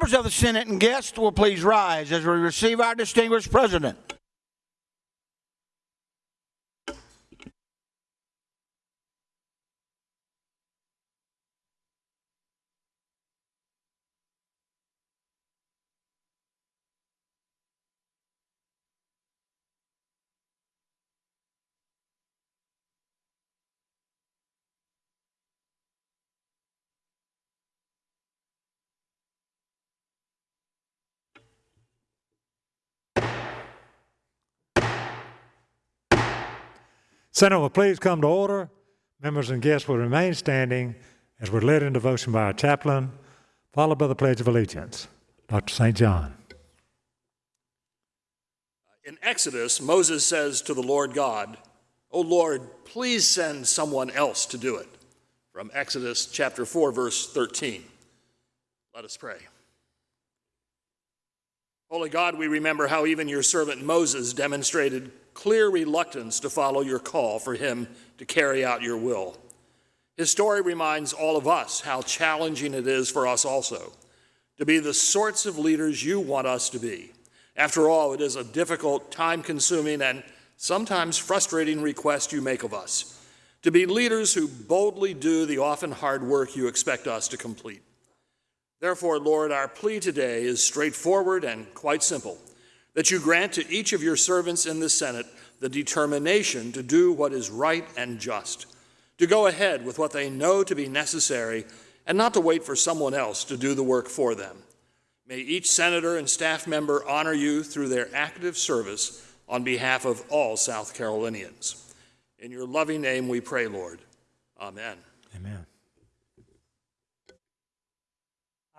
Members of the Senate and guests will please rise as we receive our distinguished president. Senate will please come to order. Members and guests will remain standing as we're led in devotion by our chaplain, followed by the Pledge of Allegiance. Dr. St. John. In Exodus, Moses says to the Lord God, O Lord, please send someone else to do it. From Exodus chapter 4, verse 13. Let us pray. Holy God, we remember how even your servant Moses demonstrated clear reluctance to follow your call for him to carry out your will. His story reminds all of us how challenging it is for us also to be the sorts of leaders you want us to be. After all, it is a difficult, time consuming, and sometimes frustrating request you make of us to be leaders who boldly do the often hard work you expect us to complete. Therefore, Lord, our plea today is straightforward and quite simple that you grant to each of your servants in the Senate the determination to do what is right and just, to go ahead with what they know to be necessary, and not to wait for someone else to do the work for them. May each senator and staff member honor you through their active service on behalf of all South Carolinians. In your loving name we pray, Lord. Amen. Amen.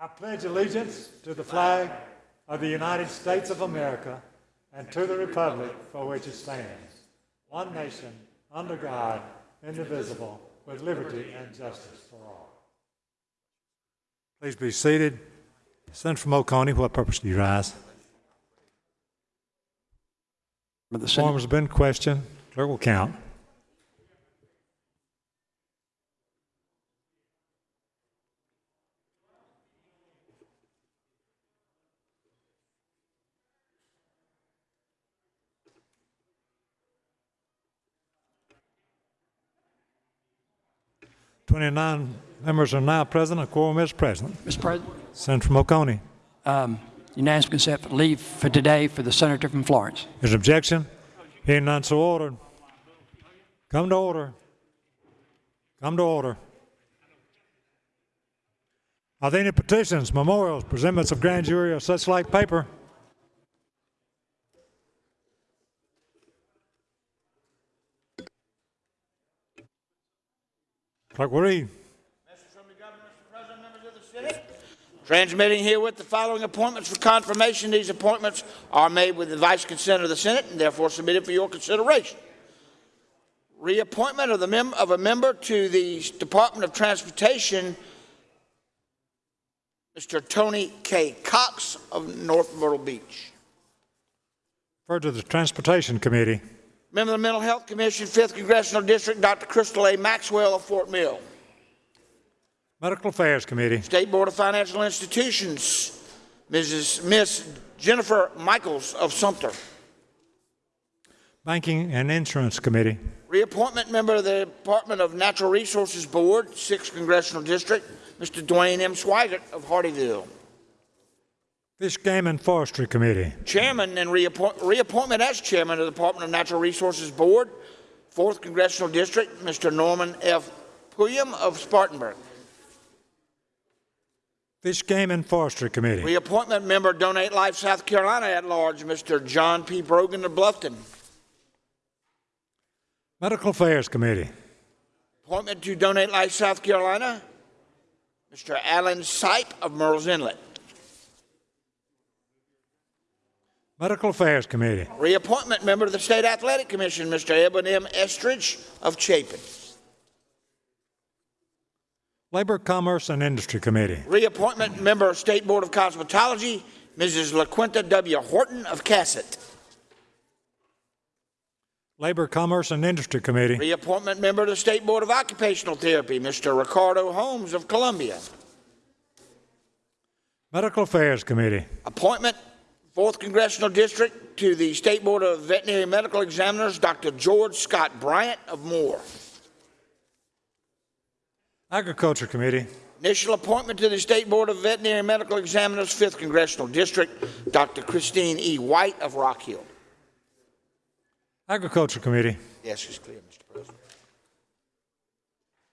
I pledge allegiance to the flag of the United States of America and to the republic for which it stands, one nation, under God, indivisible, with liberty and justice for all. Please be seated. Senator from Oconee, what purpose do you rise? The Form has been questioned. Clerk will count. Twenty-nine members are now present. A quorum is present. Mr. President, Senator from Oconee. um, unanimous consent for leave for today for the senator from Florence. Is objection? Hearing none, so ordered. Come to order. Come to order. Are there any petitions, memorials, presentments of grand jury, or such like paper? Clerk will read. Transmitting herewith the following appointments for confirmation. These appointments are made with the vice consent of the Senate and therefore submitted for your consideration. Reappointment of, the mem- of a member to the Department of Transportation, Mr. Tony K. Cox of North Myrtle Beach. Referred to the Transportation Committee. Member of the Mental Health Commission, 5th Congressional District, Dr. Crystal A. Maxwell of Fort Mill. Medical Affairs Committee. State Board of Financial Institutions, Mrs. Miss Jennifer Michaels of Sumter. Banking and Insurance Committee. Reappointment member of the Department of Natural Resources Board, 6th Congressional District, Mr. Dwayne M. Swigert of Hardeeville. Fish, Game, and Forestry Committee. Chairman and reappoint, reappointment as chairman of the Department of Natural Resources Board, 4th Congressional District, Mr. Norman F. Pulliam of Spartanburg. Fish, Game, and Forestry Committee. Reappointment member, Donate Life South Carolina at large, Mr. John P. Brogan of Bluffton. Medical Affairs Committee. Appointment to Donate Life South Carolina, Mr. Alan Sipe of Murrells Inlet. Medical Affairs Committee. Reappointment member of the State Athletic Commission, Mr. Eben M. Estridge of Chapin. Labor, Commerce, and Industry Committee. Reappointment member of State Board of Cosmetology, Mrs. LaQuinta W. Horton of Cassatt. Labor, Commerce, and Industry Committee. Reappointment member of the State Board of Occupational Therapy, Mr. Ricardo Holmes of Columbia. Medical Affairs Committee. Appointment, 4th Congressional District, to the State Board of Veterinary Medical Examiners, Dr. George Scott Bryant of Moore. Agriculture Committee. Initial appointment to the State Board of Veterinary Medical Examiners, 5th Congressional District, Dr. Christine E. White of Rock Hill. Agriculture Committee. Yes, it's clear, Mr. President.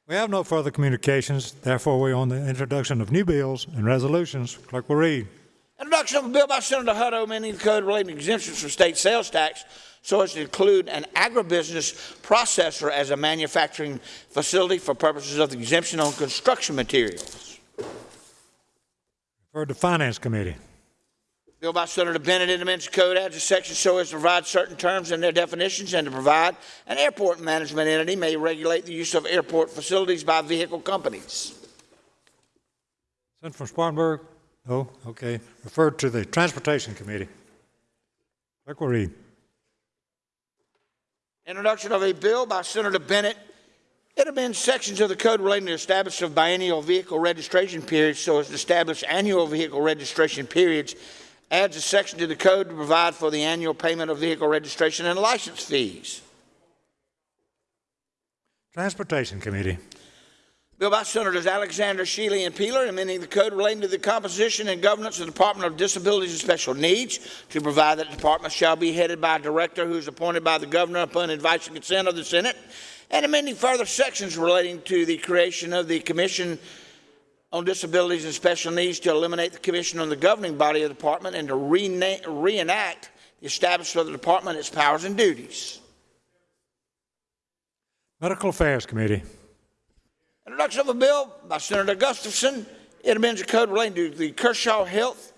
We have no further communications, therefore we're on the introduction of new bills and resolutions. Clerk will read. Introduction of a bill by Senator Hutto amending the code relating to exemptions from state sales tax so as to include an agribusiness processor as a manufacturing facility for purposes of the exemption on construction materials. Referred to Finance Committee. Bill by Senator Bennett in the code adds a section so as to provide certain terms and their definitions and to provide an airport management entity may regulate the use of airport facilities by vehicle companies. Sent from Spartanburg? No, okay. Referred to the Transportation Committee. Clerk will read. Introduction of a bill by Senator Bennett. It amends sections of the code relating to the establishment of biennial vehicle registration periods so as to establish annual vehicle registration periods. Adds a section to the code to provide for the annual payment of vehicle registration and license fees. Transportation Committee. Bill by Senators Alexander, Shealy, and Peeler, amending the code relating to the composition and governance of the Department of Disabilities and Special Needs to provide that the department shall be headed by a director who is appointed by the governor upon advice and consent of the Senate, and amending further sections relating to the creation of the Commission on Disabilities and Special Needs to eliminate the commission on the governing body of the department and to reenact the establishment of the department, its powers and duties. Medical Affairs Committee. Introduction of a bill by Senator Gustafson. It amends the code relating to the Kershaw Health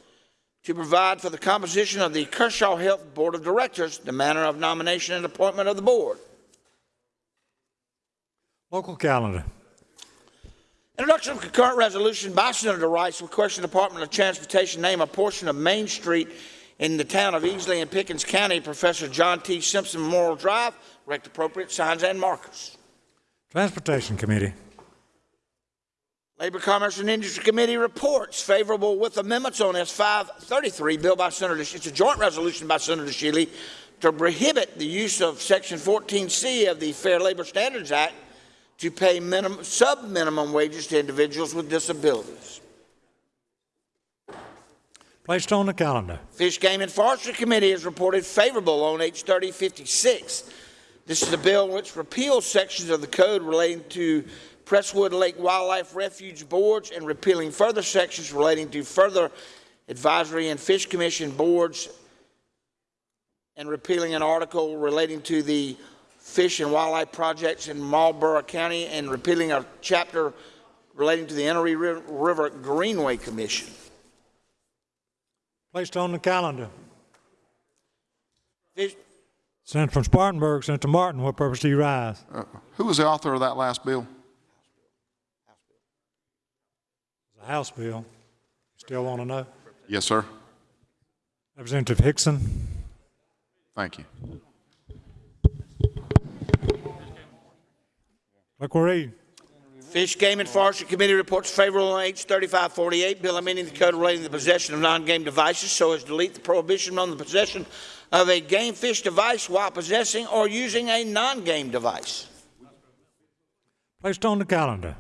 to provide for the composition of the Kershaw Health Board of Directors, the manner of nomination and appointment of the board. Local Calendar. Introduction of concurrent resolution by Senator Rice requesting the Department of Transportation name a portion of Main Street in the town of Easley in Pickens County, Professor John T. Simpson Memorial Drive, erect appropriate signs and markers. Transportation Committee. Labor, Commerce, and Industry Committee reports favorable with amendments on S 533, bill by Senator, it's a joint resolution by Senator Shealy to prohibit the use of Section 14C of the Fair Labor Standards Act to pay minimum, sub-minimum wages to individuals with disabilities. Placed on the calendar. Fish, Game, and Forestry Committee has reported favorable on H 3056. This is a bill which repeals sections of the code relating to Presswood Lake Wildlife Refuge Boards and repealing further sections relating to further advisory and fish commission boards and repealing an article relating to the fish and wildlife projects in Marlboro County and repealing a chapter relating to the Enoree Ri- River Greenway Commission. Placed on the calendar. Fish, Sent from Spartanburg, Senator Martin. What purpose do you rise? Uh, Who was the author of that last bill? It's a House bill. Still want to know? Yes, sir. Representative Hixon. Thank you. Clerk will read. Fish, Game, and Forestry Committee reports favorable on H 3548, bill amending the code relating to the possession of non-game devices so as to delete the prohibition on the possession of a game fish device while possessing or using a non-game device. Placed on the calendar.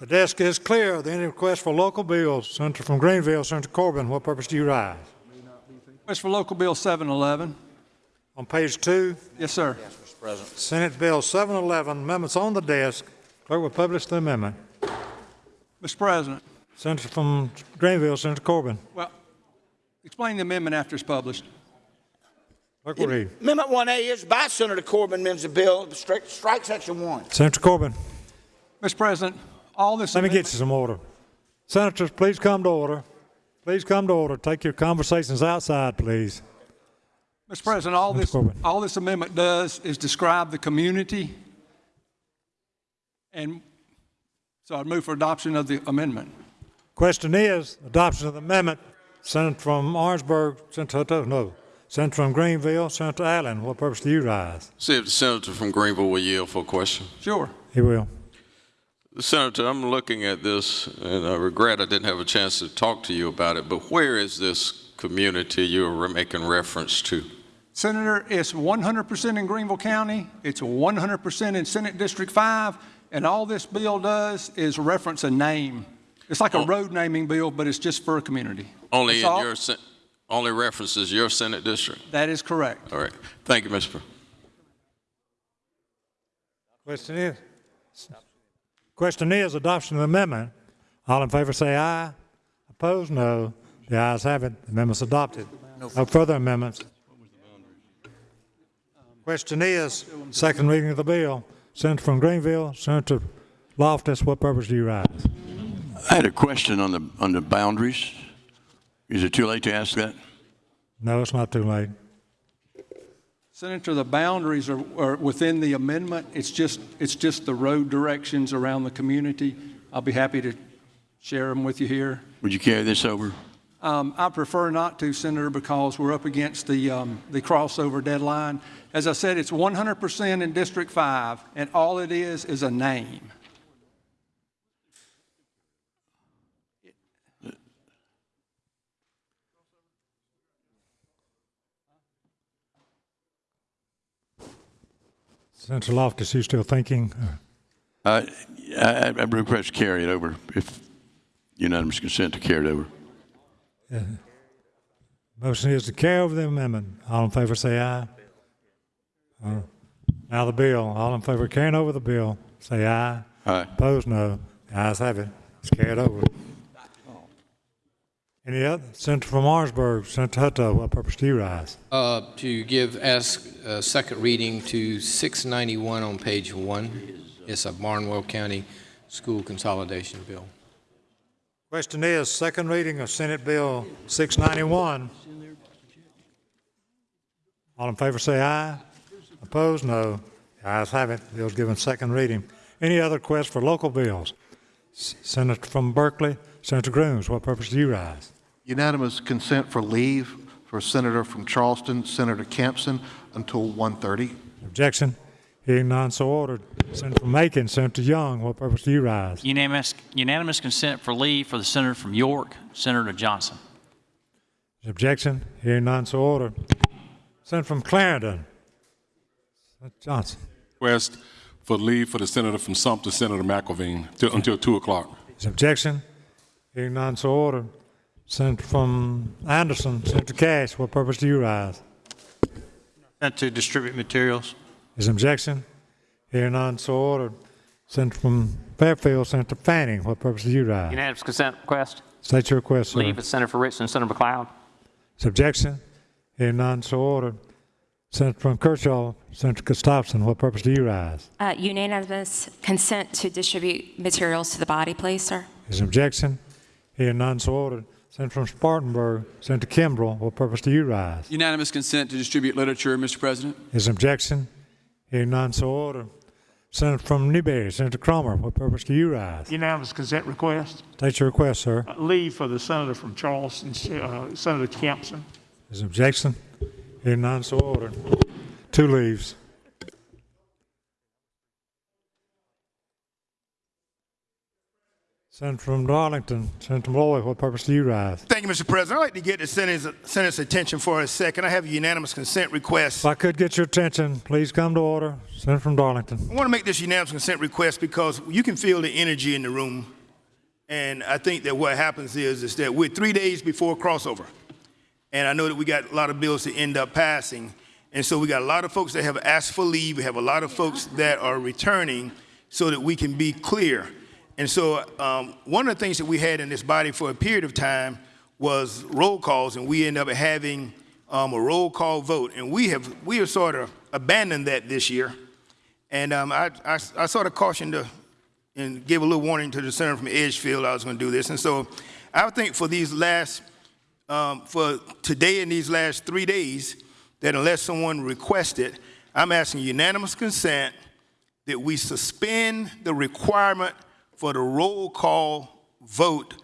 The desk is clear. Are there any requests for local bills? Senator from Greenville, Senator Corbin. What purpose do you rise? Request for local bill 711. On page two, Yes, sir. Mr. President. Senate Bill 711, amendments on the desk. Clerk will publish the amendment. Mr. President, Senator from Greenville, Senator Corbin. well, explain the amendment after it's published. Clerk will read. Amendment 1A is by Senator Corbin, amends the bill, strike, strike section 1. Senator Corbin, Mr. President, all this let me get you some order. Senators, please come to order. Please come to order. Take your conversations outside, please. Mr. President, all Mr. this, Corbin. all this amendment does is describe the community. And so I'd move for adoption of the amendment. Question is, adoption of the amendment. Senator from Orangeburg, Senator Hutto, no. Senator from Greenville, Senator Allen. What purpose do you rise? See if the senator from Greenville will yield for a question. Sure. He will. Senator, I'm looking at this, and I regret I didn't have a chance to talk to you about it, but where is this community you're making reference to? Senator, it's 100% in Greenville County, it's 100% in Senate District 5, and all this bill does is reference a name. It's like a oh. road naming bill, but it's just for a community. Only in all. your, sen- only references your Senate district? That is correct. All right. Thank you, Mr. Pre- Question is, question is adoption of the amendment. All in favor say aye. Opposed, no. The ayes have it. The amendment's adopted. No further amendments. Question is, second reading of the bill. Senator from Greenville, Senator Loftis, what purpose do you rise? I had a question on the, on the boundaries. Is it too late to ask that? No, it's not too late. Senator, the boundaries are, are within the amendment. It's just, it's just the road directions around the community. I'll be happy to share them with you here. Would you carry this over? Um, I prefer not to, Senator, because we're up against the, um, the crossover deadline. As I said, it's 100% in District 5, and all it is is a name. Senator Loftis, you still thinking? Uh, I, I request carry it over if unanimous consent to carry it over. Motion is to carry over the amendment. All in favor say aye. Uh, Now the bill. All in favor of carrying over the bill, say aye. Aye. Opposed, no. The ayes have it. It's carried over. Any other? Senator from Orangeburg, Senator Hutto, what purpose do you rise? Uh, To give, ask a second reading to 691 on page one. It's a Barnwell County School Consolidation Bill. Question is, second reading of Senate Bill 691. All in favor say aye. Opposed, no. The ayes have it. Bill's given second reading. Any other requests for local bills? Senator from Berkeley, Senator Grooms, what purpose do you rise? Unanimous consent for leave for Senator from Charleston, Senator Campsen, until 1:30. Objection? Hearing none, so ordered. Senator from Aiken, Senator Young, what purpose do you rise? Unanimous, unanimous consent for leave for the senator from York, Senator Johnson. Objection? Hearing none, so ordered. Senator from Clarendon, Senator Johnson. Request for leave for the senator from Sumter, Senator McElveen, until 2 o'clock. Objection? Hearing none, so ordered. Senator from Anderson, Senator Cash, what purpose do you rise? To distribute materials. Is objection? Hearing none, so ordered. Senator from Fairfield, Senator Fanning, what purpose do you rise? Unanimous consent request. State your request, sir. Leave for Senator for Richland, Senator McLeod. Is objection? Hearing none, so ordered. Senator from Kershaw, Senator Gustafson, what purpose do you rise? Uh, Unanimous consent to distribute materials to the body, please, sir. Is objection? Hearing none, so ordered. Senator from Spartanburg, Senator Kimbrell, what purpose do you rise? Unanimous consent to distribute literature, Mr. President. Is objection? Hearing none, so ordered. Senator from Newberry, Senator Cromer, what purpose do you rise? Unanimous consent request. State your request, sir. Uh, Leave for the senator from Charleston, uh, Senator Campsen. Is objection? Hearing none, so ordered. Two leaves. Senator from Darlington, Senator Malloy, what purpose do you rise? Thank you, Mr. President. I'd like to get the Senate's, Senate's attention for a second. I have a unanimous consent request. If I could get your attention, please come to order. Senator from Darlington. I want to make this unanimous consent request because you can feel the energy in the room. And I think that what happens is, is that we're three days before crossover. And I know that we got a lot of bills to end up passing. And so we got a lot of folks that have asked for leave. We have a lot of folks that are returning so that we can be clear. And so um, one of the things that we had in this body for a period of time was roll calls, and we ended up having um, a roll call vote. And we have we have sort of abandoned that this year. And um, I, I, I sort of cautioned the, and gave a little warning to the senator from Edgefield I was going to do this. And so I think for these last, um, for today and these last three days, that unless someone requests it, I'm asking unanimous consent that we suspend the requirement for the roll call vote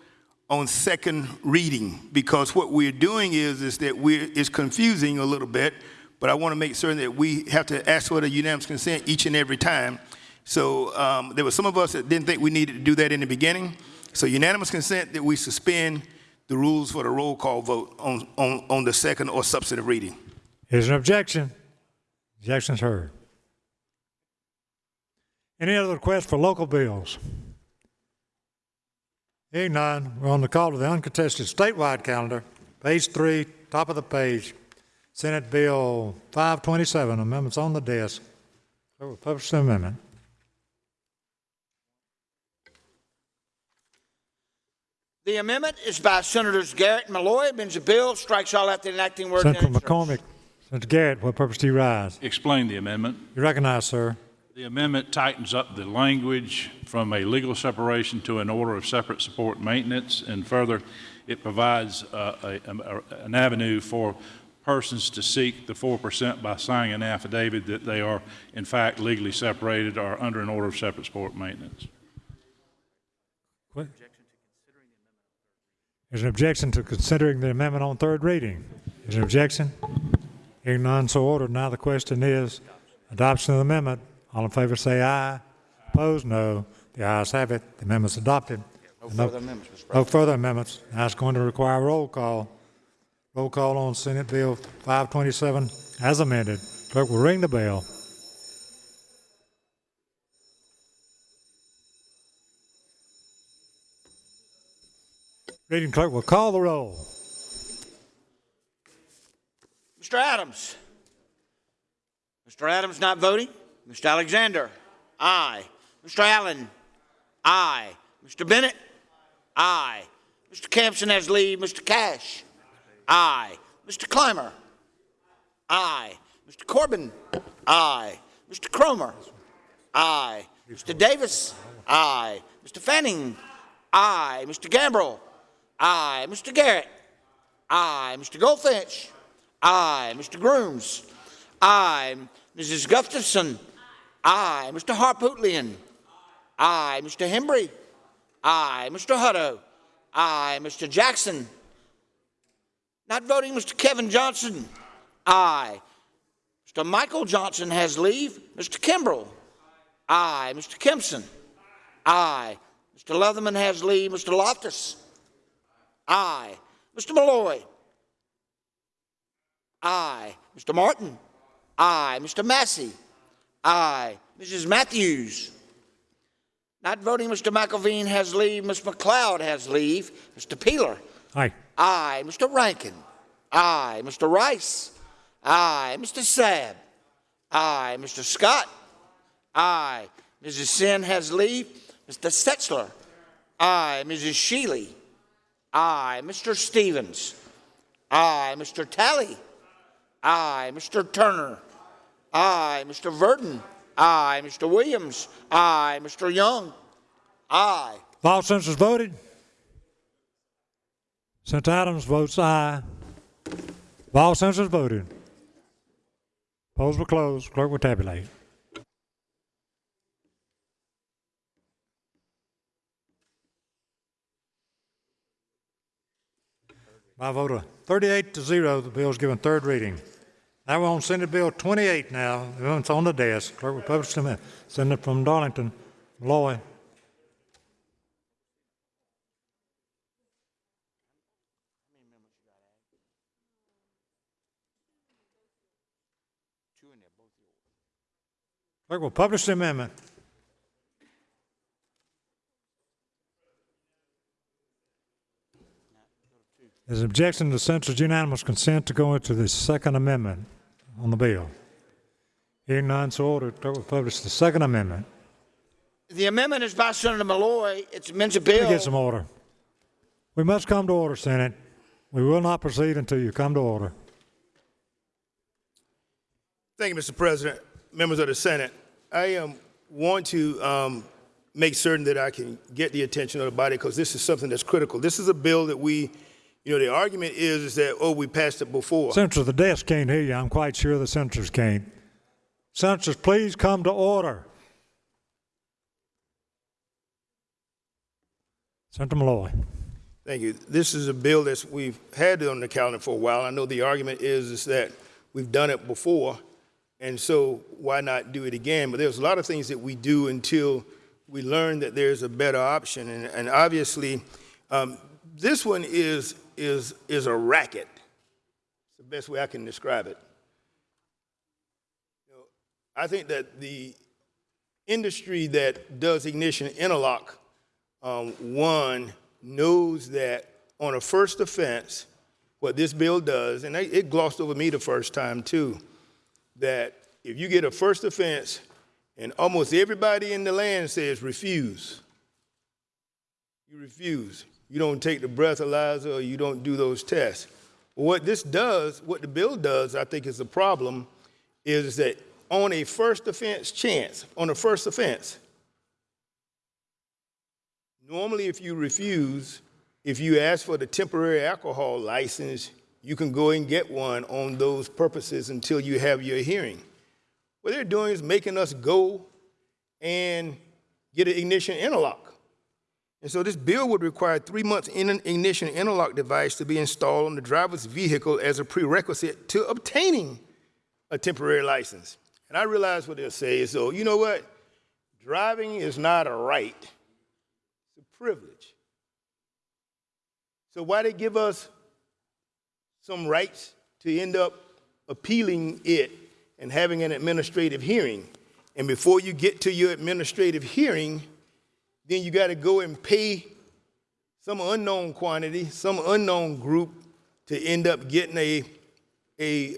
on second reading because what we're doing is is that we're it's confusing a little bit but i want to make certain that we have to ask for the unanimous consent each and every time So um, there were some of us that didn't think we needed to do that in the beginning. So unanimous consent that we suspend the rules for the roll call vote on, on, on the second or substantive reading. Is there an objection? Objection's heard. Any other requests for local bills? Hearing none, we're on the call to the uncontested statewide calendar, page three, top of the page. Senate Bill 527, amendments on the desk. Clerk will publish the amendment. The amendment is by Senators Garrett and Malloy. Amends the bill, strikes all after enacting words. Senator. McCormick, Senator Garrett, what purpose do you rise? Explain the amendment. You recognize, sir. The amendment tightens up the language from a legal separation to an order of separate support maintenance, and further, it provides uh, a- a- an avenue for persons to seek the 4% by signing an affidavit that they are in fact legally separated or under an order of separate support maintenance. There's an objection to considering the amendment on third reading. Is there an objection? Hearing none, so ordered. Now the question is, adoption of the amendment. All in favor say aye. Opposed, no. The ayes have it. The amendment's adopted. No No- further amendments, Mr. No further amendments. Now it's going to require a roll call. Roll call on Senate Bill 527 as amended. Clerk will ring the bell. Reading clerk will call the roll. Mr. Adams. Mr. Adams not voting. Mr. Alexander. Aye. Mr. Allen. Aye. Mr. Bennett. Aye. Mr. Campsen has leave. Mr. Cash. Aye. Mr. Climer. Aye. Mr. Corbin. Aye. Mr. Cromer. Aye. Mr. Davis. Aye. Mr. Fanning. Aye. Mr. Gambrell. Aye. Mr. Garrett. Aye. Mr. Goldfinch. Aye. Mr. Grooms. Aye. Mrs. Gustafson. Aye. Mr. Harpootlian. Aye. Mr. Hembree. Aye. Mr. Hutto. Aye. Mr. Jackson. Not voting, Mr. Kevin Johnson. Aye. Mr. Michael Johnson has leave. Mr. Kimbrell. Aye. Mr. Kimpson. Aye. Mr. Leatherman has leave. Mr. Loftis. Aye. Mr. Malloy. Aye. Mr. Martin. Aye. Mr. Massey. Aye. Mrs. Matthews. Not voting, Mr. McElveen has leave. Ms. McLeod has leave. Mr. Peeler. Aye. Aye. Mr. Rankin. Aye. Mr. Rice. Aye. Mr. Sabb. Aye. Mr. Scott. Aye. Mrs. Senn has leave. Mr. Setzler. Aye. Mrs. Shealy. Aye. Mr. Stephens. Aye. Mr. Talley. Aye. Mr. Turner. Aye. Mr. Verdin. Aye. Mr. Williams. Aye. Mr. Young. Aye. Have all senators voted? Senator Adams votes aye. All senators voted? Polls will close. Clerk will tabulate. By vote of 38 to 0, the bill is given third reading. Now we're on Senate Bill 28 now. It's on the desk. Clerk will publish the amendment. Senator from Darlington, Malloy. Clerk will publish the amendment. There's an objection to the senator's unanimous consent to go into the Second Amendment on the bill. Hearing none, so ordered. Clerk will publish the Second Amendment. The amendment is by Senator Malloy. It's amends a Let me bill. get some order. We must come to order, Senate. We will not proceed until you come to order. Thank you, Mr. President, members of the Senate. I um, want to um, make certain that I can get the attention of the body because this is something that's critical. This is a bill that we, you know, the argument is, is that, oh, we passed it before. Senators, the desk can't hear you. I'm quite sure the senators can't. Senators, please come to order. Senator Malloy. Thank you. This is a bill that we've had on the calendar for a while. I know the argument is, is that we've done it before, And so why not do it again? But there's a lot of things that we do until we learn that there's a better option. And, and obviously, um, this one is, is, is a racket. It's the best way I can describe it. You know, I think that the industry that does ignition interlock, um, one, knows that on a first offense, what this bill does, and it glossed over me the first time too, that if you get a first offense and almost everybody in the land says refuse, you refuse. You don't take the breathalyzer or you don't do those tests. What this does, what the bill does, I think is a problem, is that on a first offense chance, on a first offense, normally if you refuse, if you ask for the temporary alcohol license, you can go and get one on those purposes until you have your hearing. What they're doing is making us go and get an ignition interlock. And so this bill would require three months in an ignition interlock device to be installed on the driver's vehicle as a prerequisite to obtaining a temporary license. And I realize what they'll say is, so you know what? Driving is not a right, it's a privilege. So why they give us some rights to end up appealing it and having an administrative hearing? And before you get to your administrative hearing, then you got to go and pay some unknown quantity, some unknown group to end up getting a, a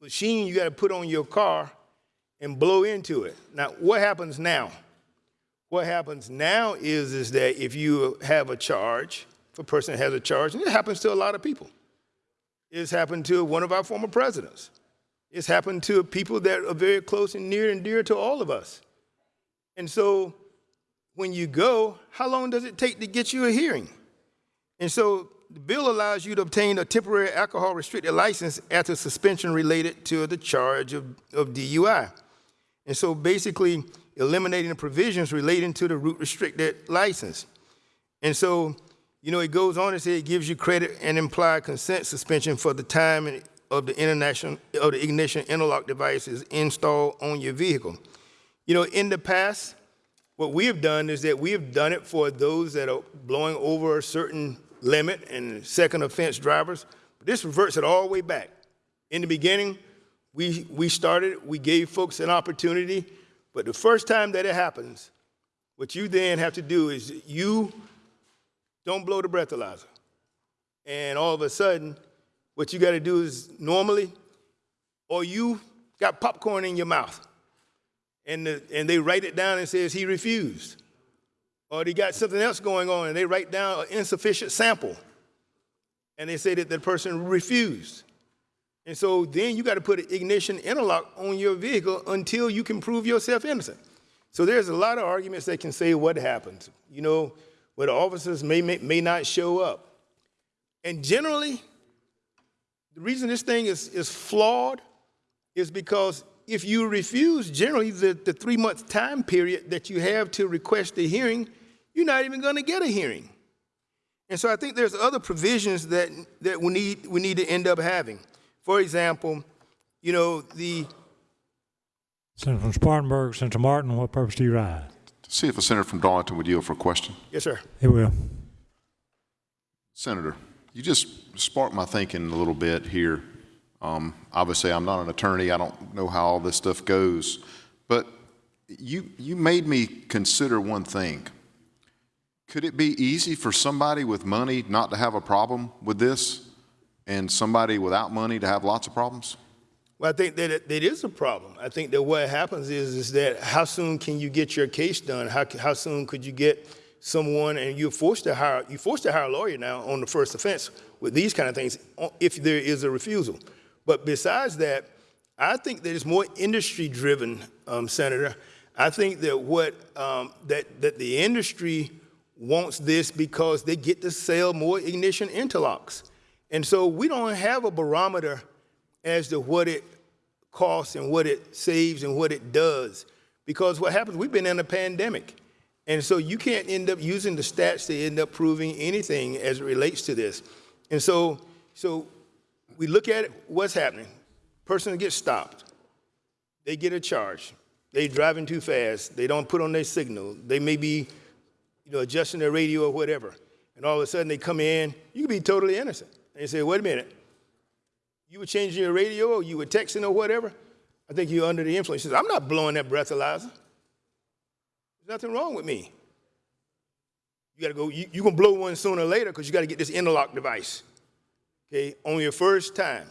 machine you got to put on your car and blow into it. Now, what happens now? What happens now is, is that if you have a charge, if a person has a charge, and it happens to a lot of people. It's happened to one of our former presidents. It's happened to people that are very close and near and dear to all of us. And so when you go, how long does it take to get you a hearing? And so the bill allows you to obtain a temporary alcohol restricted license after suspension related to the charge of, of DUI. And so basically eliminating the provisions relating to the route restricted license. And so, you know, it goes on to say it gives you credit and implied consent suspension for the time of the international of the ignition interlock devices installed on your vehicle. You know, in the past, what we have done is that we have done it for those that are blowing over a certain limit and second offense drivers. But this reverts it all the way back. In the beginning, we, we started, we gave folks an opportunity, but the first time that it happens, what you then have to do is you don't blow the breathalyzer. And all of a sudden, what you got to do is normally, or you got popcorn in your mouth, and, the, and they write it down and says he refused. Or they got something else going on and they write down an insufficient sample. And they say that the person refused. And so then you got to put an ignition interlock on your vehicle until you can prove yourself innocent. So there's a lot of arguments that can say what happened. You know, where the officers may, may, may not show up. And generally, the reason this thing is, is flawed is because if you refuse, generally the, the three month time period that you have to request a hearing, you're not even going to get a hearing. And so I think there's other provisions that, that we, need, we need to end up having. For example, you know, the. Senator from Spartanburg, Senator Martin, what purpose do you ride? To see if a senator from Darlington would yield for a question. Yes, sir. He will. Senator, you just sparked my thinking a little bit here. Um, obviously, I'm not an attorney. I don't know how all this stuff goes. But you, you made me consider one thing. Could it be easy for somebody with money not to have a problem with this and somebody without money to have lots of problems? Well, I think that it, it is a problem. I think that what happens is, is that how soon can you get your case done? How, how soon could you get someone and you're forced to hire, you're forced to hire a lawyer now on the first offense with these kind of things if there is a refusal. But besides that, I think that it's more industry driven, um, Senator. I think that what um, that that the industry wants this because they get to sell more ignition interlocks, and so we don't have a barometer as to what it costs and what it saves and what it does. Because what happens, we've been in a pandemic. And so you can't end up using the stats to end up proving anything as it relates to this. And so, so we look at it, what's happening. person gets stopped, they get a charge, they driving too fast, they don't put on their signal, they may be, you know, adjusting their radio or whatever, and all of a sudden they come in, you could be totally innocent. And you say, wait a minute, you were changing your radio or you were texting or whatever, I think you're under the influence. I'm not blowing that breathalyzer. There's nothing wrong with me. You gotta go, you, you're gonna blow one sooner or later because you gotta get this interlock device, okay, on your first time.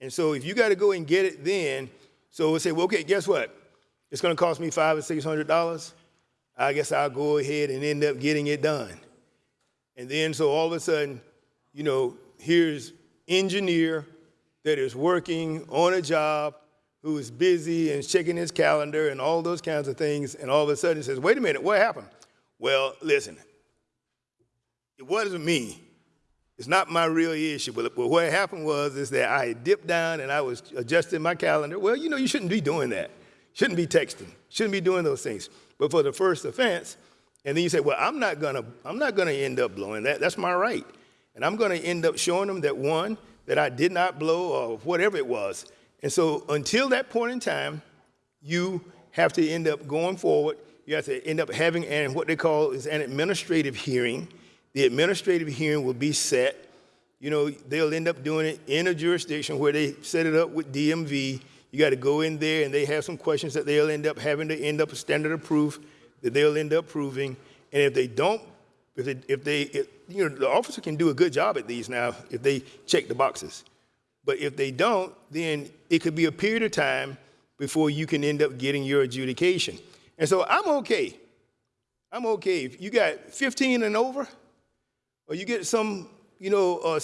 And so if you gotta go and get it then, so we'll say, well, okay, guess what? It's gonna cost me five or six hundred dollars. I guess I'll go ahead and end up getting it done. And then so all of a sudden, you know, here's engineer that is working on a job who is busy and checking his calendar and all those kinds of things, and all of a sudden says, wait a minute, what happened? Well, listen, it wasn't me. It's not my real issue. But, but what happened was is that I dipped down and I was adjusting my calendar. Well, you know, you shouldn't be doing that. Shouldn't be texting. Shouldn't be doing those things. But for the first offense, and then you say, well, I'm not gonna, I'm not gonna end up blowing that. That's my right. And I'm gonna end up showing them that one, that I did not blow or whatever it was. And so until that point in time, you have to end up going forward. You have to end up having an, what they call is an administrative hearing. The administrative hearing will be set. You know, they'll end up doing it in a jurisdiction where they set it up with DMV. You got to go in there and they have some questions that they'll end up having to end up a standard of proof that they'll end up proving. And if they don't, if they, if they if, you know, the officer can do a good job at these now if they check the boxes. But if they don't, then it could be a period of time before you can end up getting your adjudication. And so I'm okay. I'm okay. If you got 15 and over, or you get some, you know, uh,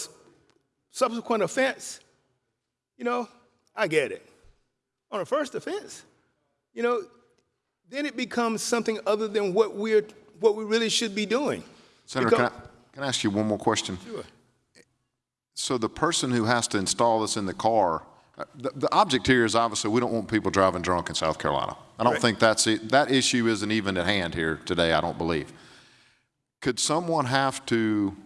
subsequent offense, you know, I get it. On a first offense, you know, then it becomes something other than what we're what we really should be doing. Senator, Because- can I, can I ask you one more question? Sure. So the person who has to install this in the car, uh, the, the object here is obviously we don't want people driving drunk in South Carolina. I don't Right. think that's it. That issue isn't even at hand here today, I don't believe. Could someone have to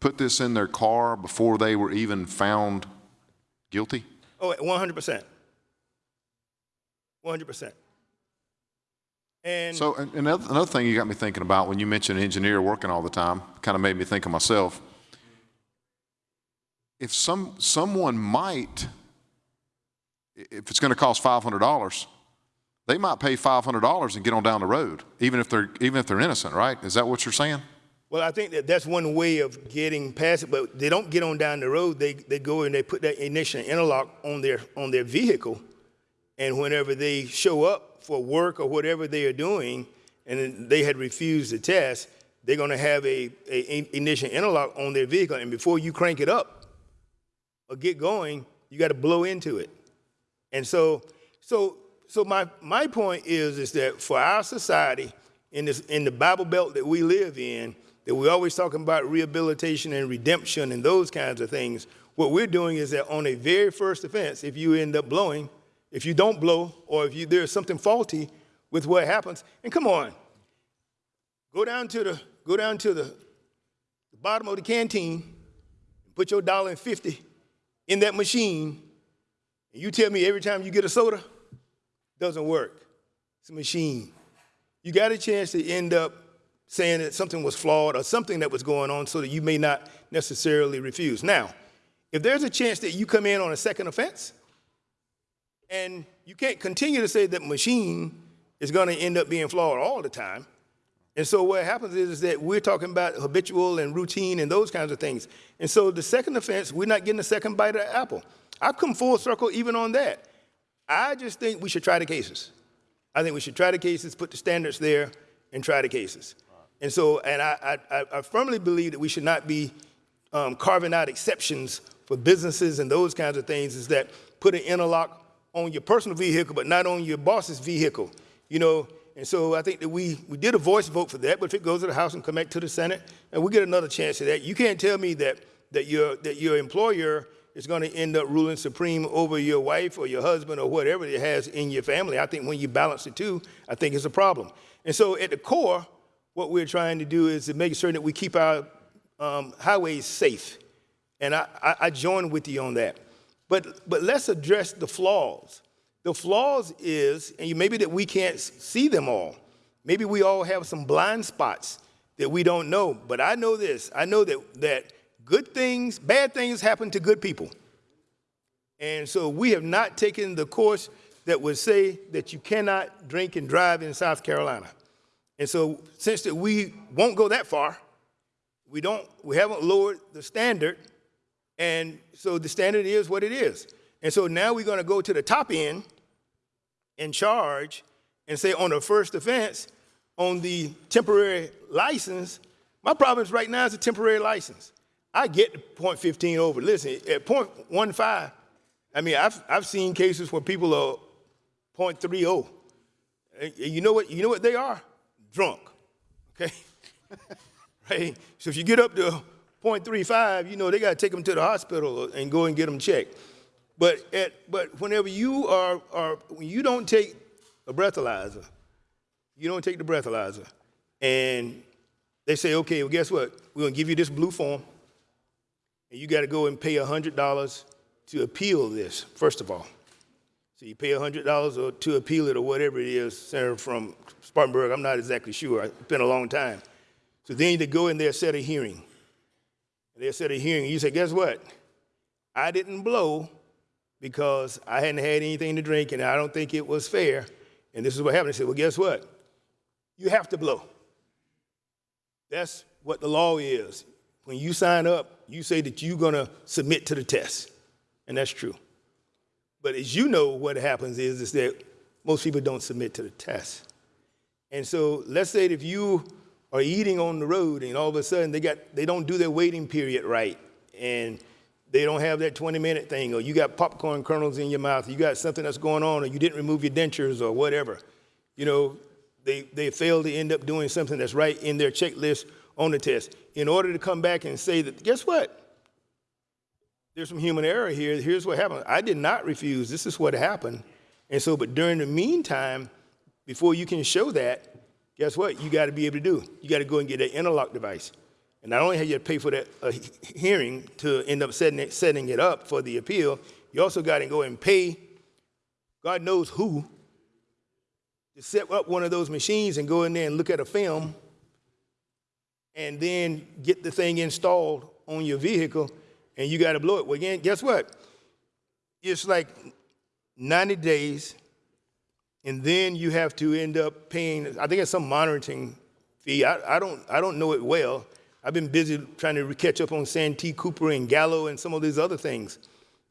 put this in their car before they were even found guilty? Oh, 100%. 100%. And So and another, another thing you got me thinking about when you mentioned engineer working all the time, kind of made me think of myself. If some someone might, if it's going to cost five hundred dollars, they might pay five hundred dollars and get on down the road, even if they're even if they're innocent, right? Is that what you're saying? Well, I think that that's one way of getting past it, but they don't get on down the road. They, they go and they put that ignition interlock on their, on their vehicle. And whenever they show up for work or whatever they are doing, and they had refused the test, they're gonna have a, a ignition interlock on their vehicle. And before you crank it up or get going, you gotta blow into it. And so, so, so my, my point is, is that for our society, in this, in the Bible Belt that we live in, that we're always talking about rehabilitation and redemption and those kinds of things, what we're doing is that on a very first offense, if you end up blowing, if you don't blow, or if you, there's something faulty with what happens, and come on, go down to the, go down to the, the bottom of the canteen, put your dollar and fifty in that machine, and you tell me every time you get a soda, doesn't work. It's a machine. You got a chance to end up saying that something was flawed or something that was going on so that you may not necessarily refuse. Now, if there's a chance that you come in on a second offense, and you can't continue to say that machine is going to end up being flawed all the time. And so what happens is, is that we're talking about habitual and routine and those kinds of things. And so the second offense, we're not getting a second bite of the apple. I've come full circle even on that. I just think we should try the cases. I think we should try the cases, put the standards there, and try the cases. And so, and I, I, I firmly believe that we should not be um, carving out exceptions for businesses and those kinds of things. Is that put an interlock on your personal vehicle, but not on your boss's vehicle? You know, and so I think that we, we did a voice vote for that, but if it goes to the House and come back to the Senate, and we get another chance at that, you can't tell me that, that, your, that your employer is going to end up ruling supreme over your wife or your husband or whatever it has in your family. I think when you balance the two, I think it's a problem. And so at the core, what we're trying to do is to make sure that we keep our um, highways safe. And I, I, I join with you on that. But, but let's address the flaws. The flaws is, and maybe that we can't see them all. Maybe we all have some blind spots that we don't know. But I know this. I know that, that good things, bad things happen to good people. And so we have not taken the course that would say that you cannot drink and drive in South Carolina. And so since that we won't go that far, we don't, we haven't lowered the standard, and so the standard is what it is. And so now we're gonna go to the top end and charge and say on the first offense, on the temporary license, my problem is right now is a temporary license. I get the point 15 over. Listen, at point 15, I mean, I've, I've seen cases where people are point 30. And you know what, you know what they are? Drunk, okay? right? So if you get up to 0.35, you know, they gotta take them to the hospital and go and get them checked. But at, but whenever you are, are, when you don't take a breathalyzer, you don't take the breathalyzer, and they say, okay, well, guess what? We're gonna give you this blue form, and you gotta go and pay $100 to appeal this, first of all. So you pay $100 or to appeal it or whatever it is, Senator from Spartanburg, I'm not exactly sure, it's been a long time. So then you go in there, set a hearing. They set a hearing, you say, guess what? I didn't blow because I hadn't had anything to drink and I don't think it was fair. And this is what happened. I said, well, guess what? You have to blow. That's what the law is. When you sign up, you say that you're going to submit to the test. And that's true. But as you know, what happens is, is that most people don't submit to the test. And so let's say that if you are eating on the road and all of a sudden they, got, they don't do their waiting period right and they don't have that 20 minute thing or you got popcorn kernels in your mouth, you got something that's going on or you didn't remove your dentures or whatever, you know, they, they fail to end up doing something that's right in their checklist on the test. In order to come back and say that, guess what? There's some human error here. Here's what happened. I did not refuse. This is what happened. And so, but during the meantime, before you can show that, guess what? You got to be able to do. You got to go and get that interlock device. And not only have you to pay for that uh, hearing to end up setting it, setting it up for the appeal, you also got to go and pay God knows who to set up one of those machines and go in there and look at a film and then get the thing installed on your vehicle and you got to blow it. Well, again, guess what? It's like 90 days and then you have to end up paying, I think it's some monitoring fee. I, I, don't, I don't know it well. I've been busy trying to catch up on Santee Cooper and Gallo and some of these other things.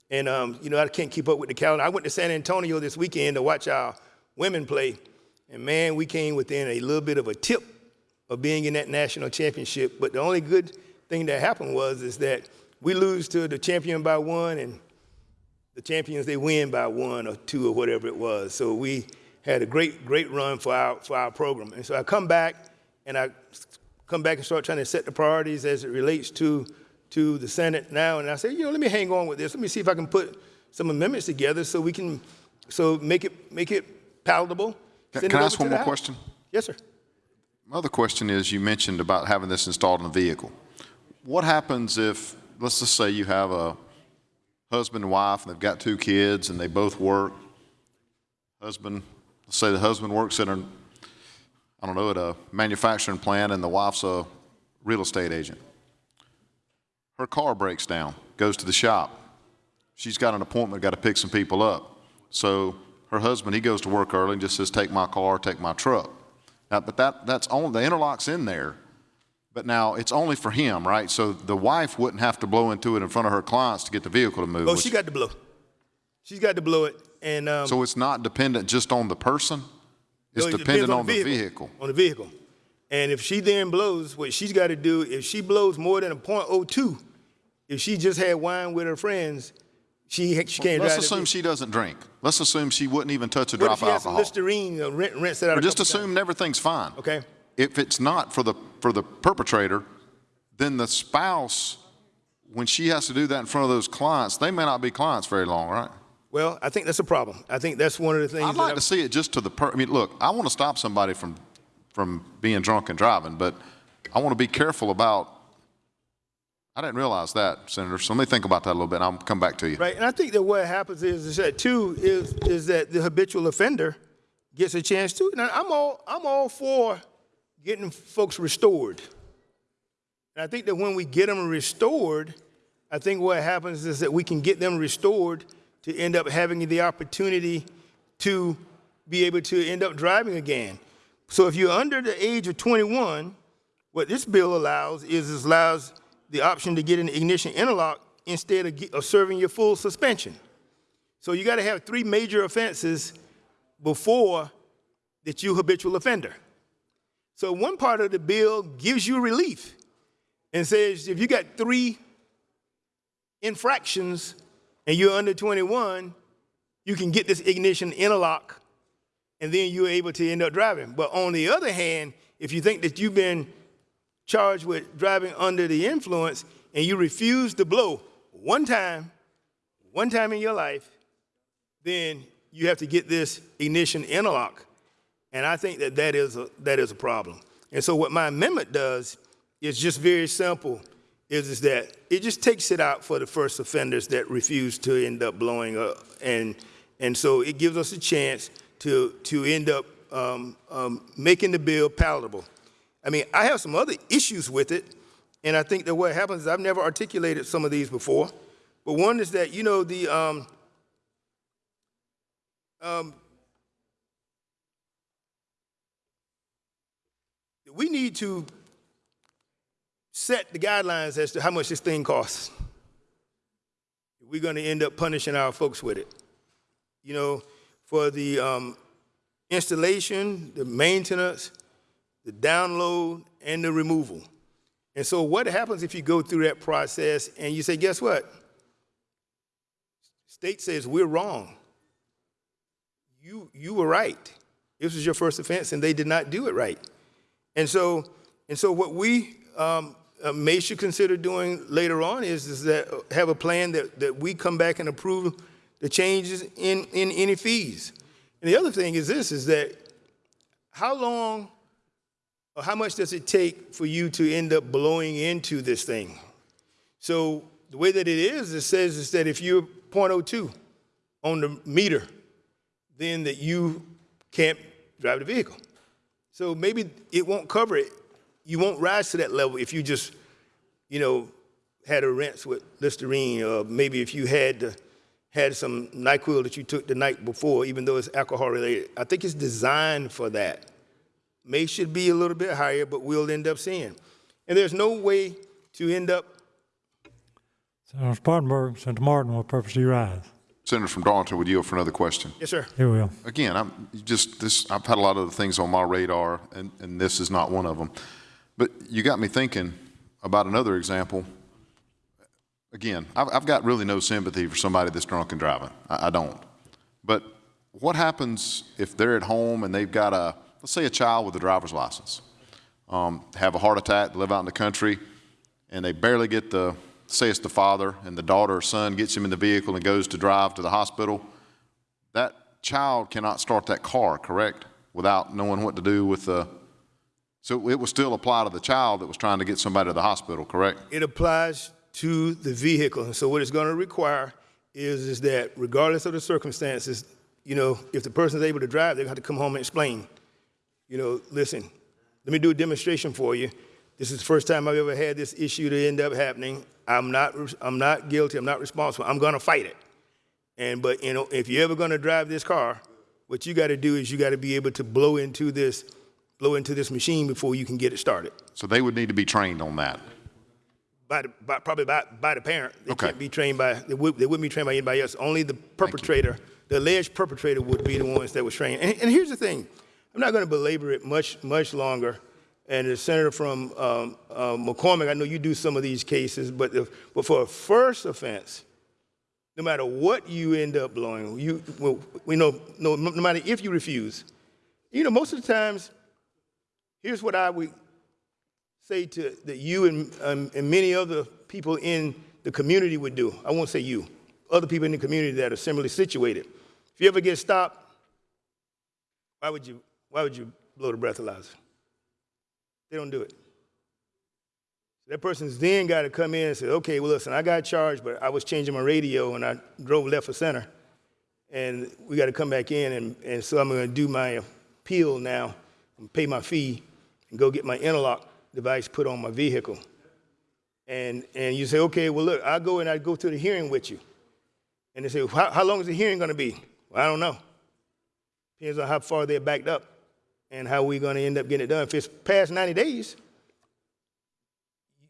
And, um, you know, I can't keep up with the calendar. I went to San Antonio this weekend to watch our women play. And man, we came within a little bit of a tip of being in that national championship. But the only good thing that happened was is that we lose to the champion by one and the champions they win by one or two or whatever it was. So we had a great, great run for our for our program. And so I come back and I come back and start trying to set the priorities as it relates to to the Senate now. And I say, you know, let me hang on with this. Let me see if I can put some amendments together so we can so make it make it palatable. Can can it I ask one more House. question? Yes, sir. My other question is, you mentioned about having this installed in a vehicle. What happens if, let's just say you have a husband and wife, and they've got two kids, and they both work. Husband, let's say the husband works at an, I don't know, at a manufacturing plant, and the wife's a real estate agent. Her car breaks down, goes to the shop. She's got an appointment, got to pick some people up. So her husband, he goes to work early and just says, take my car, take my truck. Now, but that, that's only, the interlock's in there, but now it's only for him, right? So the wife wouldn't have to blow into it in front of her clients to get the vehicle to move. Oh, she got to blow. She's got to blow it. And um, So it's not dependent just on the person? It's No, it dependent on the vehicle? On the vehicle. And if she then blows, what she's got to do, if she blows more than a .02, if she just had wine with her friends, she, she can't Let's drive. assume she doesn't drink. Let's assume she wouldn't even touch a What drop of alcohol. Listerine, uh, rinse, rinse it out Or a just assume everything's fine. Okay. If it's not for the, for the perpetrator, then the spouse, when she has to do that in front of those clients, they may not be clients very long, right? Well, I think that's a problem. I think that's one of the things. I'd like to see it just to the per, I mean, look, I want to stop somebody from, from being drunk and driving, but I want to be careful about I didn't realize that, Senator, so let me think about that a little bit, and I'll come back to you. Right, and I think that what happens is, is that too, is, is that the habitual offender gets a chance too. Now, I'm all, I'm all for getting folks restored. And I think that when we get them restored, I think what happens is that we can get them restored to end up having the opportunity to be able to end up driving again. So if you're under the age of 21, what this bill allows is it allows the option to get an ignition interlock instead of, of serving your full suspension. So you got to have three major offenses before that you habitual offender. So one part of the bill gives you relief and says if you got three infractions and you're under 21, you can get this ignition interlock and then you're able to end up driving. But on the other hand, if you think that you've been charged with driving under the influence and you refuse to blow one time, one time in your life, then you have to get this ignition interlock. And I think that that is a, that is a problem. And so what my amendment does is just very simple, is, is that it just takes it out for the first offenders that refuse to end up blowing up. And, and so it gives us a chance to, to end up um, um, making the bill palatable. I mean, I have some other issues with it, and I think that what happens is I've never articulated some of these before, but one is that, you know, the, um, we need to set the guidelines as to how much this thing costs. We're going to end up punishing our folks with it. You know, for the um, installation, the maintenance, the download, and the removal. And so what happens if you go through that process and you say, guess what? State says we're wrong. You, you were right. This was your first offense and they did not do it right. And so, and so what we um, uh, may should consider doing later on is, is that uh, have a plan that, that we come back and approve the changes in, in any fees. And the other thing is this, is that how long or how much does it take for you to end up blowing into this thing? So the way that it is, it says is that if you're 0.02 on the meter, then that you can't drive the vehicle. So maybe it won't cover it. You won't rise to that level if you just, you know, had a rinse with Listerine, or maybe if you had the, had some NyQuil that you took the night before, even though it's alcohol related. I think it's designed for that. May should be a little bit higher, but we'll end up seeing. And there's no way to end up Senator Spartanburg, Senator Martin will purposely rise. Senator from Darlington, would yield for another question? Yes, sir. Here we will. Again, I'm just this. I've had a lot of other things on my radar, and, and this is not one of them. But you got me thinking about another example. Again, I've, I've got really no sympathy for somebody that's drunk and driving. I, I don't. But what happens if they're at home and they've got a, let's say, a child with a driver's license, um, have a heart attack, live out in the country, and they barely get the, say it's the father, and the daughter or son gets him in the vehicle and goes to drive to the hospital. That child cannot start that car, correct? Without knowing what to do with the, so it would still apply to the child that was trying to get somebody to the hospital, correct? it applies to the vehicle. And so what it's going to require is, is that regardless of the circumstances, you know, if the person's able to drive, they're going to have to come home and explain, you know, listen, let me do a demonstration for you. This is the first time I've ever had this issue to end up happening. I'm not, I'm not guilty. I'm not responsible. I'm going to fight it. And, but, you know, if you're ever going to drive this car, what you got to do is you got to be able to blow into this, blow into this machine before you can get it started. So they would need to be trained on that. By, the, by probably by, by the parent. They Okay. can't be trained by, they, would, they wouldn't be trained by anybody else. Only the perpetrator, the alleged perpetrator would be the ones that was trained. And, and here's the thing, I'm not going to belabor it much, much longer. And the senator from um, uh, McCormick, I know you do some of these cases, but, the, but for a first offense, no matter what you end up blowing, you, well, we know, no, no matter if you refuse, you know, most of the times, here's what I would say to that you and, um, and many other people in the community would do. I won't say you, other people in the community that are similarly situated. If you ever get stopped, why would you, why would you blow the breathalyzer? They don't do it. That person's then got to come in and say, okay, well, listen, I got charged, but I was changing my radio and I drove left for center. And we got to come back in, and, and so I'm going to do my appeal now and pay my fee and go get my interlock device put on my vehicle. And, and you say, okay, well, look, I'll go and I go through the hearing with you. And they say, how, how long is the hearing going to be? Well, I don't know. Depends on how far they're backed up and how we're going to end up getting it done. If it's past 90 days,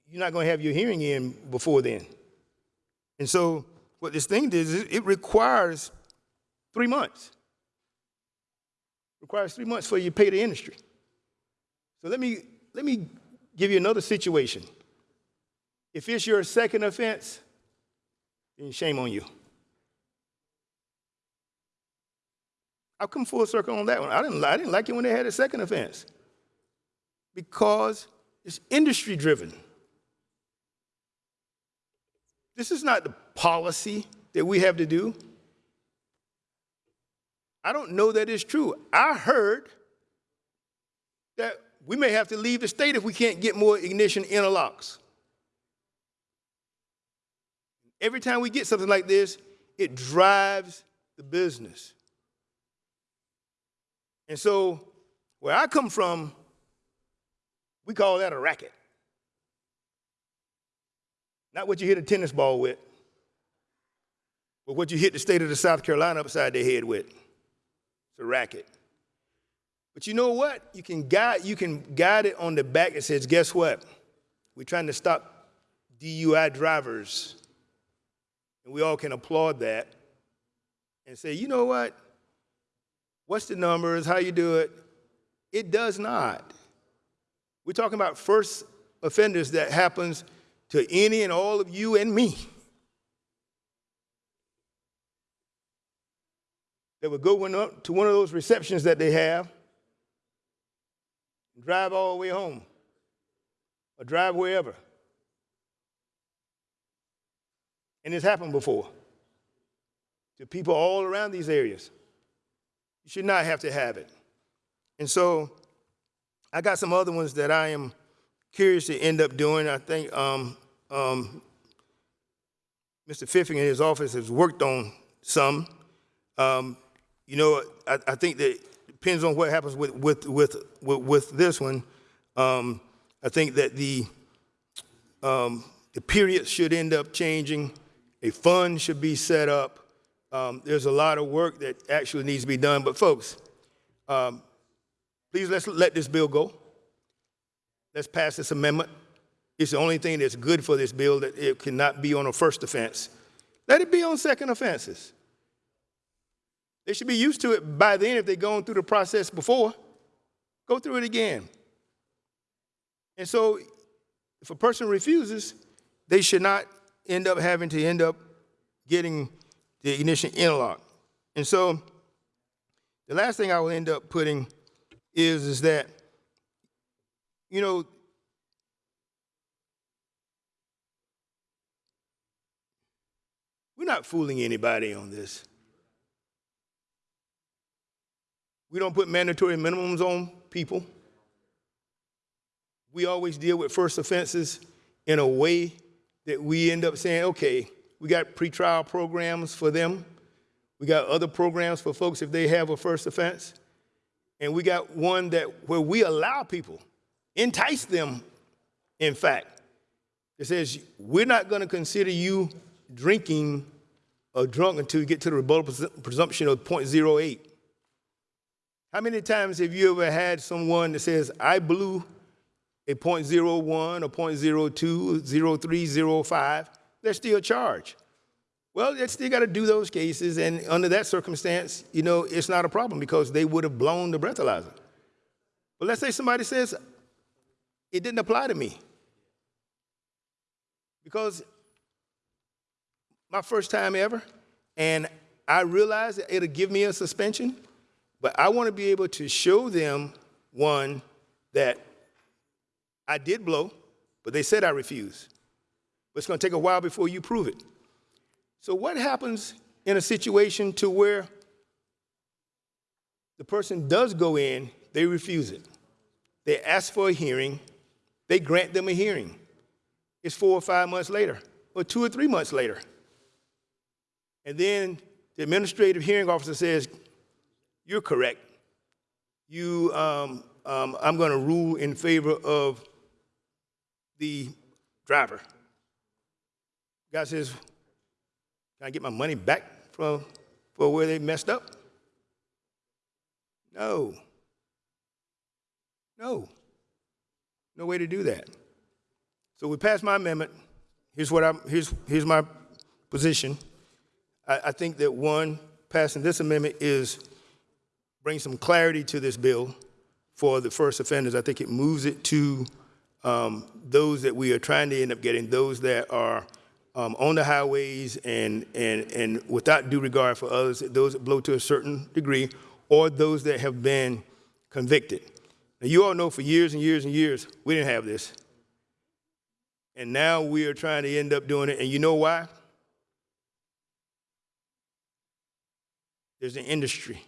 you're not going to have your hearing in before then. And so what this thing does is it requires three months. requires three months for you to pay the industry. So let me, let me give you another situation. If it's your second offense, then shame on you. I've come full circle on that one. I didn't, I didn't like it when they had a second offense because it's industry driven. This is not the policy that we have to do. I don't know that it's true. I heard that we may have to leave the state if we can't get more ignition interlocks. Every time we get something like this, it drives the business. And so, where I come from, we call that a racket. Not what you hit a tennis ball with, but what you hit the state of the South Carolina upside their head with. It's a racket. But you know what? You can guide, you can guide it on the back that says, guess what? We're trying to stop DUI drivers. And we all can applaud that and say, you know what? What's the numbers? How you do it? It does not. We're talking about first offenders that happens to any and all of you and me. That would go up to one of those receptions that they have, drive all the way home, or drive wherever. And it's happened before to people all around these areas. You should not have to have it. And so I got some other ones that I am curious to end up doing. I think um, um, Mr. Fiffing in his office has worked on some. Um, you know, I, I, think that depends on what happens with with with with, with this one. Um, I think that the um, the period should end up changing. A fund should be set up. Um, there's a lot of work that actually needs to be done. But folks, um, please let's let this bill go. Let's pass this amendment. It's the only thing that's good for this bill that it cannot be on a first offense. Let it be on second offenses. They should be used to it by then if they've gone through the process before. Go through it again. And so if a person refuses, they should not end up having to end up getting the ignition interlock. And so the last thing I will end up putting is, is that, you know, we're not fooling anybody on this. We don't put mandatory minimums on people. We always deal with first offenses in a way that we end up saying, okay, we got pretrial programs for them. We got other programs for folks if they have a first offense. And we got one that where we allow people, entice them, in fact. It says, we're not going to consider you drinking or drunk until you get to the rebuttable presumption of 0.08. How many times have you ever had someone that says, I blew a 0.01 a 0.02, 03, 05, they're still charged. Well, they still got to do those cases, and under that circumstance, you know, it's not a problem because they would have blown the breathalyzer. But let's say somebody says, it didn't apply to me. Because my first time ever, and I realize it'll give me a suspension, but I want to be able to show them, one, that I did blow, but they said I refused. But it's going to take a while before you prove it. So what happens in a situation to where the person does go in, they refuse it. They ask for a hearing, they grant them a hearing. it's four or five months later, or two or three months later. And then the administrative hearing officer says, You're correct. You, um, um, I'm going to rule in favor of the driver. Guy says, Can I get my money back from, for where they messed up? No. No. No way to do that. So we passed my amendment. Here's what I'm, here's, here's my position. I, I think that one, passing this amendment is bring some clarity to this bill for the first offenders. I think it moves it to um, those that we are trying to end up getting, those that are um, on the highways and, and, and without due regard for others, those that blow to a certain degree, or those that have been convicted. Now, you all know for years and years and years, we didn't have this. And now we are trying to end up doing it. And you know why? There's an industry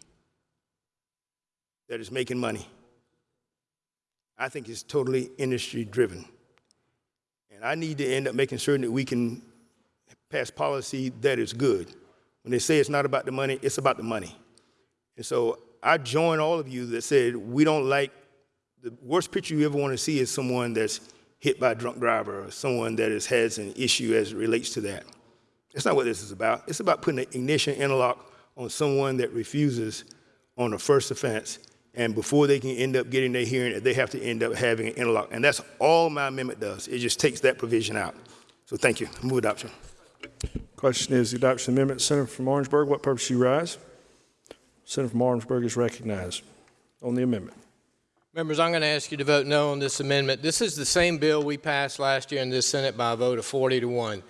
that is making money. I think it's totally industry driven. And I need to end up making certain that we can pass policy that is good. When they say it's not about the money, it's about the money. And so I join all of you that said we don't like the worst picture you ever want to see is someone that's hit by a drunk driver or someone that is, has an issue as it relates to that. That's not what this is about. It's about putting an ignition interlock on someone that refuses on a first offense, and before they can end up getting their hearing, they have to end up having an interlock. And that's all my amendment does. It just takes that provision out. So thank you. Move adoption. Question is the adoption amendment. Senator from Orangeburg, what purpose do you rise? Senator from Orangeburg is recognized on the amendment. Members, I'm going to ask you to vote no on this amendment. This is the same bill we passed last year in this Senate by a vote of 40 to 1.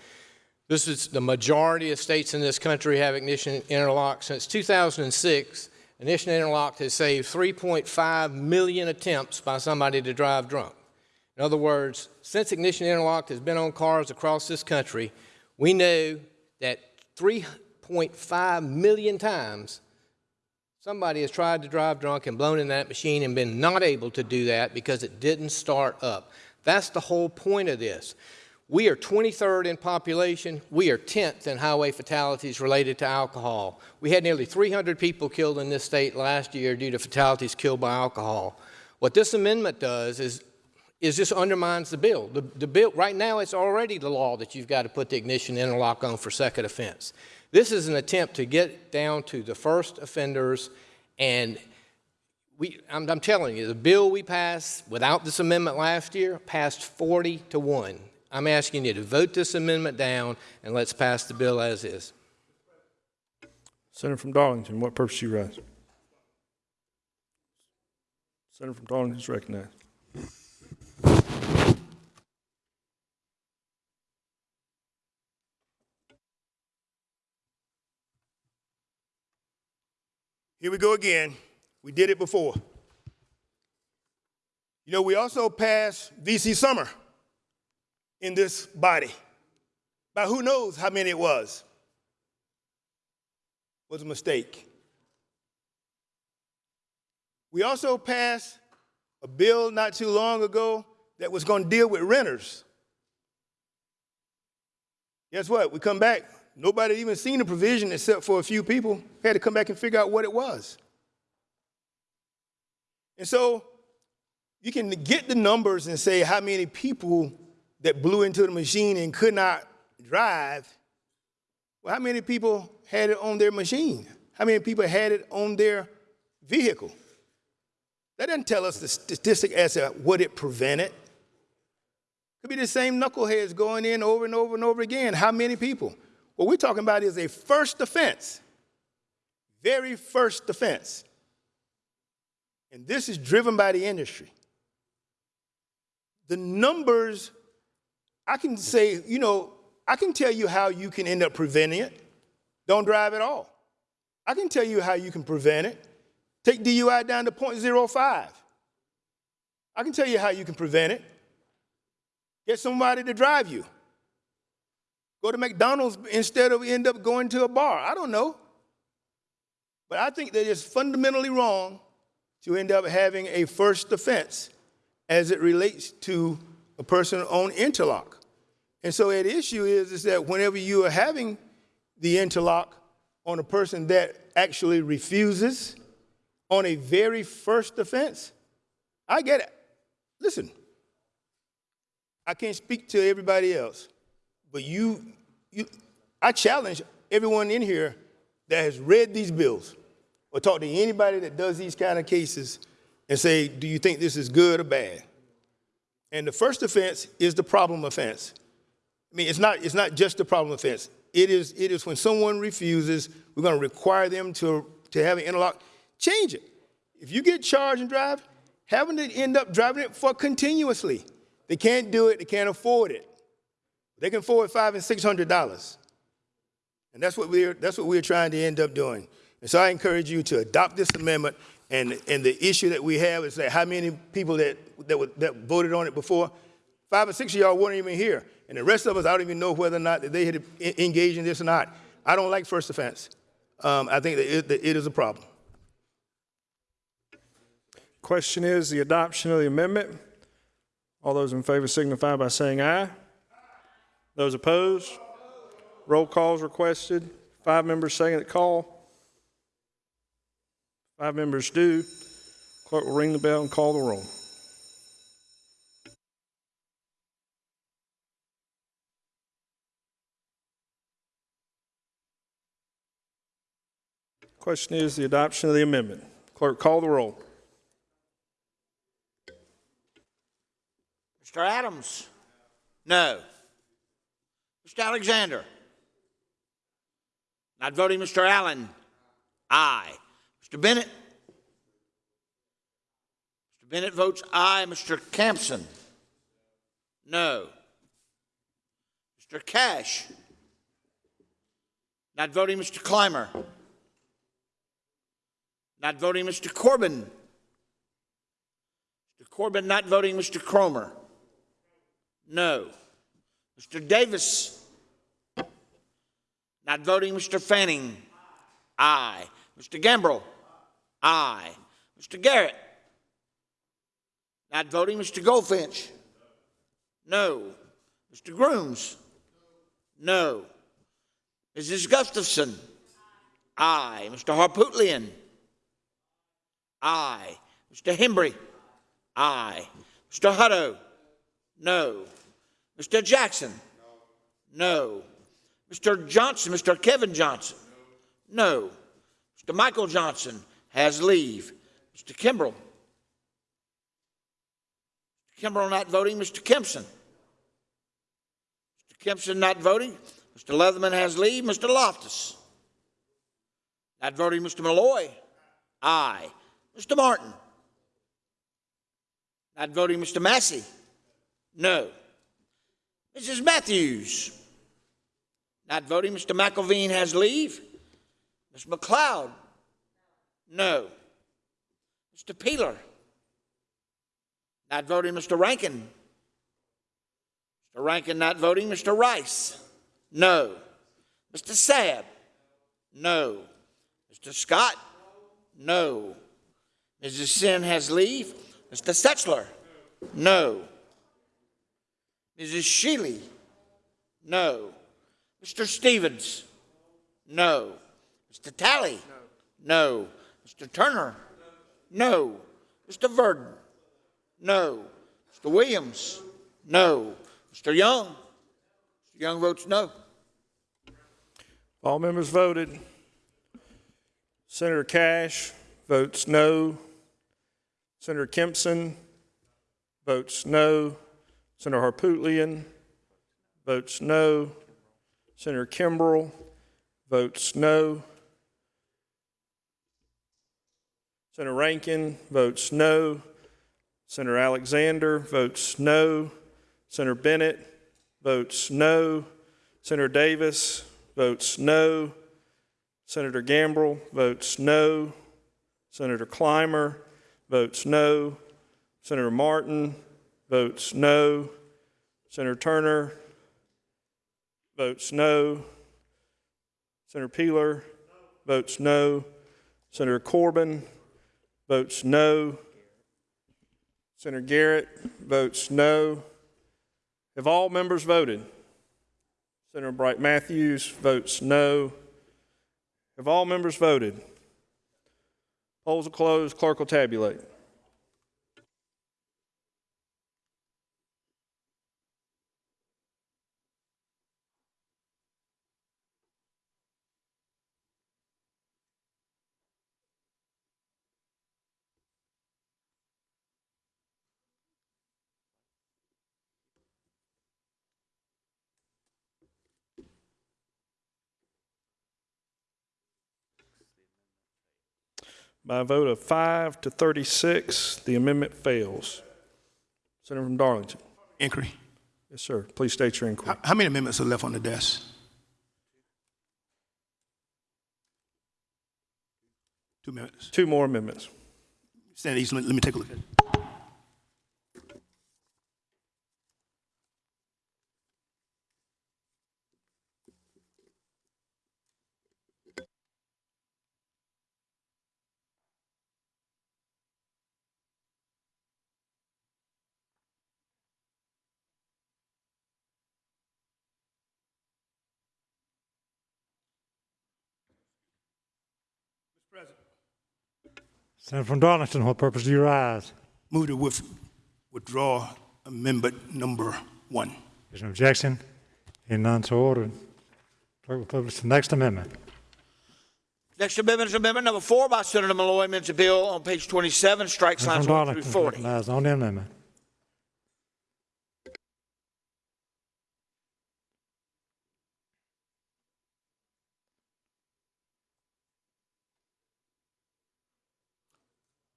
This is the majority of states in this country have ignition interlock. Since 2006, ignition interlock has saved 3.5 million attempts by somebody to drive drunk. In other words, since ignition interlock has been on cars across this country, we know that 3.5 million times Somebody has tried to drive drunk and blown in that machine and been not able to do that because it didn't start up. That's the whole point of this. We are 23rd in population. We are 10th in highway fatalities related to alcohol. We had nearly 300 people killed in this state last year due to fatalities killed by alcohol. What this amendment does is, is just undermines the bill. The, the bill. Right now, it's already the law that you've got to put the ignition interlock on for second offense. This is an attempt to get down to the first offenders, and we, I'm, I'm telling you, the bill we passed without this amendment last year passed 40 to 1. I'm asking you to vote this amendment down, and let's pass the bill as is. Senator from Darlington, what purpose do you rise? Senator from Darlington is recognized. Here we go again. We did it before. You know, we also passed VC Summer in this body. By who knows how many it was. Was a mistake. We also passed a bill not too long ago that was going to deal with renters. Guess what? We come back, nobody even seen the provision except for a few people. They Had to come back and figure out what it was. And so you can get the numbers and say how many people that blew into the machine and could not drive. Well, how many people had it on their machine? How many people had it on their vehicle? That doesn't tell us the statistic as to what it prevented. Could be the same knuckleheads going in over and over and over again. How many people? What we're talking about is a first offense, very first offense. And this is driven by the industry. The numbers, I can say, you know, I can tell you how you can end up preventing it. Don't drive at all. I can tell you how you can prevent it. Take DUI down to 0.05. I can tell you how you can prevent it. Get somebody to drive you. Go to McDonald's instead of end up going to a bar. I don't know. But I think that it's fundamentally wrong to end up having a first offense as it relates to a person on interlock. And so the issue is, is that whenever you are having the interlock on a person that actually refuses on a very first offense, I get it. Listen, I can't speak to everybody else, but you, you, I challenge everyone in here that has read these bills or talked to anybody that does these kind of cases and say, do you think this is good or bad? And the first offense is the problem offense. I mean, it's not, it's not just the problem offense. It is, it is when someone refuses, we're going to require them to, to have an interlock. Change it. If you get charged and drive, having to end up driving it for continuously. They can't do it, they can't afford it. They can afford five and six hundred dollars. And that's what we're that's what we're trying to end up doing. And so I encourage you to adopt this amendment. And, and the issue that we have is that how many people that, that, were- that voted on it before? Five or six of y'all weren't even here. And the rest of us, I don't even know whether or not that they had engaged in this or not. I don't like first offense. Um, I think that it, that it is a problem. Question is the adoption of the amendment. All those in favor signify by saying aye. Those opposed? Roll calls requested. Five members second the call. Five members do. Clerk will ring the bell and call the roll. Question is the adoption of the amendment. Clerk, call the roll. Mr. Adams? No. Mr. Alexander? Not voting, Mr. Allen? Aye. Mr. Bennett? Mr. Bennett votes aye. Mr. Campsen? No. Mr. Cash? Not voting, Mr. Climer? Not voting, Mr. Corbin? Mr. Corbin not voting, Mr. Cromer? No. Mr. Davis? Not voting, Mr. Fanning? Aye. Mr. Gambrell? Aye. Mr. Garrett? Not voting, Mr. Goldfinch? No. Mr. Grooms? No. Mrs. Gustafson? Aye. Mr. Harpootlian? Aye. Mr. Hembree? Aye. Mr. Hutto? No. Mr. Jackson? No. Mr. Johnson, Mr. Kevin Johnson? No. Mr. Michael Johnson has leave. Mr. Kimbrell? Mr. Kimbrell not voting. Mr. Kimpson? Mr. Kimpson not voting. Mr. Leatherman has leave. Mr. Loftis? Not voting. Mr. Malloy? Aye. Mr. Martin? Not voting. Mr. Massey? No. Mrs. Matthews? Not voting. Mr. McElveen has leave. Ms. McLeod? No. Mr. Peeler? Not voting. Mr. Rankin? Mr. Rankin not voting. Mr. Rice? No. Mr. Sabb? No. Mr. Scott? No. Mrs. Senn has leave. Mr. Setzler? No. Mrs. Shealy? No. Mr. Stephens? No. Mr. Talley? No. Mr. Turner? No. Mr. Verdin? No. Mr. Williams? No. Mr. Young? Mr. Young votes no. All members voted. Senator Cash votes no. Senator Kimpson votes no. Senator Harpootlian votes no. Senator Kimbrell votes no. Senator Rankin votes no. Senator Alexander votes no. Senator Bennett votes no. Senator Davis votes no. Senator Gambrell votes no. Senator Climer votes no. Senator Martin votes no. Senator Turner votes no. Senator Peeler votes no. Senator Corbin votes no. Senator Garrett votes no. Have all members voted? Senator Bright Matthews votes no. Have all members voted? Polls are closed. Clerk will tabulate. By a vote of five to 36, the amendment fails. Senator from Darlington. Inquiry. Yes, sir. Please state your inquiry. How, how many amendments are left on the desk? Two minutes. Two more amendments. Stand easy, let let me take a look at it. Senator from Darlington, what purpose do you rise? Move to with, withdraw amendment number one. Is there an objection? Hearing none, so ordered. Clerk will publish the next amendment. Next amendment is amendment number four by Senator Malloy, amends a bill on page 27, strikes Senator lines from 1 through 40. recognized on the amendment.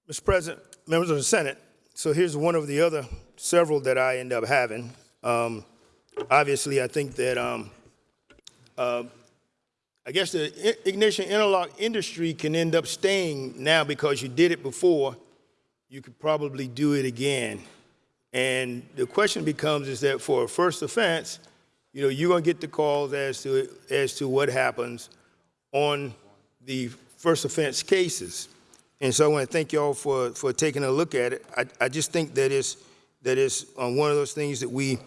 Mr. President, members of the Senate, so here's one of the other several that I end up having. Um, obviously, I think that um, uh, I guess the ignition interlock industry can end up staying now because you did it before. You could probably do it again. And the question becomes is that for a first offense, you know, you're going to get the calls as to as to what happens on the first offense cases. And so I want to thank y'all for, for taking a look at it. I, I just think that it's, that it's um, one of those things that we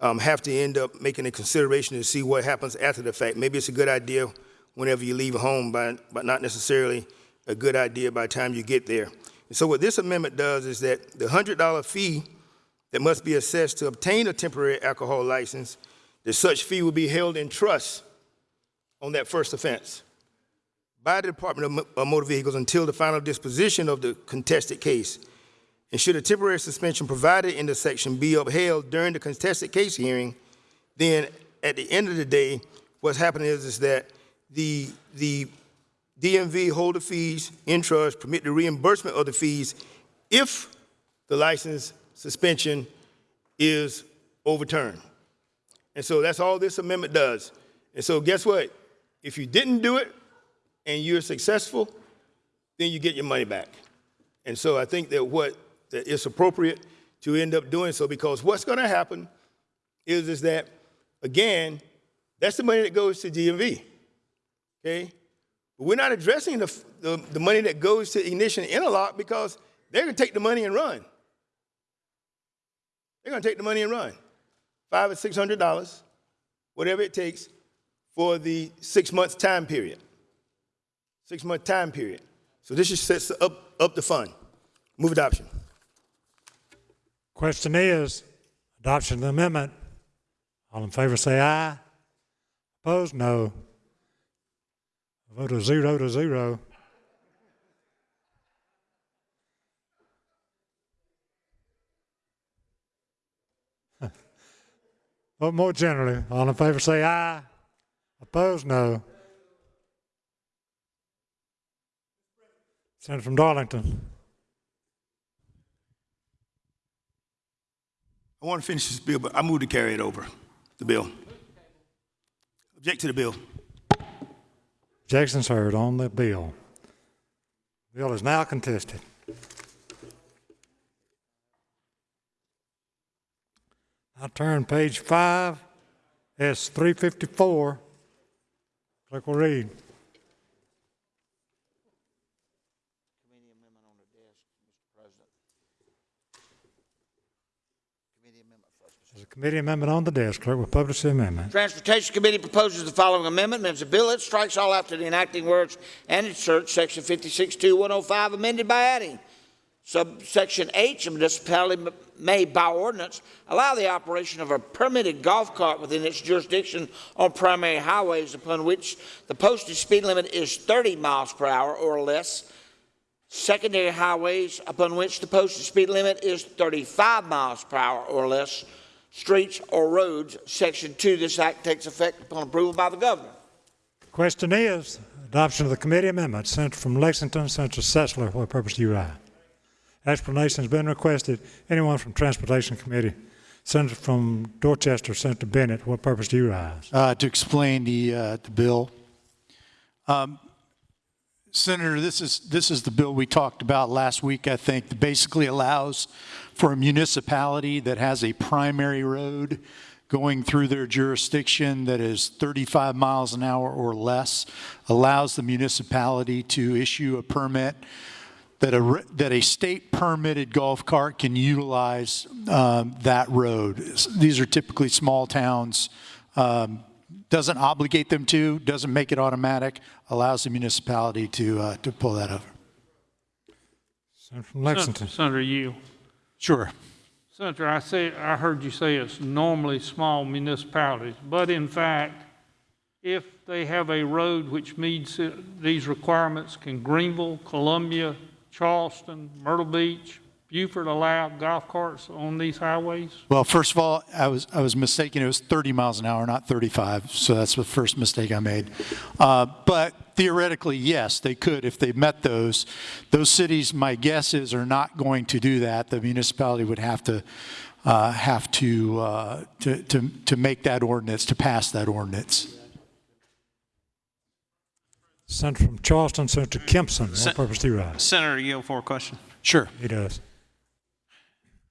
um, have to end up making a consideration to see what happens after the fact. Maybe it's a good idea whenever you leave home, but, but not necessarily a good idea by the time you get there. And so what this amendment does is that the $100 fee that must be assessed to obtain a temporary alcohol license, that such fee will be held in trust on that first offense by the Department of uh, Motor Vehicles until the final disposition of the contested case. And should a temporary suspension provided in the section be upheld during the contested case hearing, then at the end of the day, what's happening is, is that the, the DMV hold the fees in trust, permit the reimbursement of the fees if the license suspension is overturned. And so that's all this amendment does. And so guess what? If you didn't do it, and you're successful, then you get your money back. And so I think that what that it's appropriate to end up doing so because what's going to happen is is that again, that's the money that goes to DMV. Okay, but we're not addressing the, the the money that goes to Ignition Interlock because they're going to take the money and run. They're going to take the money and run, five or six hundred dollars, whatever it takes, for the six months time period six month time period. So this just sets up, up the fund. Move adoption. Question is, adoption of the amendment. All in favor say aye. Opposed, no. Vote of zero to zero. Vote more generally. All in favor say aye. Opposed, no. Senator from Darlington. I want to finish this bill, but I move to carry it over, the bill. Object to the bill. Objections heard on the bill. Bill is now contested. I turn page five, S three fifty-four. Clerk will read. Committee amendment on the desk, Mr. President. There's a committee amendment on the desk. Clerk will publish the amendment. Transportation Committee proposes the following amendment. Amendments a bill that strikes all after the enacting words and inserts section 562105 amended by adding subsection H, a municipality may by ordinance allow the operation of a permitted golf cart within its jurisdiction on primary highways upon which the posted speed limit is 30 miles per hour or less, secondary highways upon which the posted speed limit is 35 miles per hour or less, streets or roads. Section 2, this act takes effect upon approval by the governor. Question is, adoption of the committee amendment. sent from Lexington, Senator Setzler, what purpose do you rise? Explanation has been requested. Anyone from Transportation Committee? Senator from Dorchester, Senator Bennett, what purpose do you rise? uh, to explain the, uh, the bill. Um, Senator, this is, this is the bill we talked about last week, I think, that basically allows for a municipality that has a primary road going through their jurisdiction that is 35 miles an hour or less, allows the municipality to issue a permit that a, that a state permitted golf cart can utilize um, that road. These are typically small towns. Um, doesn't obligate them to, doesn't make it automatic, allows the municipality to, uh, to pull that over. Senator from Lexington. Senator Yield. Sure. Senator, I say, I heard you say it's normally small municipalities, but in fact, if they have a road which meets these requirements, can Greenville, Columbia, Charleston, Myrtle Beach, Beaufort allow golf carts on these highways? Well, first of all, I was, I was mistaken. It was 30 miles an hour, not 35. So that's the first mistake I made. Uh, but theoretically, yes, they could if they met those. Those cities, my guess is, are not going to do that. The municipality would have to, uh, have to, uh, to, to, to make that ordinance, to pass that ordinance. Senator from Charleston, Senator Kimpson, what Sen- purpose do you rise? Senator, yield for a question. Sure. He does.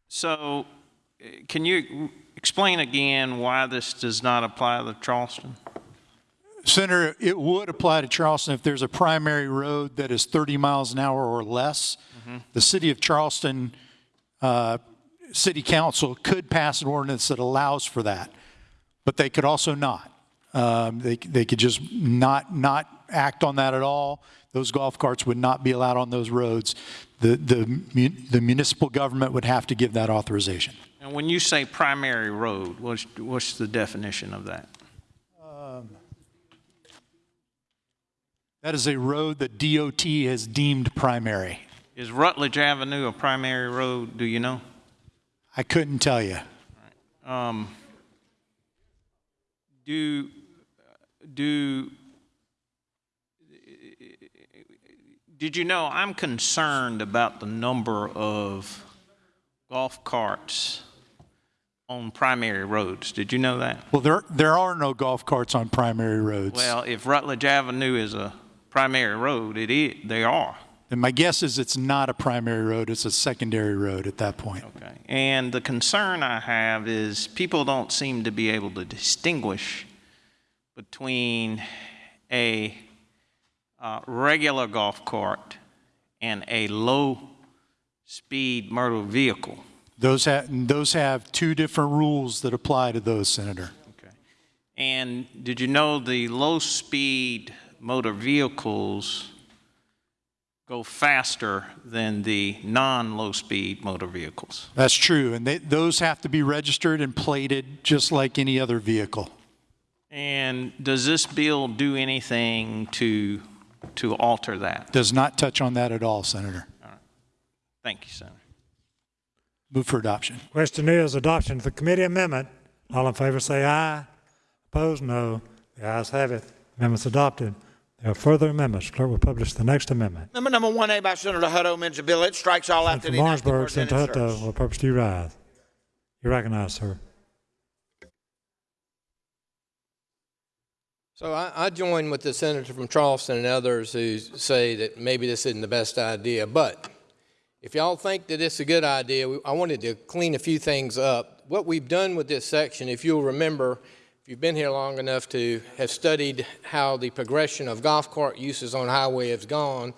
So, uh, can you explain again why this does not apply to Charleston? Senator, it would apply to Charleston if there's a primary road that is 30 miles an hour or less. The city of Charleston, uh, city council could pass an ordinance that allows for that, but they could also not. Um, they, they could just not, not act on that at all. Those golf carts would not be allowed on those roads. The, the, the municipal government would have to give that authorization. And when you say primary road, what's, what's the definition of that? That is a road that DOT has deemed primary. Is Rutledge Avenue a primary road, do you know? I couldn't tell you. Um, do, do, did you know, I'm concerned about the number of golf carts on primary roads. Did you know that? Well, there, there are no golf carts on primary roads. Well, if Rutledge Avenue is a primary road, it is, they are. And my guess is it's not a primary road, it's a secondary road at that point. Okay. And the concern I have is people don't seem to be able to distinguish between a uh, regular golf cart and a low-speed motor vehicle. Those have, those have two different rules that apply to those, Senator. Okay. And did you know the low-speed motor vehicles go faster than the non-low-speed motor vehicles? That's true, and they, those have to be registered and plated just like any other vehicle. And does this bill do anything to, to alter that? Does not touch on that at all, Senator. Thank you, Senator. Move for adoption. Question is adoption of the committee amendment. All in favor say aye. Opposed, no. The ayes have it. Amendment's adopted. There are further amendments. Clerk will publish the next amendment. Amendment number 1A by Senator Hutto amends a bill. It strikes all after the enacting Martinsburg, words Senator. Hutto, what purpose do you rise? You recognize, sir. So I, I join with the senator from Charleston and others who say that maybe this isn't the best idea. But if y'all think that it's a good idea, we- I wanted to clean a few things up. What we've done with this section, if you'll remember, if you've been here long enough to have studied how the progression of golf cart uses on highway has gone,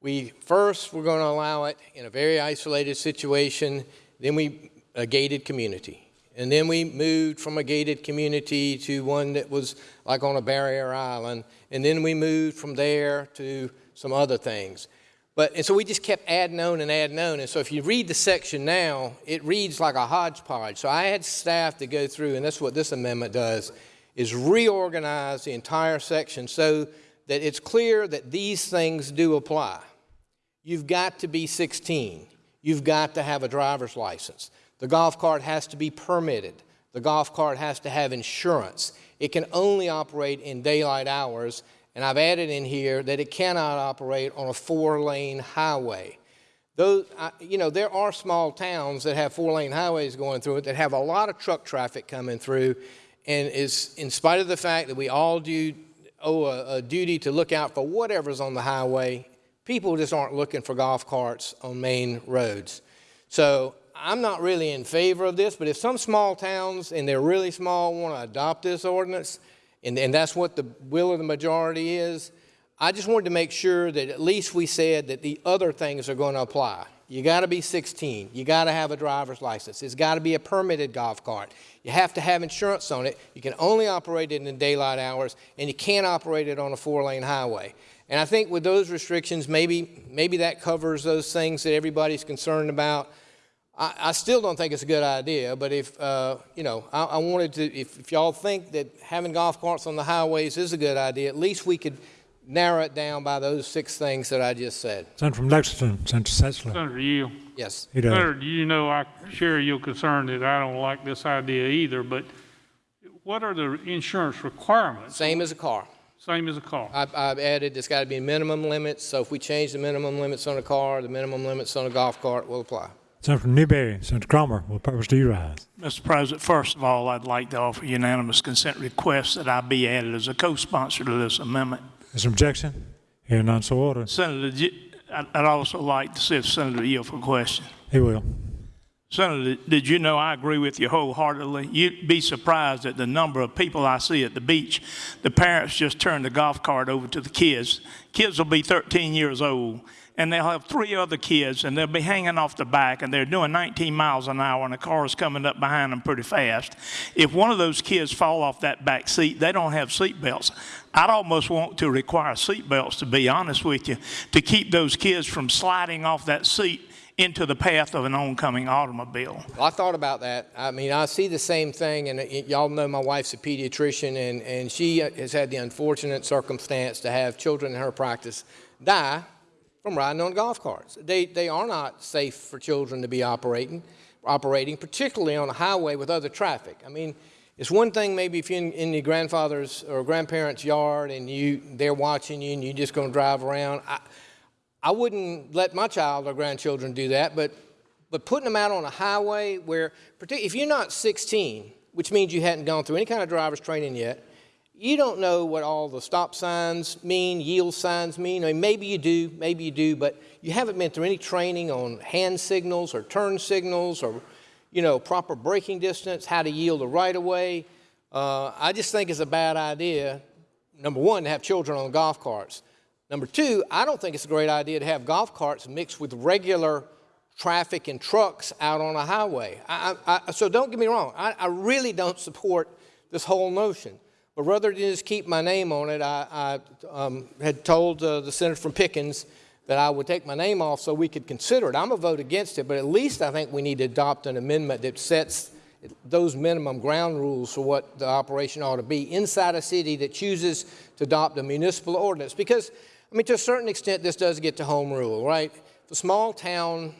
we first we're going to allow it in a very isolated situation. Then we a gated community. And then we moved from a gated community to one that was like on a barrier island. And then we moved from there to some other things. But, and so we just kept adding on and adding on. And so if you read the section now, it reads like a hodgepodge. So I had staff to go through, and that's what this amendment does, is reorganize the entire section so that it's clear that these things do apply. You've got to be 16. You've got to have a driver's license. The golf cart has to be permitted. The golf cart has to have insurance. It can only operate in daylight hours, and I've added in here that it cannot operate on a four-lane highway. Those, you know, there are small towns that have four-lane highways going through it that have a lot of truck traffic coming through, and is in spite of the fact that we all do owe a, a duty to look out for whatever's on the highway, people just aren't looking for golf carts on main roads. So I'm not really in favor of this, but if some small towns, and they're really small, want to adopt this ordinance, and, and that's what the will of the majority is, I just wanted to make sure that at least we said that the other things are going to apply. You got to be 16. You got to have a driver's license. It's got to be a permitted golf cart. You have to have insurance on it. You can only operate it in daylight hours, and you can't operate it on a four-lane highway. And I think with those restrictions, maybe, maybe that covers those things that everybody's concerned about. I, I still don't think it's a good idea, but if, uh, you know, I, I wanted to, if, if y'all think that having golf carts on the highways is a good idea, at least we could narrow it down by those six things that I just said. Senator from Lexington, Senator Setzler. Senator Yield. Yes. He does. Senator, you know I share your concern that I don't like this idea either, but what are the insurance requirements? Same as a car. Same as a car. I've, I've added, there's got to be minimum limits, so if we change the minimum limits on a car, the minimum limits on a golf cart will apply. Senator Newberry, Senator Cromer, what purpose do you rise? Mr. President, first of all, I'd like to offer unanimous consent request that I be added as a co-sponsor to this amendment. Is there objection? Hearing none, so ordered. Senator, I'd also like to see if Senator yield for a question. He will. Senator, did you know I agree with you wholeheartedly? You'd be surprised at the number of people I see at the beach. The parents just turn the golf cart over to the kids. Kids will be 13 years old, and they'll have three other kids, and they'll be hanging off the back, and they're doing 19 miles an hour, and the car is coming up behind them pretty fast. If one of those kids fall off that back seat, they don't have seat belts. I'd almost want to require seat belts, to be honest with you, to keep those kids from sliding off that seat into the path of an oncoming automobile. Well, I thought about that. I mean, I see the same thing, and y'all know my wife's a pediatrician, and, and she has had the unfortunate circumstance to have children in her practice die from riding on golf carts. They, they are not safe for children to be operating, operating, particularly on a highway with other traffic. I mean, it's one thing maybe if you're in, your grandfather's or grandparents' yard and you, they're watching you and you're just going to drive around. I, I wouldn't let my child or grandchildren do that, but, but putting them out on a highway where, if you're not 16, which means you hadn't gone through any kind of driver's training yet, you don't know what all the stop signs mean, yield signs mean. I mean, maybe you do, maybe you do, but you haven't been through any training on hand signals or turn signals or, you know, proper braking distance, how to yield a right of way. Uh, I just think it's a bad idea, number one, to have children on golf carts. Number two, I don't think it's a great idea to have golf carts mixed with regular traffic and trucks out on a highway. I, I, so don't get me wrong, I, I really don't support this whole notion. But rather than just keep my name on it, I, I um, had told uh, the senator from Pickens that I would take my name off so we could consider it. I'm going to vote against it, but at least I think we need to adopt an amendment that sets those minimum ground rules for what the operation ought to be inside a city that chooses to adopt a municipal ordinance. Because, I mean, to a certain extent, this does get to home rule, right? If a small town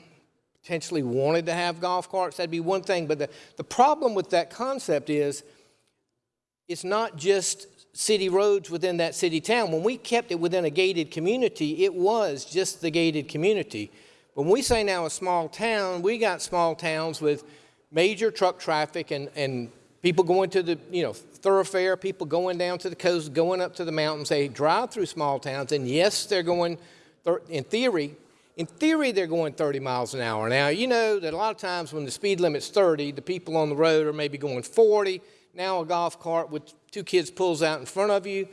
potentially wanted to have golf carts, that'd be one thing. But the, the problem with that concept is it's not just city roads within that city town. When we kept it within a gated community, it was just the gated community. When we say now a small town, we got small towns with major truck traffic and, and people going to the, you know, thoroughfare, people going down to the coast, going up to the mountains. They drive through small towns, and yes, they're going, in theory, in theory, they're going 30 miles an hour. Now, you know that a lot of times when the speed limit's 30, the people on the road are maybe going 40. Now a golf cart with two kids pulls out in front of you.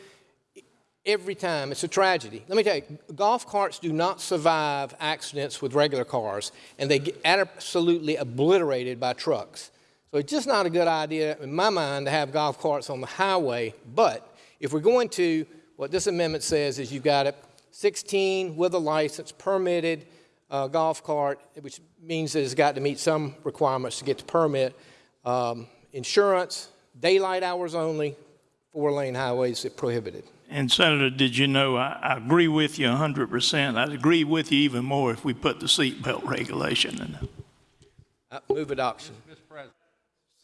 every time. It's a tragedy. Let me tell you, golf carts do not survive accidents with regular cars, and they get absolutely obliterated by trucks. So it's just not a good idea, in my mind, to have golf carts on the highway. But if we're going to, what this amendment says is you've got a 16 with a license, permitted uh, golf cart, which means that it's got to meet some requirements to get the permit. Um, insurance, daylight hours only, four-lane highways are prohibited. And Senator, did you know, I, I agree with you 100%. I'd agree with you even more if we put the seatbelt regulation in there. Uh, Move adoption.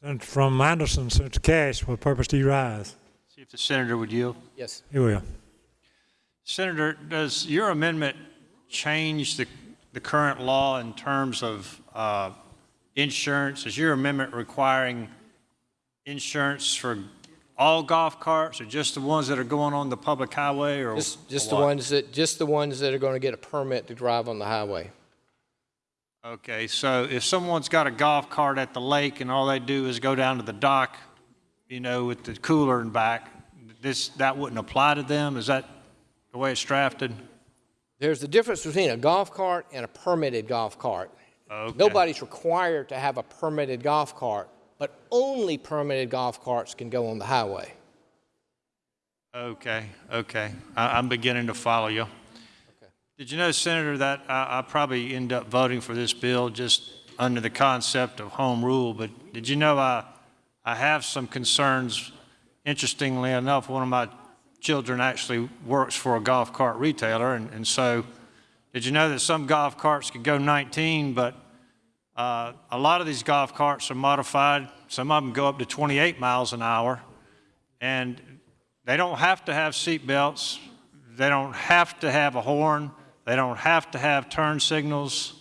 Senator from Anderson, Senator Cash, what purpose do you rise? See if the senator would yield. Yes. He will. Senator, does your amendment change the, the current law in terms of uh, insurance? Is your amendment requiring insurance for all golf carts or just the ones that are going on the public highway or? Just, just the ones that, just the ones that are going to get a permit to drive on the highway. Okay, so if someone's got a golf cart at the lake and all they do is go down to the dock, you know, with the cooler and back, this, that wouldn't apply to them? Is that the way it's drafted? There's a difference between a golf cart and a permitted golf cart. Okay. Nobody's required to have a permitted golf cart, but only permitted golf carts can go on the highway. Okay, okay. I, I'm beginning to follow you. Did you know, Senator, that I, I probably end up voting for this bill just under the concept of home rule, but did you know I, I have some concerns? Interestingly enough, one of my children actually works for a golf cart retailer, and, and so did you know that some golf carts can go 19, but uh, a lot of these golf carts are modified. Some of them go up to 28 miles an hour, and they don't have to have seat belts. They don't have to have a horn. They don't have to have turn signals.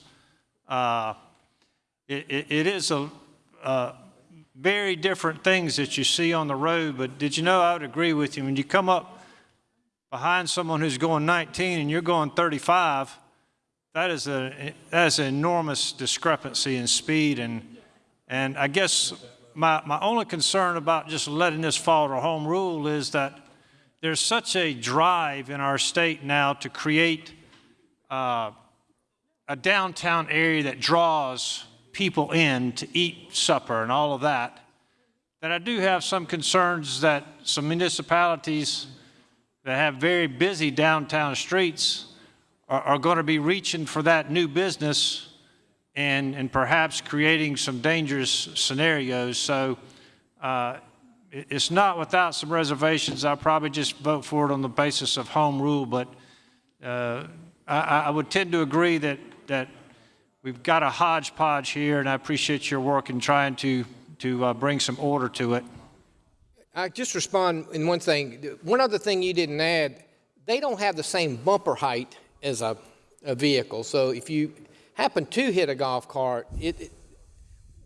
Uh, it, it, it is a uh, very different things that you see on the road. But did you know I would agree with you when you come up behind someone who's going 19 and you're going 35. That is a that is an enormous discrepancy in speed and and I guess my my only concern about just letting this fall to home rule is that there's such a drive in our state now to create uh, a downtown area that draws people in to eat supper and all of that, that I do have some concerns that some municipalities that have very busy downtown streets are, are going to be reaching for that new business and, and perhaps creating some dangerous scenarios. So uh, it's not without some reservations. I'll probably just vote for it on the basis of home rule, but uh, I, I would tend to agree that, that we've got a hodgepodge here, and I appreciate your work in trying to, to uh, bring some order to it. I just respond in one thing. One other thing you didn't add, they don't have the same bumper height as a, a vehicle. So if you happen to hit a golf cart, it, it-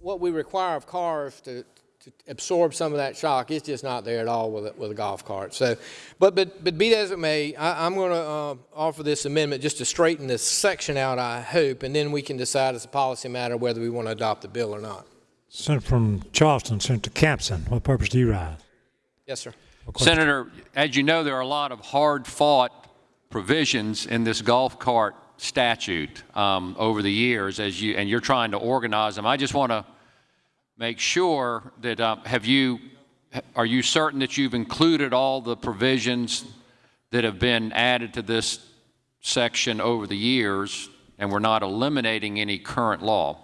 what we require of cars to, to absorb some of that shock It's just not there at all with a, with a golf cart. So, but but but be that as it may, I, I'm going to uh, offer this amendment just to straighten this section out. I hope, and then we can decide as a policy matter whether we want to adopt the bill or not. Senator from Charleston, Senator Campsen, what purpose do you rise? Yes, sir. Senator, as you know, there are a lot of hard-fought provisions in this golf cart statute um, over the years, as you and you're trying to organize them. I just want to make sure that um, have you are you certain that you've included all the provisions that have been added to this section over the years, and we're not eliminating any current law?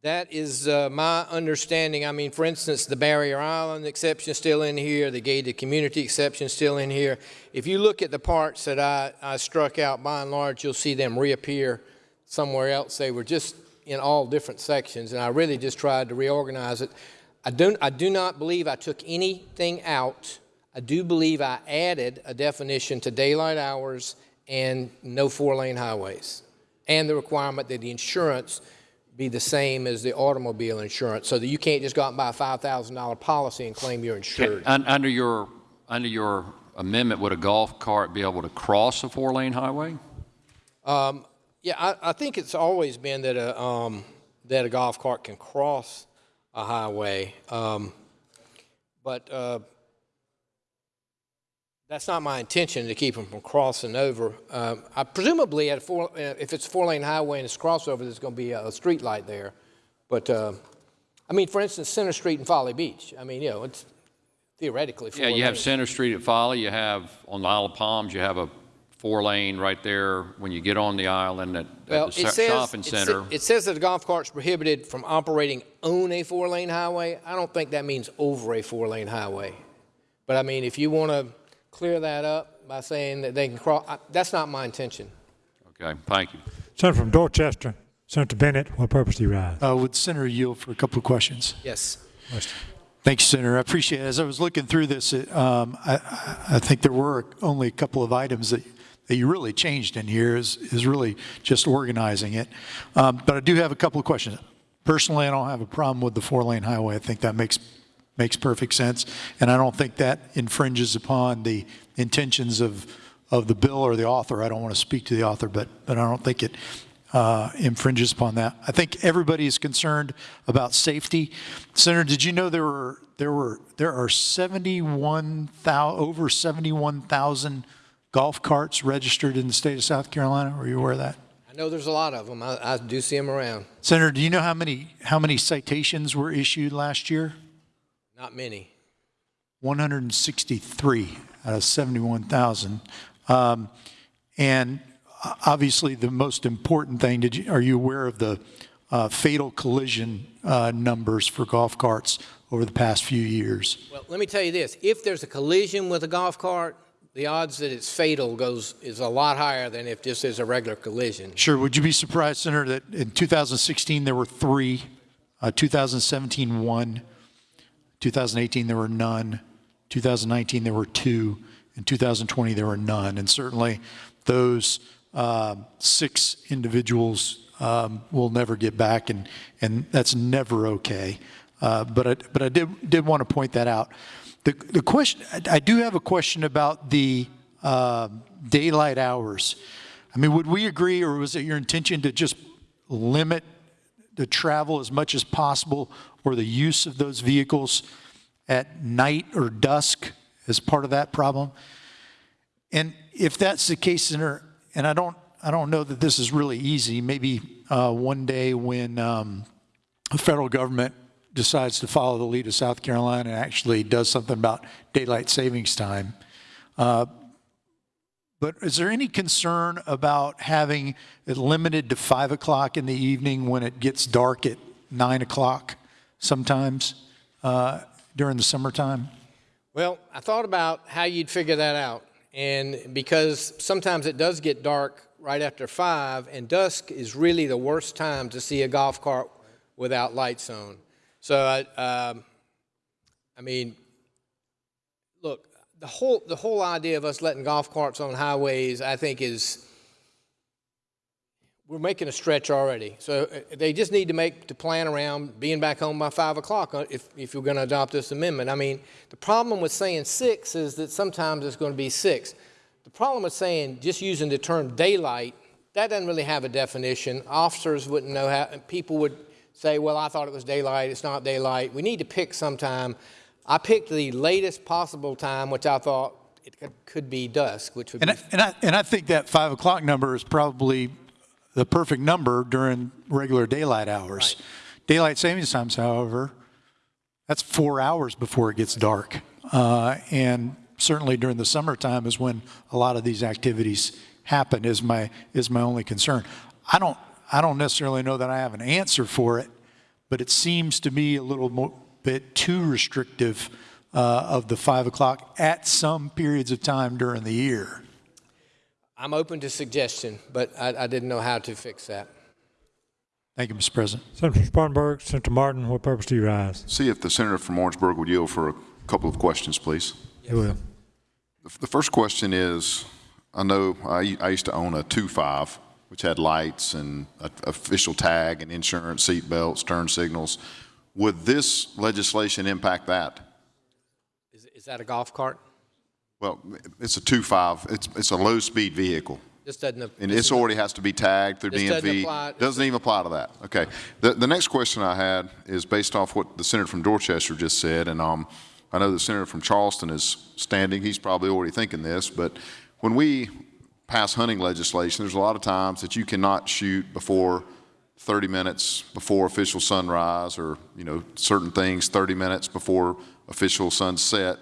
That is uh, my understanding. I mean, for instance, the Barrier Island exception still in here, the gated community exception still in here. If you look at the parts that I, I struck out, by and large, you'll see them reappear somewhere else. They were just in all different sections, and I really just tried to reorganize it. I, don't, I do not believe I took anything out. I do believe I added a definition to daylight hours and no four-lane highways, and the requirement that the insurance be the same as the automobile insurance, so that you can't just go out and buy a $5,000 policy and claim you're insured. Un- Under your, under your amendment, would a golf cart be able to cross a four-lane highway? Um, yeah, I, I think it's always been that a, um, that a golf cart can cross a highway. Um, but, uh, That's not my intention to keep them from crossing over. Um, I presumably at a four, uh, if it's a four-lane highway and it's crossover, there's going to be a, street light there. But, uh, I mean, for instance, Center Street and Folly Beach, I mean, you know, it's theoretically four Yeah, you have. Center Street at Folly, you have, on the Isle of Palms, you have a four-lane right there when you get on the island at, Well, at the it says, shopping it sa- center. it says that a golf cart's prohibited from operating on a four-lane highway. I don't think that means over a four-lane highway. But I mean, if you want to clear that up by saying that they can cross, I- that's not my intention. Okay, thank you. Senator from Dorchester, Senator Bennett, what purpose do you rise? Uh, Would Senator yield for a couple of questions? Yes. Thanks, Senator. I appreciate it. As I was looking through this, it, um, I, I- I think there were only a couple of items that, that you really changed in here is, is really just organizing it. Um, But I do have a couple of questions. Personally, I don't have a problem with the four-lane highway. I think that makes, makes perfect sense. And I don't think that infringes upon the intentions of, of the bill or the author. I don't want to speak to the author, but, but I don't think it uh, infringes upon that. I think everybody is concerned about safety. Senator, did you know there were there were there are 71,000 over 71,000 golf carts registered in the state of South Carolina? Were you aware of that? I know there's a lot of them. I, I do see them around. Senator, do you know how many how many citations were issued last year? Not many. 163 out of 71,000. Um, and obviously, the most important thing, did you, are you aware of the uh, fatal collision uh, numbers for golf carts over the past few years? Well, let me tell you this. If there's a collision with a golf cart, the odds that it's fatal goes, is a lot higher than if this is a regular collision. Sure. Would you be surprised, Senator, that in 2016 there were three, uh, 2017 one, 2018 there were none, 2019 there were two, in 2020 there were none, and certainly those uh, six individuals um, will never get back, and and that's never okay. Uh, but I, but I did did want to point that out. The the question I, do have a question about the uh, daylight hours. I mean, would we agree, or was it your intention to just limit the travel as much as possible or the use of those vehicles at night or dusk as part of that problem? And if that's the case, and I don't, I don't know that this is really easy, maybe uh, one day when um, the federal government decides to follow the lead of South Carolina and actually does something about daylight savings time. Uh, but is there any concern about having it limited to five o'clock in the evening when it gets dark at nine o'clock sometimes uh, during the summertime? Well, I thought about how you'd figure that out. And because sometimes it does get dark right after five, and dusk is really the worst time to see a golf cart without lights on. So, I, um, I mean, look, the whole the whole idea of us letting golf carts on highways, I think, is we're making a stretch already. So uh, they just need to make to plan around being back home by five o'clock uh, if if you're going to adopt this amendment. I mean, the problem with saying six is that sometimes it's going to be six. The problem with saying just using the term daylight, that doesn't really have a definition. Officers wouldn't know how. People would say, "Well, I thought it was daylight. It's not daylight." We need to pick some time. I picked the latest possible time, which I thought it could, be dusk, which would And be I, and I, and I think that five o'clock number is probably the perfect number during regular daylight hours. Daylight savings times, however, that's four hours before it gets dark. Uh, and certainly during the summertime is when a lot of these activities happen is my, is my only concern. I don't, I don't necessarily know that I have an answer for it, but it seems to me a little mo- bit too restrictive uh, of the five o'clock at some periods of time during the year. I'm open to suggestion, but I, I didn't know how to fix that. Thank you, Mr. President. Senator from Spartanburg, Senator Martin, what purpose do you rise? See if the senator from Orangeburg would yield for a couple of questions, please. He will. The- The first question is, I know I, I used to own a 2.5, which had lights and a official tag and insurance, seat belts, turn signals. Would this legislation impact that? Is, is that a golf cart? Well, it's a 2.5, it's, it's a low-speed vehicle. This doesn't. And this already has to be tagged through doesn't DMV. apply- Doesn't even apply to that. Okay. The, the next question I had is based off what the senator from Dorchester just said, and um, I know the senator from Charleston is standing, he's probably already thinking this, but when we pass hunting legislation, there's a lot of times that you cannot shoot before 30 minutes before official sunrise or, you know, certain things 30 minutes before official sunset.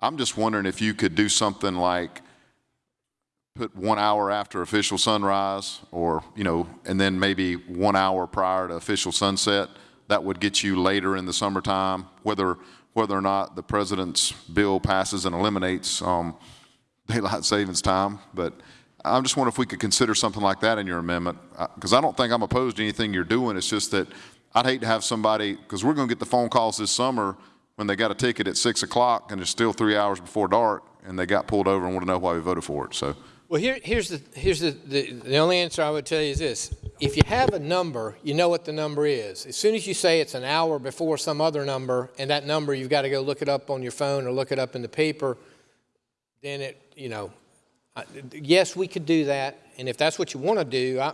I'm just wondering if you could do something like put one hour after official sunrise or, you know, and then maybe one hour prior to official sunset. That would get you later in the summertime, whether, whether or not the president's bill passes and eliminates um, daylight savings time. But I'm just wondering if we could consider something like that in your amendment, uh, because I don't think I'm opposed to anything you're doing. It's just that I'd hate to have somebody, because we're going to get the phone calls this summer when they got a ticket at 6 o'clock and it's still three hours before dark, and they got pulled over and want to know why we voted for it. So Well, here, here's the, here's the, the, the only answer I would tell you is this. If you have a number, you know what the number is. As soon as you say it's an hour before some other number, and that number, you've got to go look it up on your phone or look it up in the paper, then it, you know, I- yes, we could do that, and if that's what you want to do, I,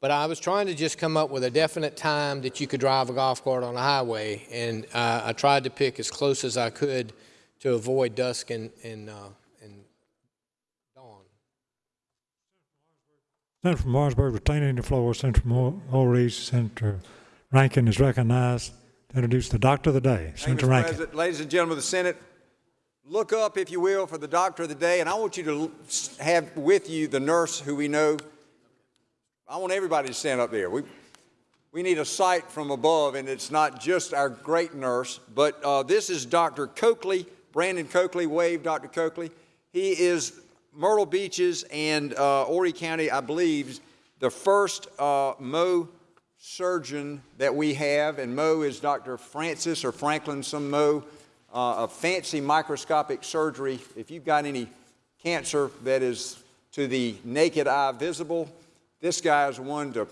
but I was trying to just come up with a definite time that you could drive a golf cart on a highway, and uh, I tried to pick as close as I could to avoid dusk and, and, uh, and dawn. Senator from Martinsburg retaining the floor. Senator from Orleans, Senator Rankin is recognized to introduce the doctor of the day. Senator Rankin. President. Ladies and gentlemen of the Senate, look up, if you will, for the doctor of the day, and I want you to have with you the nurse who we know. I want everybody to stand up there. We, we need a sight from above, and it's not just our great nurse, but uh, this is Dr. Coakley, Brandon Coakley. Wave, Dr. Coakley. He is Myrtle Beaches and uh, Horry County, I believe, the first uh, Mohs surgeon that we have, and Mohs is Dr. Francis or Franklin, some Mohs, uh, fancy microscopic surgery. If you've got any cancer that is to the naked eye visible, this guy is one to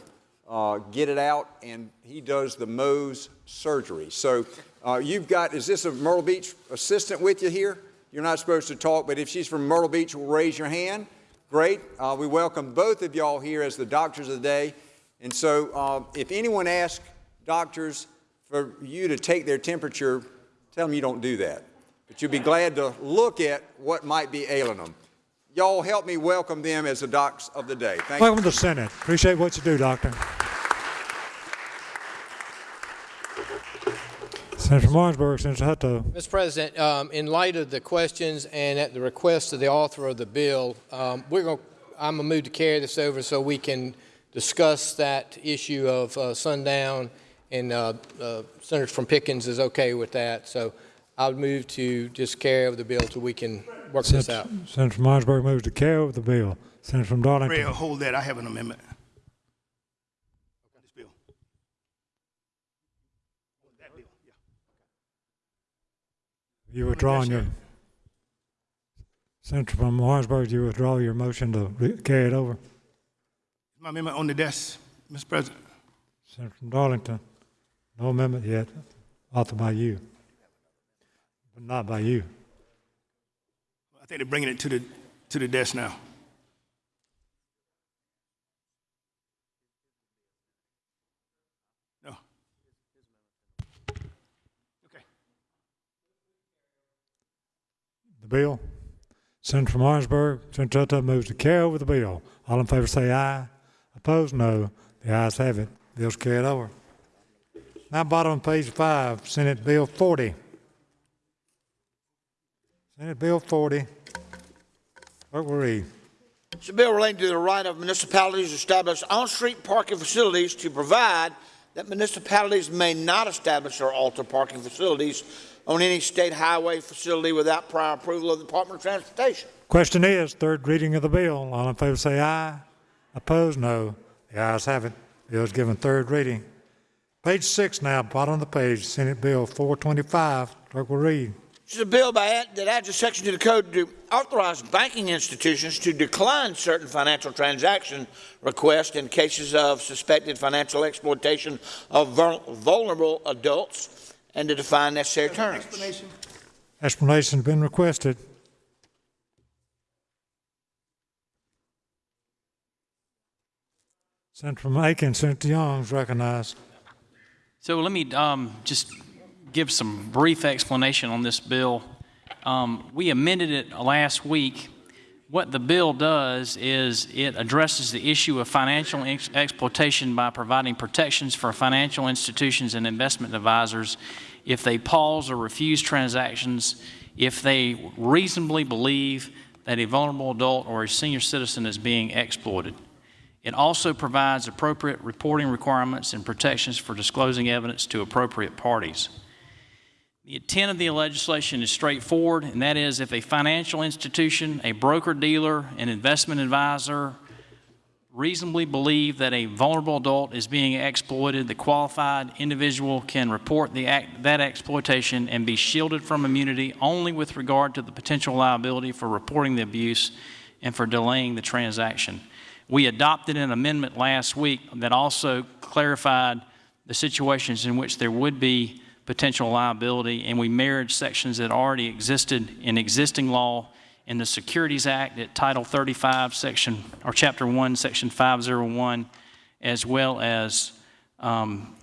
uh, get it out, and he does the Mohs surgery. So uh, you've got, is this a Myrtle Beach assistant with you here? You're not supposed to talk, but if she's from Myrtle Beach, will raise your hand. Great. Uh, we welcome both of y'all here as the doctors of the day. And so uh, if anyone asks doctors for you to take their temperature, tell them you don't do that. But you'll be glad to look at what might be ailing them. Y'all help me welcome them as the docs of the day. Thank you. Welcome to the Senate. Appreciate what you do, Doctor. Senator from Martinsburg, Senator Hutto. Mr. President, um, in light of the questions and at the request of the author of the bill, um, we're going, I'm going to move to carry this over so we can discuss that issue of uh, sundown, and uh, uh, Senator from Pickens is okay with that. So I would move to just carry over the bill till we can work this out. Senator from Martinsburg moves to carry over the bill. Senator from Darlington. Ray, hold that. I have an amendment. This bill. That bill, yeah. You withdrawing your, Senator from Martinsburg, you withdraw your motion to carry it over? My amendment on the desk, Mr. President. Senator from Darlington, no amendment yet, authored by you, but not by you. I think they're bringing it to the, to the desk now. No. Okay. The bill. Senator from Orangeburg, Senator Hutto moves to carry over the bill. All in favor say aye. Opposed, no. The ayes have it. Bill's carried over. Now bottom of page five, Senate Bill 40. Senate Bill 40. Clerk will read. It's a bill relating to the right of municipalities to establish on-street parking facilities to provide that municipalities may not establish or alter parking facilities on any state highway facility without prior approval of the Department of Transportation. Question is, third reading of the bill. All in favor say aye. Opposed, no. The ayes have it. Bill is given third reading. Page six now, bottom of the page, Senate Bill 425. Clerk will read. This is a bill by, that adds a section to the code to authorize banking institutions to decline certain financial transaction requests in cases of suspected financial exploitation of vulnerable adults and to define necessary terms. Explanation? Explanation's been requested. Senator from Aiken, Senator Young is recognized. So let me um, just give some brief explanation on this bill. Um, We amended it last week. What the bill does is it addresses the issue of financial ex- exploitation by providing protections for financial institutions and investment advisors if they pause or refuse transactions, if they reasonably believe that a vulnerable adult or a senior citizen is being exploited. It also provides appropriate reporting requirements and protections for disclosing evidence to appropriate parties. The intent of the legislation is straightforward, and that is if a financial institution, a broker dealer, an investment advisor reasonably believe that a vulnerable adult is being exploited, the qualified individual can report the act, that exploitation and be shielded from immunity only with regard to the potential liability for reporting the abuse and for delaying the transaction. We adopted an amendment last week that also clarified the situations in which there would be potential liability, and we married sections that already existed in existing law in the Securities Act at Title 35, Section, or Chapter 1, Section 501, as well as um,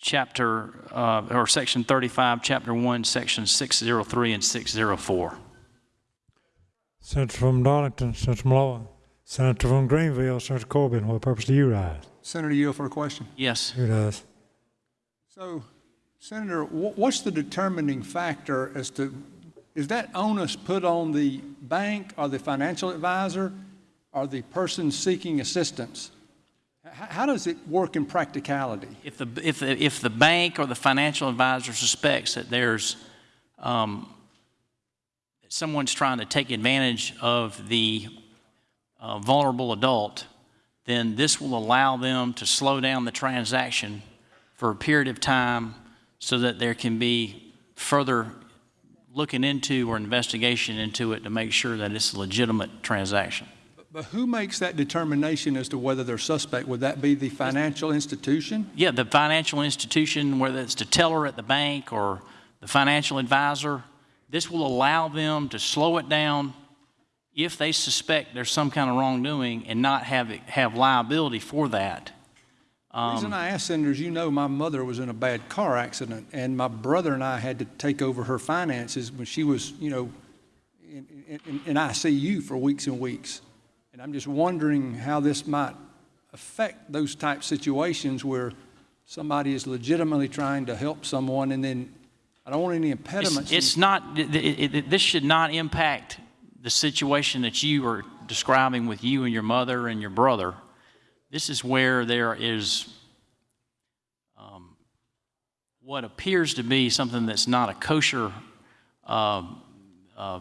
Chapter, uh, or Section 35, Chapter 1, Section 603 and 604. Senator from Darlington, Senator Malloy. Senator from Greenville, Senator Corbin, what purpose do you rise? Senator you for a question. Yes. Who does? So, Senator, what's the determining factor as to, is that onus put on the bank or the financial advisor or the person seeking assistance? How does it work in practicality? If the, if the, if the bank or the financial advisor suspects that there's, um, someone's trying to take advantage of the uh, vulnerable adult, then this will allow them to slow down the transaction for a period of time so that there can be further looking into or investigation into it to make sure that it's a legitimate transaction. But who makes that determination as to whether they're suspect? Would that be the financial institution? Yeah, the financial institution, whether it's the teller at the bank or the financial advisor, this will allow them to slow it down if they suspect there's some kind of wrongdoing and not have, it, have liability for that. The reason um, I ask, Senator, is you know my mother was in a bad car accident, and my brother and I had to take over her finances when she was, you know, in, in, in ICU for weeks and weeks. And I'm just wondering how this might affect those type situations where somebody is legitimately trying to help someone, and then I don't want any impediments. It's, it's not, it, it, this should not impact the situation that you are describing with you and your mother and your brother. This is where there is um, what appears to be something that's not a kosher uh, uh,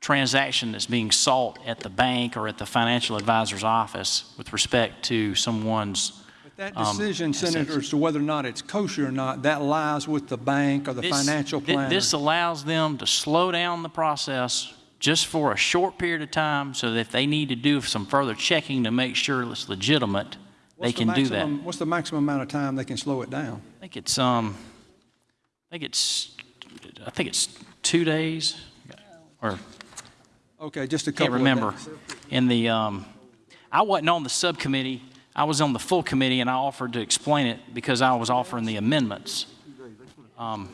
transaction that's being sought at the bank or at the financial advisor's office with respect to someone's. But that um, decision, assets. Senator, as to whether or not it's kosher or not, that lies with the bank or the This- financial planner. This allows them to slow down the process just for a short period of time so that if they need to do some further checking to make sure it's legitimate, they What's the can do that. What's the maximum amount of time they can slow it down? I think it's, um, I think it's, I think it's two days or Okay, just a couple. can't remember. In the, um, I wasn't on the subcommittee. I was on the full committee and I offered to explain it because I was offering the amendments. Um,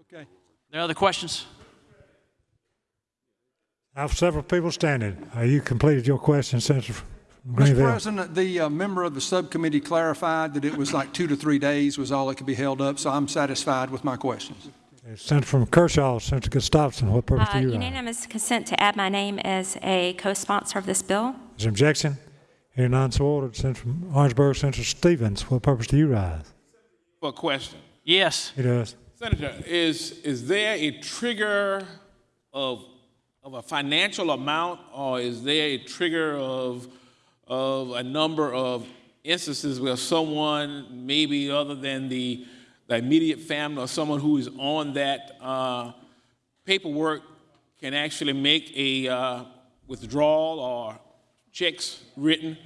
Okay. there other questions? I have several people standing. Uh, you completed your question, Senator from Mr. Greenville. President, the uh, member of the subcommittee clarified that it was like two to three days was all that could be held up, so I'm satisfied with my questions. Senator from Kershaw, Senator Gustafson, what purpose Uh, do you rise? Unanimous consent to add my name as a co-sponsor of this bill. Is there objection? Hearing none, so ordered. Senator from Orangeburg, Senator Stephens, what purpose do you rise? For a question. Yes. He does. Senator, is, is there a trigger of, of a financial amount or is there a trigger of, of a number of instances where someone, maybe other than the, the immediate family or someone who is on that uh, paperwork can actually make a uh, withdrawal or checks written?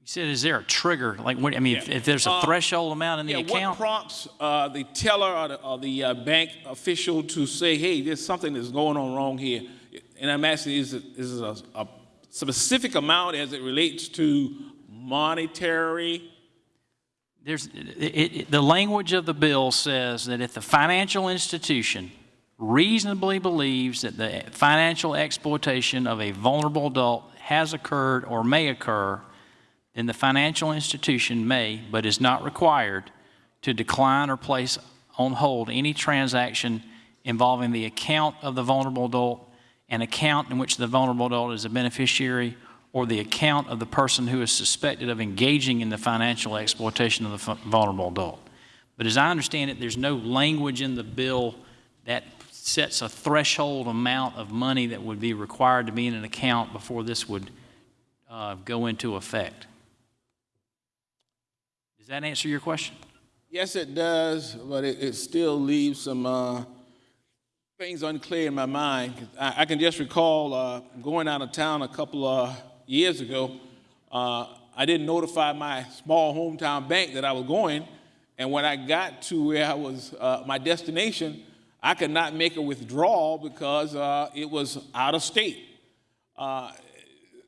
You said, is there a trigger? Like, what, I mean, if, if there's a Uh, threshold amount in the yeah, account? What prompts uh, the teller or the, or the uh, bank official to say, hey, there's something that's going on wrong here? And I'm asking, is it, is it a, a specific amount as it relates to monetary There's, it, it, the language of the bill says that if the financial institution reasonably believes that the financial exploitation of a vulnerable adult has occurred or may occur, then the financial institution may, but is not required, to decline or place on hold any transaction involving the account of the vulnerable adult, an account in which the vulnerable adult is a beneficiary, or the account of the person who is suspected of engaging in the financial exploitation of the vulnerable adult. But as I understand it, there's no language in the bill that sets a threshold amount of money that would be required to be in an account before this would uh, go into effect. That answer your question? Yes, it does, but it, it still leaves some uh, things unclear in my mind. I, I can just recall uh, going out of town a couple of years ago. Uh, I didn't notify my small hometown bank that I was going, and when I got to where I was, uh, my destination, I could not make a withdrawal because uh, it was out of state. Uh,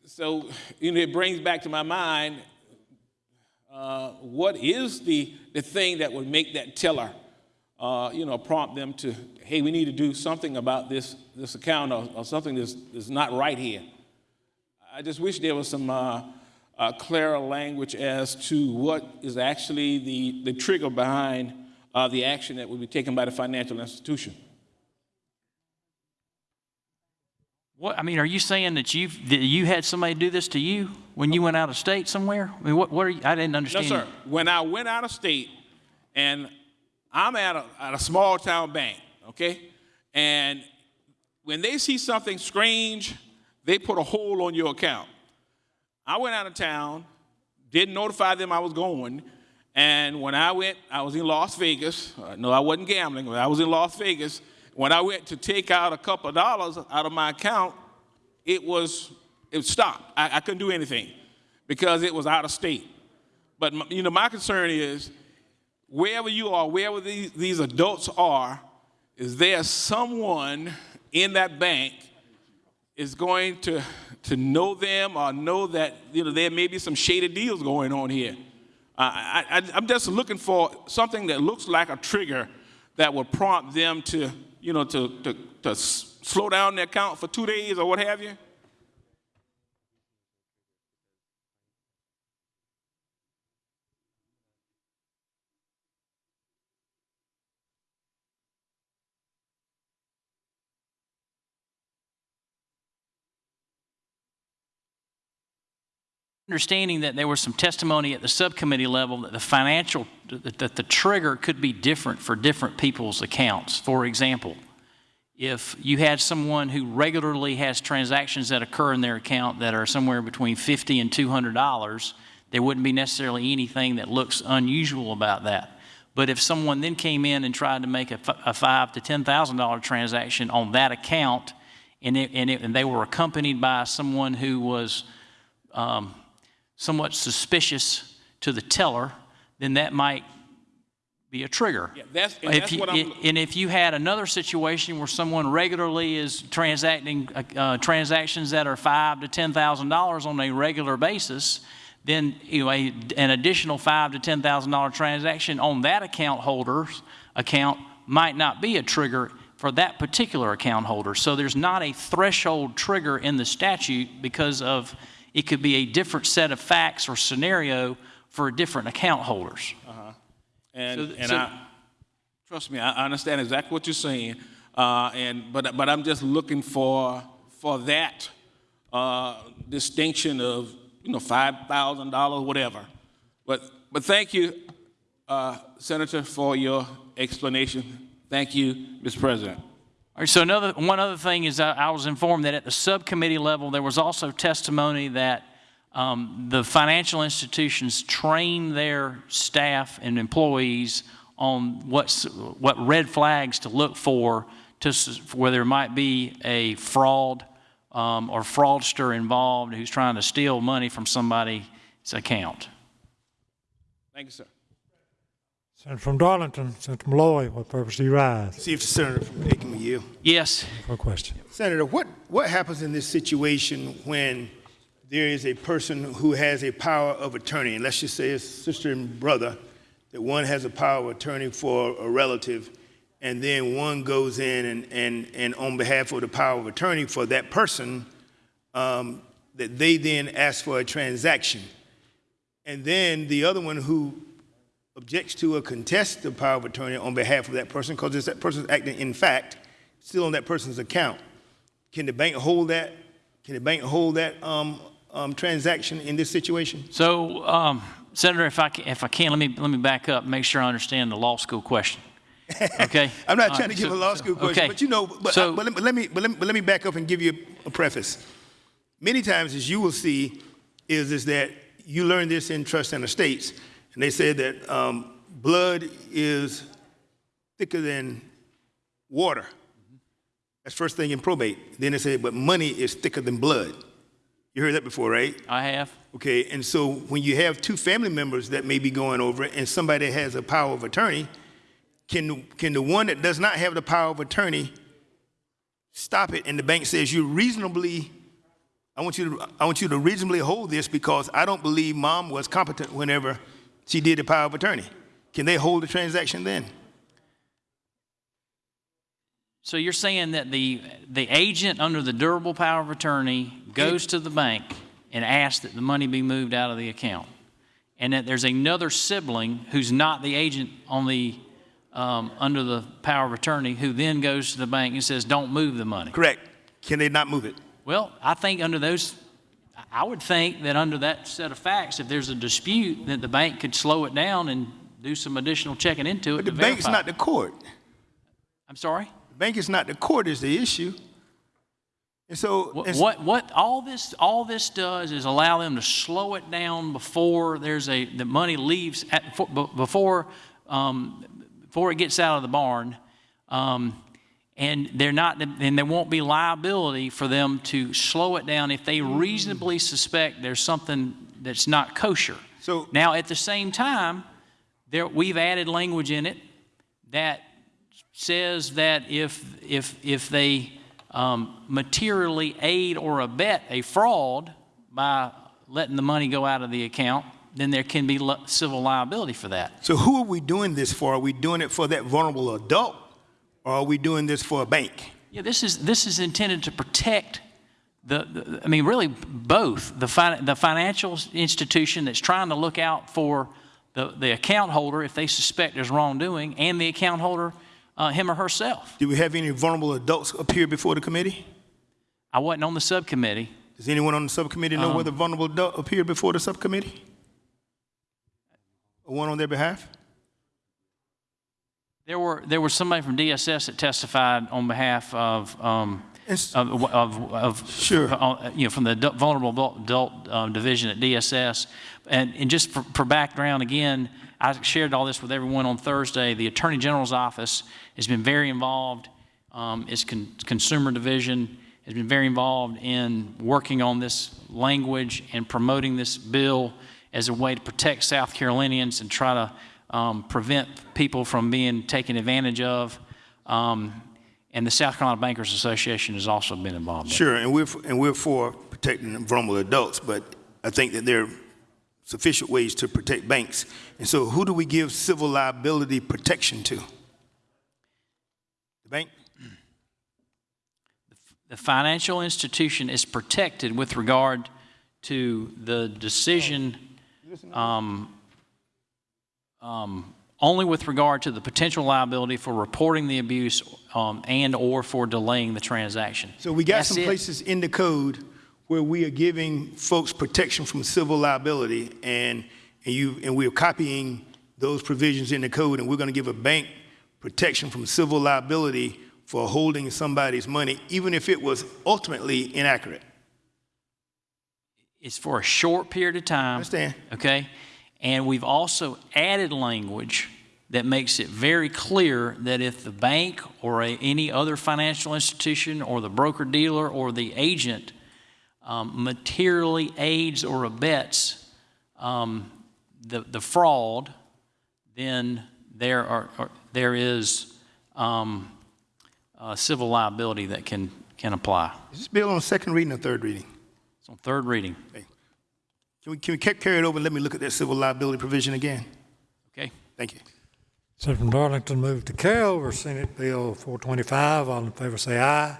so, you know, it brings back to my mind uh, what is the, the thing that would make that teller, uh, you know, prompt them to, hey, we need to do something about this, this account or, or something that's, that's not right here. I just wish there was some uh, uh, clearer language as to what is actually the, the trigger behind uh, the action that would be taken by the financial institution. What, I mean, are you saying that you've, that you had somebody do this to you when you went out of state somewhere? I mean, what, what are you, I didn't understand. No, sir. When I went out of state, and I'm at a, at a small town bank, okay? And when they see something strange, they put a hold on your account. I went out of town, didn't notify them I was going, and when I went, I was in Las Vegas. Uh, no, I wasn't gambling, but I was in Las Vegas. When I went to take out a couple of dollars out of my account, it was it stopped. I, I couldn't do anything because it was out of state. But m- you know, my concern is wherever you are, wherever these, these adults are, is there someone in that bank is going to to know them or know that you know there may be some shady deals going on here. I, I, I'm just looking for something that looks like a trigger that will prompt them to you know to to, to slow down their account for two days or what have you. Understanding that there was some testimony at the subcommittee level that the financial, that the trigger could be different for different people's accounts. For example, if you had someone who regularly has transactions that occur in their account that are somewhere between 50 and $200, there wouldn't be necessarily anything that looks unusual about that. But if someone then came in and tried to make a five to $10,000 transaction on that account, and, it, and, it, and they were accompanied by someone who was um, somewhat suspicious to the teller, then that might be a trigger. Yeah, that's, and If you-. And if you had another situation where someone regularly is transacting uh, uh, transactions that are five to ten thousand dollars on a regular basis, then you know, a, an additional five to ten thousand dollar transaction on that account holder's account might not be a trigger for that particular account holder. So there's not a threshold trigger in the statute because of it could be a different set of facts or scenario for different account holders. Uh-huh. And, So- and so- I, trust me, I I understand exactly what you're saying. Uh, and, but, but I'm just looking for, for that, uh, distinction of, you know, five thousand dollars, whatever. But, but thank you, uh, Senator, for your explanation. Thank you, Mr. President. So another, one other thing is I, I was informed that at the subcommittee level, there was also testimony that um, the financial institutions train their staff and employees on what's, what red flags to look for to, where there might be a fraud um, or fraudster involved who's trying to steal money from somebody's account. Thank you, sir. Senator from Darlington, Senator Malloy, what purpose do you rise? See if the senator from Aiken will yield. Yes. For a question. Senator, what, what happens in this situation when there is a person who has a power of attorney, and let's just say it's sister and brother, that one has a power of attorney for a relative, and then one goes in and, and, and on behalf of the power of attorney for that person, um, that they then ask for a transaction. And then the other one who objects to or contests the power of attorney on behalf of that person, because it's that person's acting in fact still on that person's account. Can the bank hold that? Can the bank hold that um, um, transaction in this situation? So, um, Senator, if I can, if I can, let me let me back up, make sure I understand the law school question. Okay. I'm not trying right, to give so- a law school question, okay. but you know, but, So- I- but, let, but let me, but let me, but let me back up and give you a preface. Many times, as you will see, is is that you learn this in trust and estates, and they say that um, blood is thicker than water. That's first thing in probate. Then they say, but money is thicker than blood. You heard that before, right? I have. Okay, and so when you have two family members that may be going over it and somebody has a power of attorney, can, can the one that does not have the power of attorney stop it and the bank says you reasonably, I want you to, I want you to reasonably hold this because I don't believe mom was competent whenever she did the power of attorney. Can they hold the transaction then? So you're saying that the, the agent under the durable power of attorney goes to the bank and asks that the money be moved out of the account? And that there's another sibling who's not the agent on the, um, under the power of attorney who then goes to the bank and says, don't move the money? Correct. Can they not move it? Well, I think under those, I would think that under that set of facts, if there's a dispute, that the bank could slow it down and do some additional checking into it But the bank's verify. not the court. I'm sorry? The bank is not the court is the issue. And so, What, what, what all this, all this does is allow them to slow it down before there's a, the money leaves, at, before, um, before it gets out of the barn. Um, and they're not, and there won't be liability for them to slow it down if they reasonably suspect there's something that's not kosher. So now, at the same time, there, we've added language in it that says that if, if, if they um, materially aid or abet a fraud by letting the money go out of the account, then there can be civil liability for that. So who are we doing this for? Are we doing it for that vulnerable adult, or are we doing this for a bank? Yeah, this is, this is intended to protect the, the I mean, really both the, the financial institution that's trying to look out for the, the account holder if they suspect there's wrongdoing, and the account holder, uh, him or herself. Do we have any vulnerable adults appear before the committee? I wasn't on the subcommittee. Does anyone on the subcommittee know Um, whether vulnerable adult appeared before the subcommittee? Or one on their behalf? There were there was somebody from DSS that testified on behalf of um, of, of, of sure you know from the vulnerable adult, um, division at DSS, and and just for, for background again, I shared all this with everyone on Thursday. The Attorney General's office has been very involved. Um, its con- consumer division has been very involved in working on this language and promoting this bill as a way to protect South Carolinians and try to um, prevent people from being taken advantage of. Um, and the South Carolina Bankers Association has also been involved. in it. Sure, and we're, and we're for protecting vulnerable adults, but I think that there are sufficient ways to protect banks. And so who do we give civil liability protection to? The bank? The financial institution is protected with regard to the decision, um, um, only with regard to the potential liability for reporting the abuse um, and/or for delaying the transaction. So we got That's some it. places in the code where we are giving folks protection from civil liability, and, and you, and we're copying those provisions in the code, and we're gonna give a bank protection from civil liability for holding somebody's money, even if it was ultimately inaccurate. It's for a short period of time. understand. Okay? And we've also added language that makes it very clear that if the bank or a, any other financial institution or the broker dealer or the agent um, materially aids or abets um, the, the fraud, then there, are, are- there is um, uh, civil liability that can, can apply. Is this bill on second reading or third reading? It's on third reading. Can we, can we carry it over and let me look at that civil liability provision again? Okay. Thank Thank you. Senator from Darlington moved to carry over Senate Bill 425. All in favor say aye.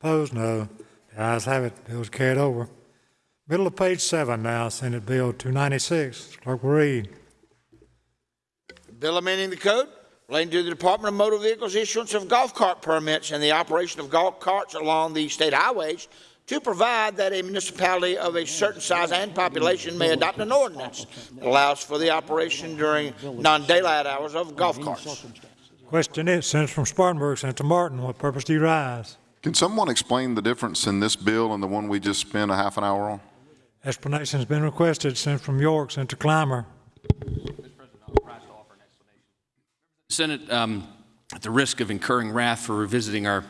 Opposed, no. The ayes have it. Bill is carried over. Middle of page seven now, Senate Bill 296. Clerk will read. Bill amending the code relating to the Department of Motor Vehicles issuance of golf cart permits and the operation of golf carts along the state highways to provide that a municipality of a certain size and population may adopt an ordinance that allows for the operation during non-daylight hours of golf carts. Question is, Senator from Spartanburg, Senator Martin, what purpose do you rise? Can someone explain the difference in this bill and the one we just spent a half an hour on? Explanation has been requested. Senator from York, Senator Climer. Senate, um, at the risk of incurring wrath for revisiting our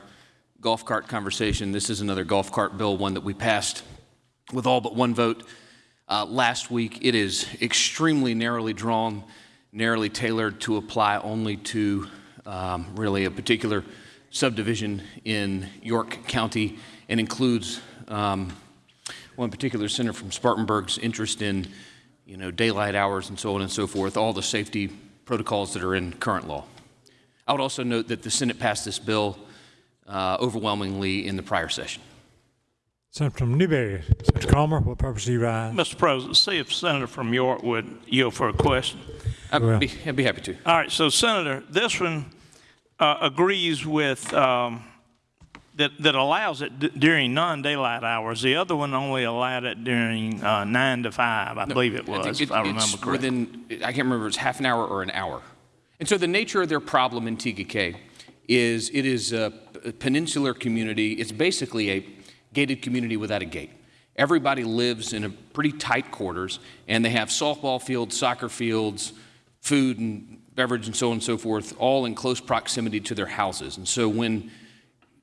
golf cart conversation, this is another golf cart bill, one that we passed with all but one vote uh, last week. It is extremely narrowly drawn, narrowly tailored to apply only to um, really a particular subdivision in York County and includes um, one particular senator from Spartanburg's interest in, you know, daylight hours and so on and so forth, all the safety protocols that are in current law. I would also note that the Senate passed this bill uh, overwhelmingly in the prior session. Senator from Newberry, Senator Cromer, what purpose do you rise? Mr. President, see if Senator from York would yield for a question. I'd be, I'd be happy to. All right, so Senator, this one uh, agrees with, um, that, that allows it d- during non-daylight hours. The other one only allowed it during uh, nine to five, I believe it I was, it- if I it's remember correctly. Within, I can't remember if it's half an hour or an hour. And so the nature of their problem in Tega Cay is it is a peninsular community. It's basically a gated community without a gate. Everybody lives in a pretty tight quarters, and they have softball fields, soccer fields, food and beverage, and so on and so forth, all in close proximity to their houses. And so when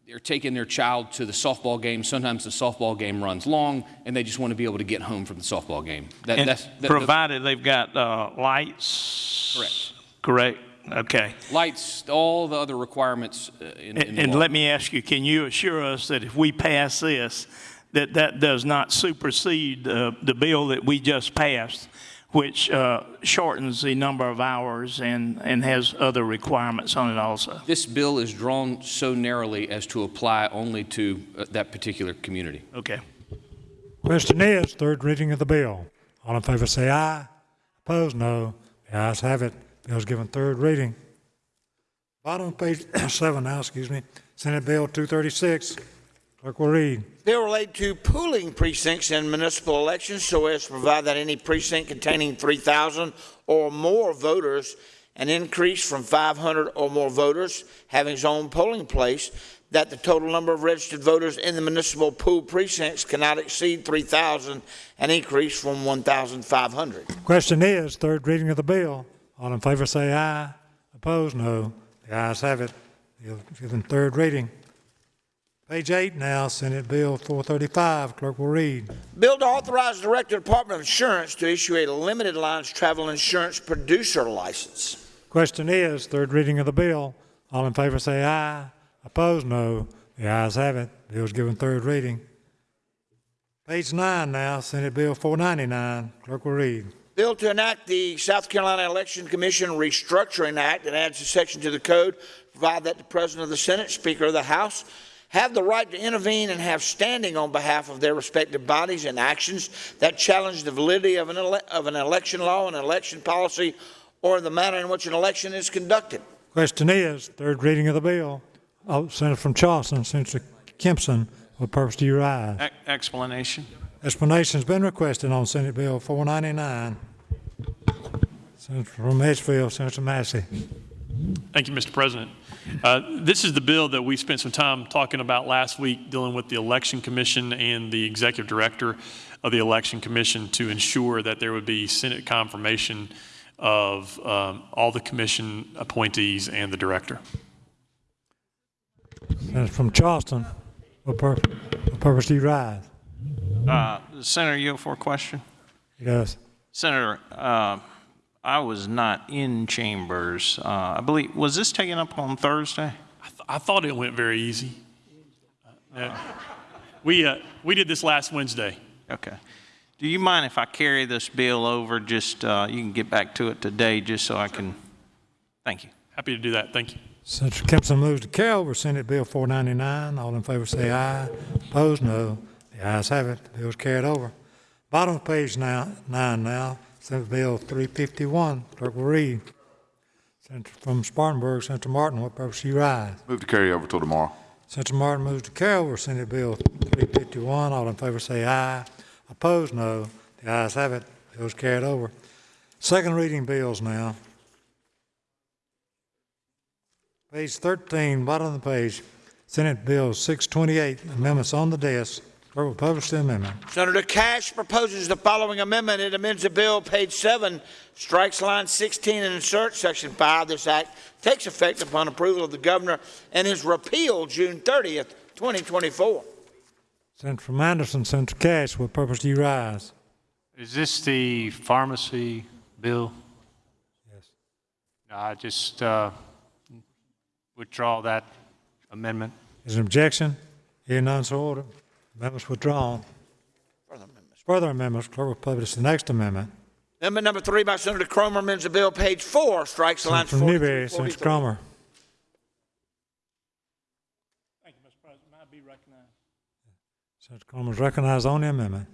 they're taking their child to the softball game. Sometimes the softball game runs long, and they just want to be able to get home from the softball game. That, And that's that- provided they've got uh, lights? Correct. Correct, okay. lights, all the other requirements uh, in, in And the and let me ask you, can you assure us that if we pass this, that that does not supersede uh, the bill that we just passed, which uh, shortens the number of hours and, and has other requirements on it also? This bill is drawn so narrowly as to apply only to uh, that particular community. Okay. Question is, third reading of the bill. All in favor say aye. Opposed, no. The ayes have it. Bill is given third reading. Bottom of page seven now, excuse me. Senate Bill 236. Clerk will read. Bill related to pooling precincts in municipal elections so as to provide that any precinct containing 3,000 or more voters, an increase from 500 or more voters having its own polling place, that the total number of registered voters in the municipal pool precincts cannot exceed 3,000, an increase from 1,500. Question is, third reading of the bill. All in favor say aye. Opposed, no. The ayes have it. Given third reading. Page eight now, Senate Bill 435. Clerk will read. Bill to authorize the Director of Department of Insurance to issue a limited lines travel insurance producer license. Question is, third reading of the bill. All in favor say aye. Opposed, no. The ayes have it. Bill is given third reading. Page nine now, Senate Bill 499. Clerk will read. Bill to enact the South Carolina Election Commission Restructuring Act and adds a section to the code, provide that the President of the Senate, Speaker of the House, have the right to intervene and have standing on behalf of their respective bodies in actions that challenge the validity of an, ele- of an election law, an election policy, or the manner in which an election is conducted. Question is, third reading of the bill. Oh, Senator from Charleston, Senator Campsen, what purpose do you rise? E- Explanation. Explanation's been requested on Senate Bill 499. Senator from Edgefield, Senator Massey. Thank you, Mr. President. Uh, This is the bill that we spent some time talking about last week, dealing with the Election Commission and the Executive Director of the Election Commission to ensure that there would be Senate confirmation of um, all the commission appointees and the director. Senator from Charleston, what pur- what purpose do you rise? Uh, Senator, yield for a question? Yes. Senator, uh, I was not in chambers. Uh, I believe, was this taken up on Thursday? I, th- I thought it went very easy. Uh, We, uh, we did this last Wednesday. Okay. Do you mind if I carry this bill over, just, uh, you can get back to it today, just so I can Thank you. Happy to do that. Thank you. Senator Campsen moves to carry over Senate Bill 499. All in favor say aye. Opposed, no. The ayes have it. The bill is carried over. Bottom of page now, nine now, Senate Bill 351. Clerk will read. Senator from Spartanburg, Senator Martin, what purpose do you rise? Move to carry over till tomorrow. Senator Martin moves to carry over Senate Bill 351. All in favor say aye. Opposed, no. The ayes have it. Bill is carried over. Second reading bills now. Page 13, bottom of the page, Senate Bill 628, amendments on the desk. Clerk will the amendment. Senator Cash proposes the following amendment. It amends the bill, page 7, strikes line 16 and inserts section 5. This act takes effect upon approval of the governor and is repealed June 30th, 2024. Senator from Anderson, Senator Cash, what purpose do you rise? Is this the pharmacy bill? Yes. I just uh, withdraw that amendment. Is there an objection? Hearing none, so ordered. Amendments withdrawn. Further amendments, Further amendments. clerk will publish the next amendment. Amendment number 3 by Senator Cromer amends the bill, page 4, strikes lines Senator from 40 Newberry, Senator Cromer. Thank you, Mr. President. May I be recognized? Senator Cromer is recognized on the amendment.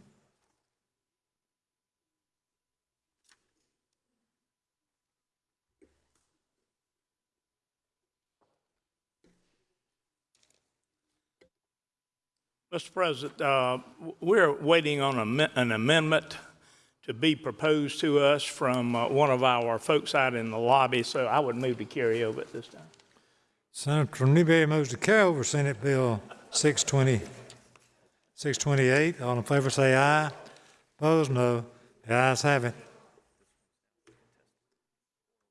Mr. President, uh, we're waiting on amen- an amendment to be proposed to us from uh, one of our folks out in the lobby, so I would move to carry over at this time. Senator Newberry moves to carry over Senate Bill 620, 628. All in favor say aye. Opposed, no. The ayes have it.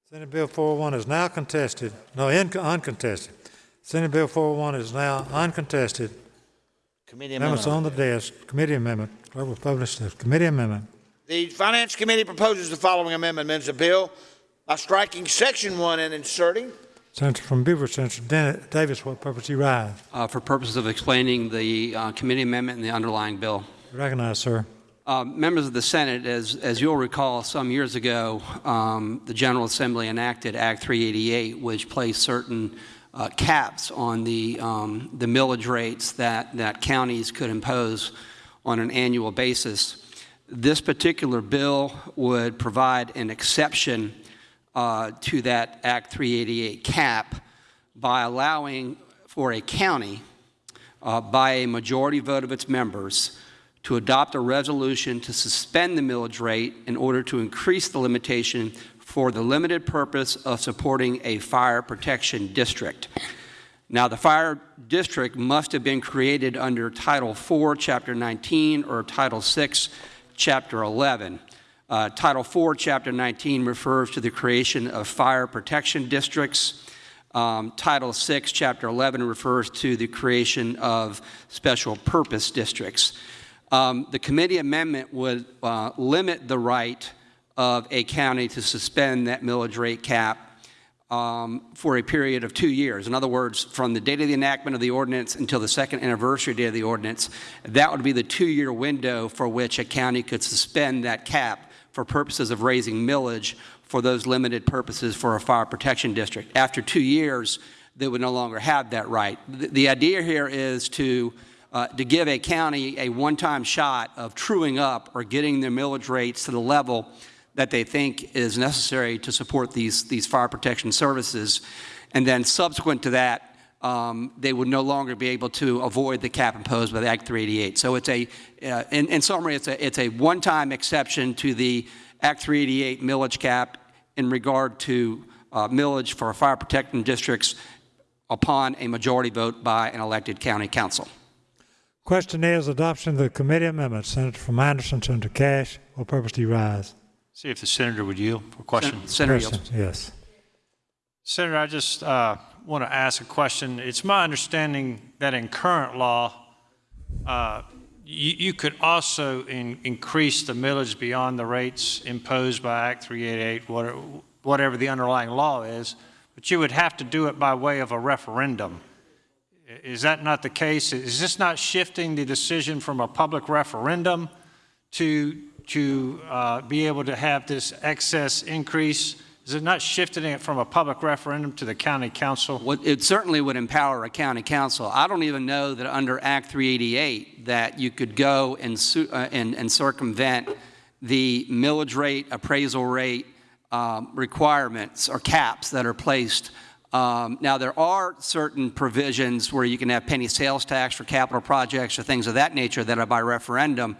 Senate Bill 401 is now contested, no, uncontested. Senate Bill 401 is now uncontested. Committee Amendments amendment. on the desk, committee amendment. Clerk will publish the committee amendment. The Finance Committee proposes the following amendment. Amends the bill by striking section 1 and inserting Senator from Beaver, Senator Den- Davis, what purpose do you rise? uh, for purposes of explaining the uh, committee amendment and the underlying bill. Recognize, sir. Uh, Members of the Senate, as, as you'll recall, some years ago, um, the General Assembly enacted Act 388, which placed certain uh, caps on the, um, the millage rates that, that counties could impose on an annual basis. This particular bill would provide an exception uh, to that Act 388 cap by allowing for a county uh, by a majority vote of its members to adopt a resolution to suspend the millage rate in order to increase the limitation for the limited purpose of supporting a fire protection district. Now, the fire district must have been created under Title IV, Chapter 19, or Title VI, Chapter 11. Uh, Title IV, Chapter 19 refers to the creation of fire protection districts. Um, Title VI, Chapter 11 refers to the creation of special purpose districts. Um, the committee amendment would uh, limit the right of a county to suspend that millage rate cap um, for a period of two years. In other words, from the date of the enactment of the ordinance until the second anniversary date of the ordinance, that would be the two-year window for which a county could suspend that cap for purposes of raising millage for those limited purposes for a fire protection district. After two years, they would no longer have that right. The, the idea here is to uh, to give a county a one-time shot of truing up or getting their millage rates to the level that they think is necessary to support these, these fire protection services. And then subsequent to that, um, they would no longer be able to avoid the cap imposed by the Act 388. So it's a, uh, in, in summary, it's a, it's a one-time exception to the Act 388 millage cap in regard to uh, millage for fire protection districts upon a majority vote by an elected county council. Question is adoption of the committee amendment. Senator from Anderson, Senator Cash, what purpose do you rise? See if the senator would yield for question. Senator Question, Yes. Senator, I just uh, want to ask a question. It's my understanding that in current law, uh, you, you could also in, increase the millage beyond the rates imposed by Act 388, whatever, whatever the underlying law is, but you would have to do it by way of a referendum. Is that not the case? Is this not shifting the decision from a public referendum to, to uh, be able to have this excess increase? Is it not shifting it from a public referendum to the county council? Well, It certainly would empower a county council. I don't even know that under Act 388 that you could go and uh, and and circumvent the millage rate, appraisal rate um, requirements or caps that are placed. Um, Now, there are certain provisions where you can have penny sales tax for capital projects or things of that nature that are by referendum.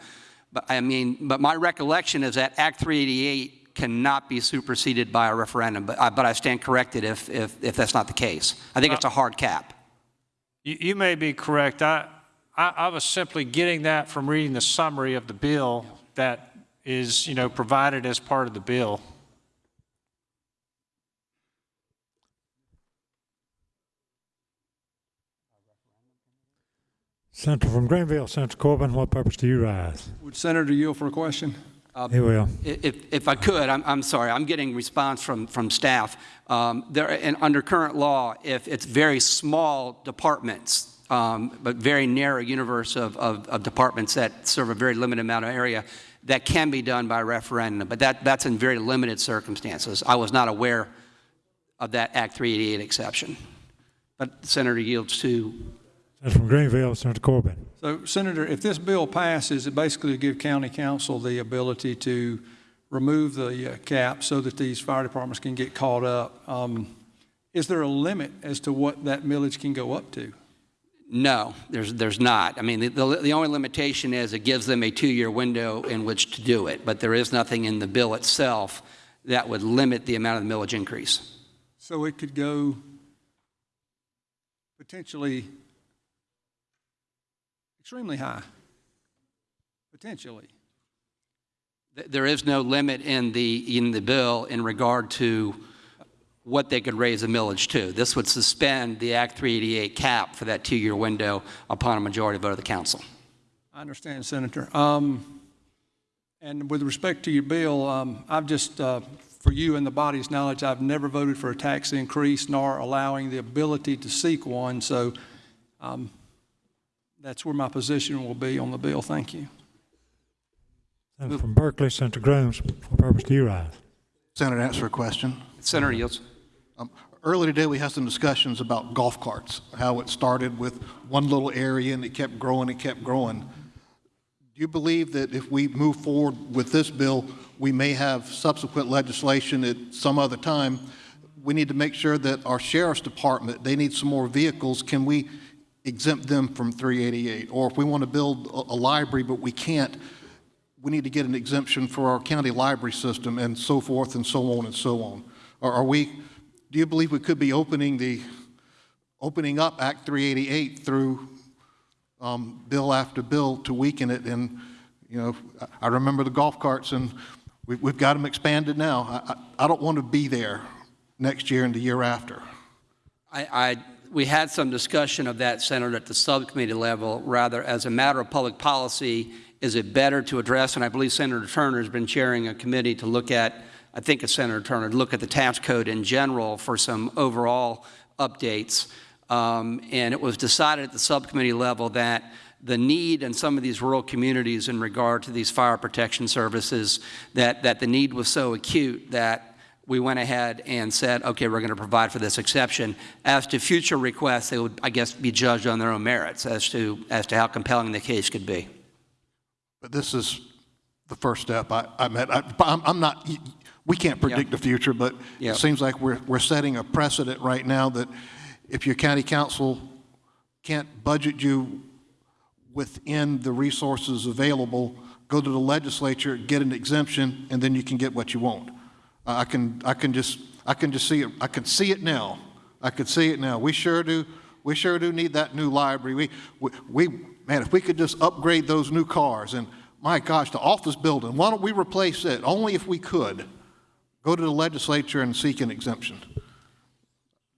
But I mean, but my recollection is that Act 388 cannot be superseded by a referendum, but I, but I stand corrected if, if, if that's not the case. I think it's a hard cap. You, you may be correct. I, I, I was simply getting that from reading the summary of the bill that is, you know, provided as part of the bill. Senator from Greenville, Senator Corbin, what purpose do you rise? Would Senator yield for a question? He will. If, if I could, I'm, I'm sorry, I'm getting response from, from staff. Um, there, and under current law, if it's very small departments, um, but very narrow universe of, of, of departments that serve a very limited amount of area, that can be done by referendum, but that, that's in very limited circumstances. I was not aware of that Act 388 exception. But Senator yields to Senator from Greenville, Senator Corbin. So Senator, if this bill passes, it basically will give county council the ability to remove the uh, cap so that these fire departments can get caught up. Um, Is there a limit as to what that millage can go up to? No, there's, there's not. I mean, the, the, the only limitation is it gives them a two-year window in which to do it, but there is nothing in the bill itself that would limit the amount of the millage increase. So it could go potentially extremely high, potentially. There is no limit in the, in the bill in regard to what they could raise a millage to. This would suspend the Act 388 cap for that two-year window upon a majority vote of the council. I understand, Senator. Um, And with respect to your bill, um, I've just, uh, for you and the body's knowledge, I've never voted for a tax increase nor allowing the ability to seek one, so um, that's where my position will be on the bill. Thank you. Senator from Berkeley, Senator Grooms, what purpose do you rise? Senator, answer a question. Senator yields. Um, Earlier today, we had some discussions about golf carts, how it started with one little area and it kept growing it kept growing. Do you believe that if we move forward with this bill, we may have subsequent legislation at some other time? We need to make sure that our sheriff's department, they need some more vehicles. Can we exempt them from 388? Or if we want to build a, a library, but we can't, we need to get an exemption for our county library system and so forth and so on and so on. Are, are we, do you believe we could be opening the, opening up Act 388 through um, bill after bill to weaken it? And, you know, I- remember the golf carts and we've, we've got them expanded now. I, I, I don't want to be there next year and the year after. I, we had some discussion of that, Senator, at the subcommittee level, rather as a matter of public policy, is it better to address, and I believe Senator Turner has been chairing a committee to look at, I think it's Senator Turner, to look at the tax code in general for some overall updates. Um, and it was decided at the subcommittee level that the need in some of these rural communities in regard to these fire protection services, that, that the need was so acute that we went ahead and said, okay, we're going to provide for this exception. As to future requests, they would, I guess, be judged on their own merits as to, as to how compelling the case could be. But this is the first step. I, I meant, I, I'm, I'm not, we can't predict the future, but Yeah. it seems like we're, we're setting a precedent right now that if your county council can't budget you within the resources available, go to the legislature, get an exemption, and then you can get what you want. I can, I can just, I can just see it, I can see it now. I can see it now. We sure do, we sure do need that new library. We, we, we, man, if we could just upgrade those new cars, and my gosh, the office building, why don't we replace it? Only if we could. Go to the legislature and seek an exemption.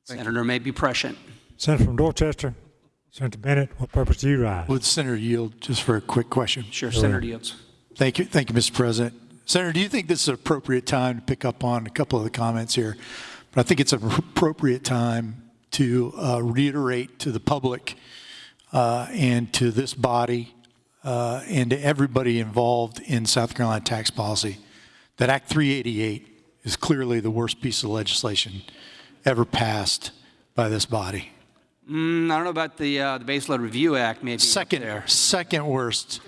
Senator may be prescient. Senator from Dorchester, Senator Bennett, what purpose do you rise? Would Senator yield just for a quick question? Sure, Senator yields. Thank you, thank you, Mr. President. Senator, do you think this is an appropriate time to pick up on a couple of the comments here? But I think it's an appropriate time to uh, reiterate to the public uh, and to this body uh, and to everybody involved in South Carolina tax policy that Act 388 is clearly the worst piece of legislation ever passed by this body. Mm, I don't know about the, uh, the Base Load Review Act, maybe. Second, second worst,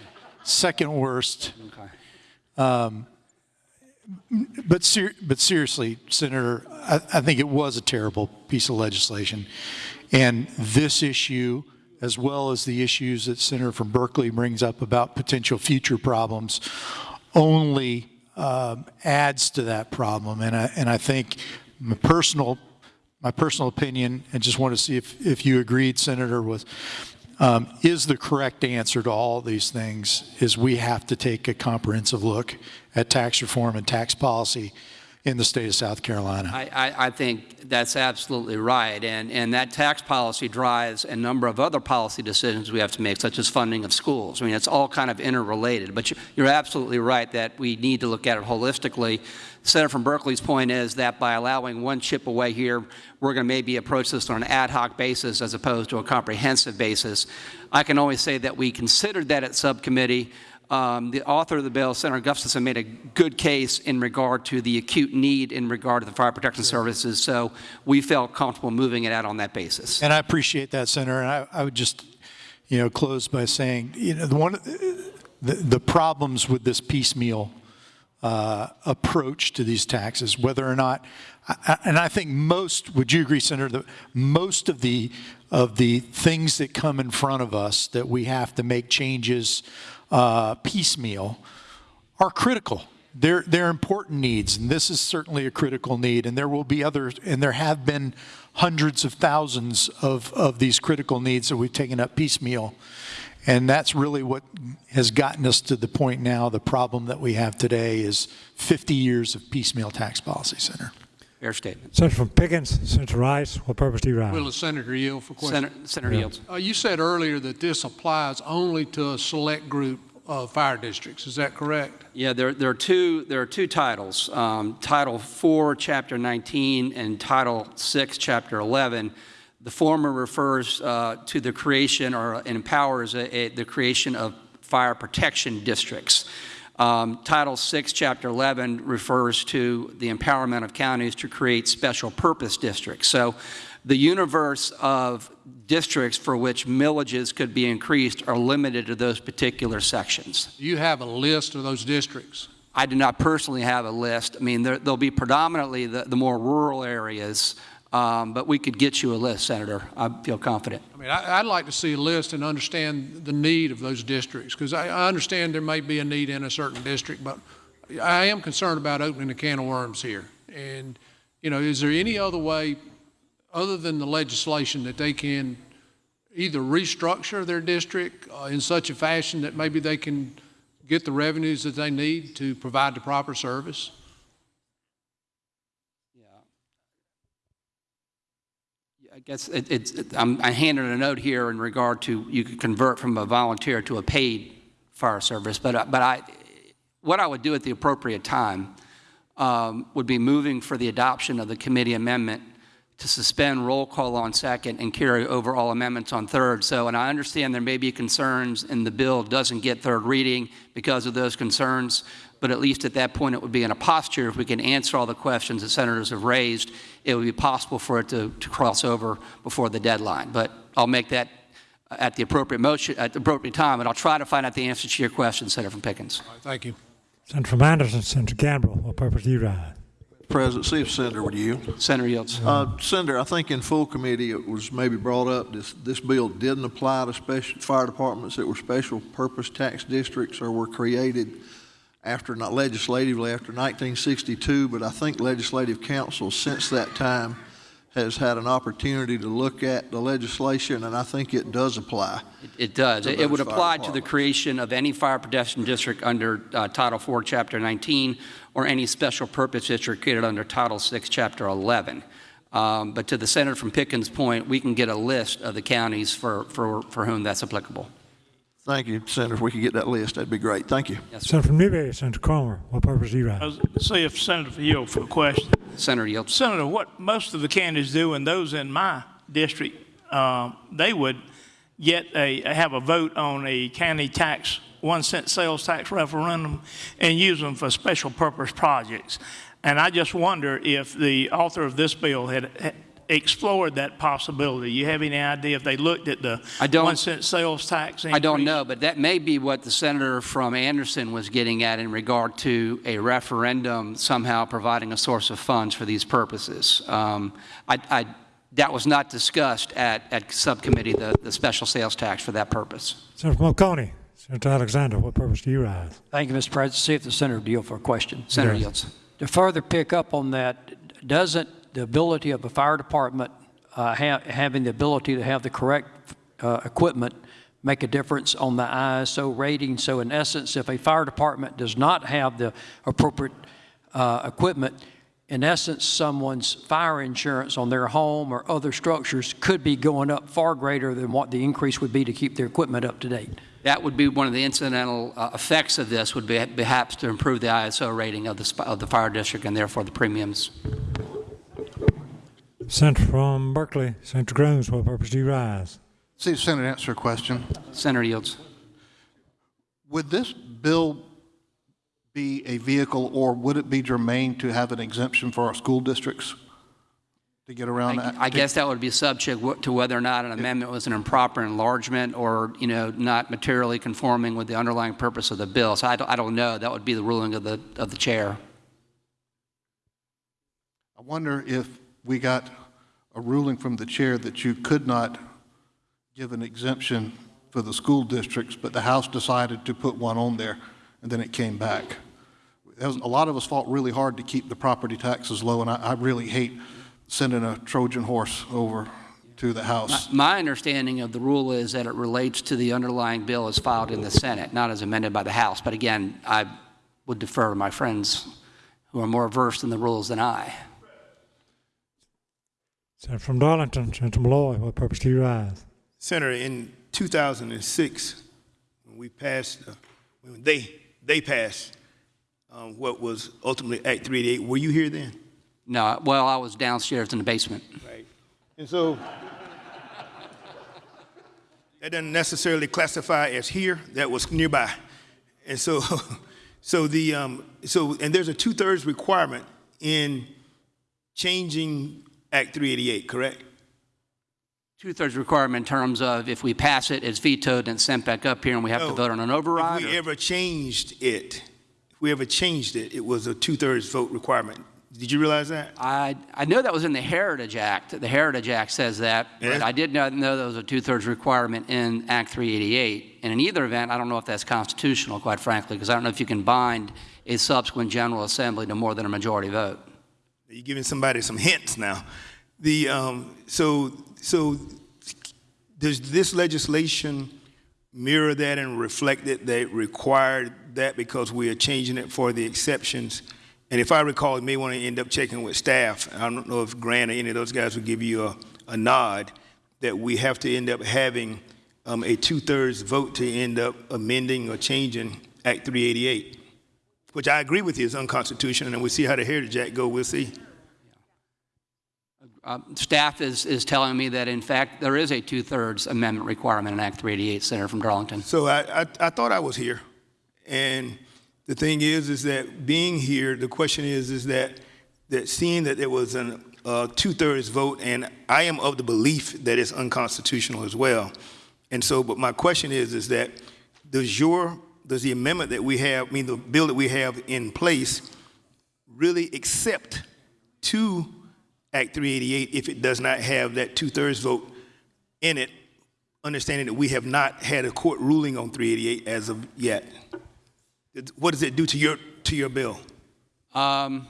second worst. Okay. Um, but ser- but seriously, Senator, I, I think it was a terrible piece of legislation, and this issue, as well as the issues that Senator from Berkeley brings up about potential future problems, only um, adds to that problem. And I and I think my personal my personal opinion, and just want to see if if you agreed, Senator, was um, is the correct answer to all these things is we have to take a comprehensive look at tax reform and tax policy in the state of South Carolina. I, I, I think that's absolutely right. And, and that tax policy drives a number of other policy decisions we have to make, such as funding of schools. I mean, it's all kind of interrelated. But you- you're absolutely right that we need to look at it holistically. Senator from Berkeley's point is that by allowing one chip away here, we're going to maybe approach this on an ad hoc basis as opposed to a comprehensive basis. I can only say that we considered that at subcommittee. Um, the author of the bill, Senator Gustafson, made a good case in regard to the acute need in regard to the fire protection services. So we felt comfortable moving it out on that basis. And I appreciate that, Senator. And I, I would just, you know, close by saying, you know, the one, the, the problems with this piecemeal uh, approach to these taxes, whether or not, and I think most, would you agree, Senator, that most of the of the things that come in front of us that we have to make changes uh, piecemeal are critical. They're, they're important needs, and this is certainly a critical need, and there will be others, and there have been hundreds of thousands of, of these critical needs that we've taken up piecemeal. And that's really what has gotten us to the point now, the problem that we have today is 50 years of piecemeal tax policy, Senator. Fair statement. Senator from Pickens, Senator Rice, what purpose do you rise? Will the senator yield for question? Senator, Senator Yields. Uh, you said earlier that this applies only to a select group of fire districts. Is that correct? Yeah, there, there are two, there are two titles, um, Title 4, Chapter 19, and Title 6, Chapter 11. The former refers uh, to the creation or empowers a, a, the creation of fire protection districts. Um, Title 6, Chapter 11 refers to the empowerment of counties to create special purpose districts. So the universe of districts for which millages could be increased are limited to those particular sections. Do you have a list of those districts? I do not personally have a list. I mean, there, there'll be predominantly the, the more rural areas, um, but we could get you a list, Senator. I feel confident. I mean, I, I'd like to see a list and understand the need of those districts, because I, I understand there may be a need in a certain district, but I am concerned about opening a can of worms here. And, you know, is there any other way, other than the legislation, that they can either restructure their district uh, in such a fashion that maybe they can get the revenues that they need to provide the proper service? Guess it, it's, it- I handed a note here in regard to you could convert from a volunteer to a paid fire service, but, I- but I, what I would do at the appropriate time um, would be moving for the adoption of the committee amendment to suspend roll call on second and carry over all amendments on third. So, and I understand there may be concerns and the bill doesn't get third reading because of those concerns, but at least at that point it would be in a posture, if we can answer all the questions that senators have raised, it would be possible for it to, to cross over before the deadline. But I'll make that at the appropriate motion, at the appropriate time, and I'll try to find out the answer to your question, Senator from Pickens. Thank you. Senator from Anderson, Senator Gambrell, what purpose do you rise? President, see if Senator would yield. Senator Yields. Uh, Senator, I think in full committee, it was maybe brought up, this, this bill didn't apply to special, fire departments that were special purpose tax districts or were created after, not legislatively, after 1962, but I think Legislative Council since that time has had an opportunity to look at the legislation, and I think it does apply. It does. to It would apply to the creation of any fire protection district under uh, Title IV, Chapter 19, or any special purpose district created under Title VI, Chapter 11. Um, But to the Senator from Pickens' point, we can get a list of the counties for, for, for whom that's applicable. Thank you, Senator. If we could get that list, that'd be great. Thank you. Senator from Newberry, Senator Cromer, what purpose do you I rise? See if Senator yield for a question. Senator Yields. Senator, what most of the counties do, and those in my district, um, they would get a, have a vote on a county tax, one cent sales tax referendum and use them for special purpose projects. And I just wonder if the author of this bill had had explored that possibility. You have any idea if they looked at the I don't- one cent sales tax increase? I don't know, but that may be what the senator from Anderson was getting at in regard to a referendum somehow providing a source of funds for these purposes. Um, I, I, that was not discussed at, at subcommittee, the, the special sales tax for that purpose. Senator from Senator Alexander, what purpose do you rise? Thank you, Mr. President. See if the senator will yield for a question. Senator Yes. Yields. To further pick up on that, doesn't the ability of a fire department uh, ha- having the ability to have the correct uh, equipment make a difference on the ISO rating? So in essence, if a fire department does not have the appropriate uh, equipment, in essence, someone's fire insurance on their home or other structures could be going up far greater than what the increase would be to keep their equipment up to date. That would be one of the incidental uh, effects of this would be perhaps to improve the ISO rating of the, of the fire district and therefore the premiums. Senator from Berkeley, Senator Grooms, what purpose do you rise? See, Senator, answer a question. Senator Yields. Would this bill be a vehicle, or would it be germane to have an exemption for our school districts to get around that? I guess that would be subject to whether or not an amendment was an improper enlargement or, you know, not materially conforming with the underlying purpose of the bill. So I don't, I don't know. That would be the ruling of the, of the chair. I wonder if we got a ruling from the chair that you could not give an exemption for the school districts, but the House decided to put one on there, and then it came back. Was- A lot of us fought really hard to keep the property taxes low, and I, I really hate sending a Trojan horse over to the House. My understanding of the rule is that it relates to the underlying bill as filed in the Senate, not as amended by the House. But again, I would defer to my friends who are more versed in the rules than I. Senator from Darlington, Senator Malloy, what purpose do you rise? Senator, in 2006, when we passed, uh, when they, they passed um, what was ultimately Act 388, were you here then? No, well, I was downstairs in the basement. Right. And so that doesn't necessarily classify as here, that was nearby. And so, so the, um, so, and there's a two-thirds requirement in changing Act 388, correct? Two-thirds requirement in terms of if we pass it, it's vetoed and sent back up here and we have to vote on an override? If we or- ever changed it, if we ever changed it, it was a two-thirds vote requirement. Did you realize that? I, I know that was in the Heritage Act. The Heritage Act says that, but Yeah. I did not know there was a two-thirds requirement in Act 388. And in either event, I don't know if that's constitutional, quite frankly, because I don't know if you can bind a subsequent General Assembly to more than a majority vote. You're giving somebody some hints now. The, um, so, so does this legislation mirror that and reflect it that required that because we are changing it for the exceptions? And if I recall, you may want to end up checking with staff. I don't know if Grant or any of those guys would give you a, a nod that we have to end up having um, a two-thirds vote to end up amending or changing Act 388, which I agree with you is unconstitutional, and we'll see how the Heritage Act go. We'll see. Uh, Staff is, is telling me that, in fact, there is a two-thirds amendment requirement in Act 388, Senator from Darlington. So I, I, I thought I was here. And the thing is, is that being here, the question is, is that, that seeing that there was a uh, two-thirds vote, and I am of the belief that it's unconstitutional as well. And so, but my question is, is that does your, does the amendment that we have, I mean, the bill that we have in place really accept to Act 388 if it does not have that two-thirds vote in it, understanding that we have not had a court ruling on 388 as of yet. What does it do to your, to your bill? Um,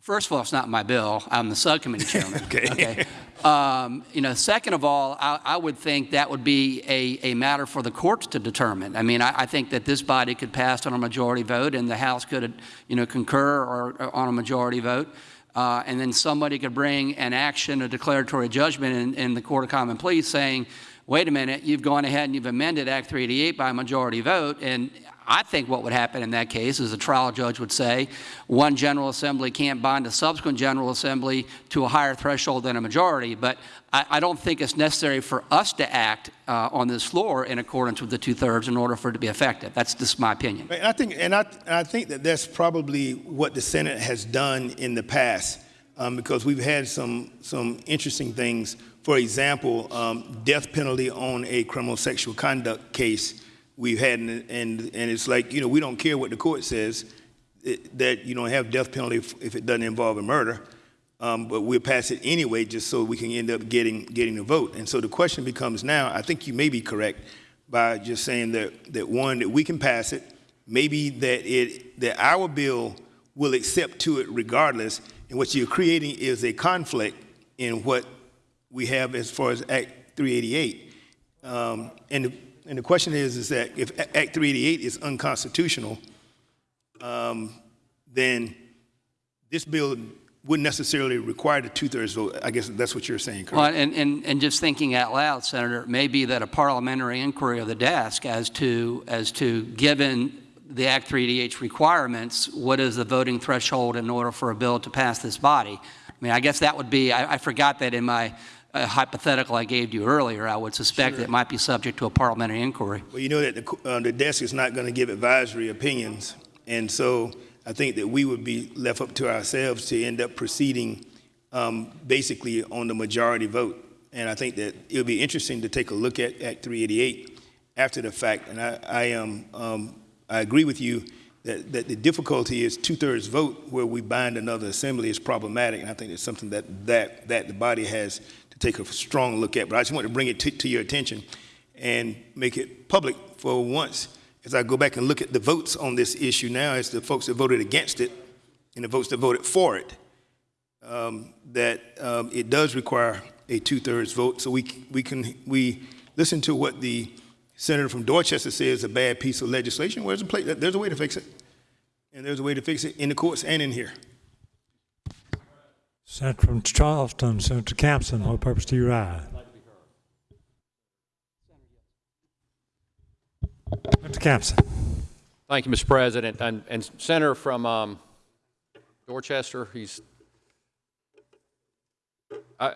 First of all, it's not my bill. I'm the subcommittee chairman. Okay. Um, you know, second of all, I, I would think that would be a, a matter for the courts to determine. I mean, I, I think that this body could pass on a majority vote, and the House could, you know, concur or, or on a majority vote. Uh, and then somebody could bring an action, a declaratory judgment in, in the Court of Common Pleas saying, wait a minute, you've gone ahead and you've amended Act 388 by a majority vote, and I think what would happen in that case is a trial judge would say one General Assembly can't bind a subsequent General Assembly to a higher threshold than a majority, but I, I don't think it's necessary for us to act uh, on this floor in accordance with the two-thirds in order for it to be effective. That's just my opinion. And I think, and I, and I think that that's probably what the Senate has done in the past, um, because we've had some some interesting things. For example, um, death penalty on a criminal sexual conduct case we've had, and, and and it's like you know we don't care what the court says it, that you don't have death penalty if, if it doesn't involve a murder. Um, but we'll pass it anyway just so we can end up getting getting the vote. And so the question becomes now, I think you may be correct by just saying that, that one, that we can pass it, maybe that it that our bill will accept to it regardless, and what you're creating is a conflict in what we have as far as Act 388. Um, and, the, and the question is, is that if Act 388 is unconstitutional, um, then this bill wouldn't necessarily require the two-thirds vote. I guess that's what you're saying, correct? Well, and, and, and just thinking out loud, Senator, it may be that a parliamentary inquiry of the desk as to, as to given the Act 388 requirements, what is the voting threshold in order for a bill to pass this body? I mean, I guess that would be, I, I forgot that in my uh, hypothetical I gave you earlier, I would suspect that it might be subject to a parliamentary inquiry. Well, you know that the, uh, the desk is not going to give advisory opinions, and so I think that we would be left up to ourselves to end up proceeding um, basically on the majority vote. And I think that it would be interesting to take a look at Act 388 after the fact. And I, I am, um, I agree with you that, that the difficulty is two-thirds vote where we bind another assembly is problematic. And I think it's something that, that, that the body has take a strong look at. But I just want to bring it to, to your attention and make it public for once as I go back and look at the votes on this issue now, as the folks that voted against it and the votes that voted for it, um, that um, it does require a two-thirds vote. So we we can we listen to what the senator from Dorchester says a bad piece of legislation. Where's the place? There's a way to fix it, and there's a way to fix it in the courts and in here. Senator from Charleston, Senator Campsen, what purpose do you rise? Mr. Campsen. Thank you, Mr. President. And, and Senator from um, Dorchester, he's, I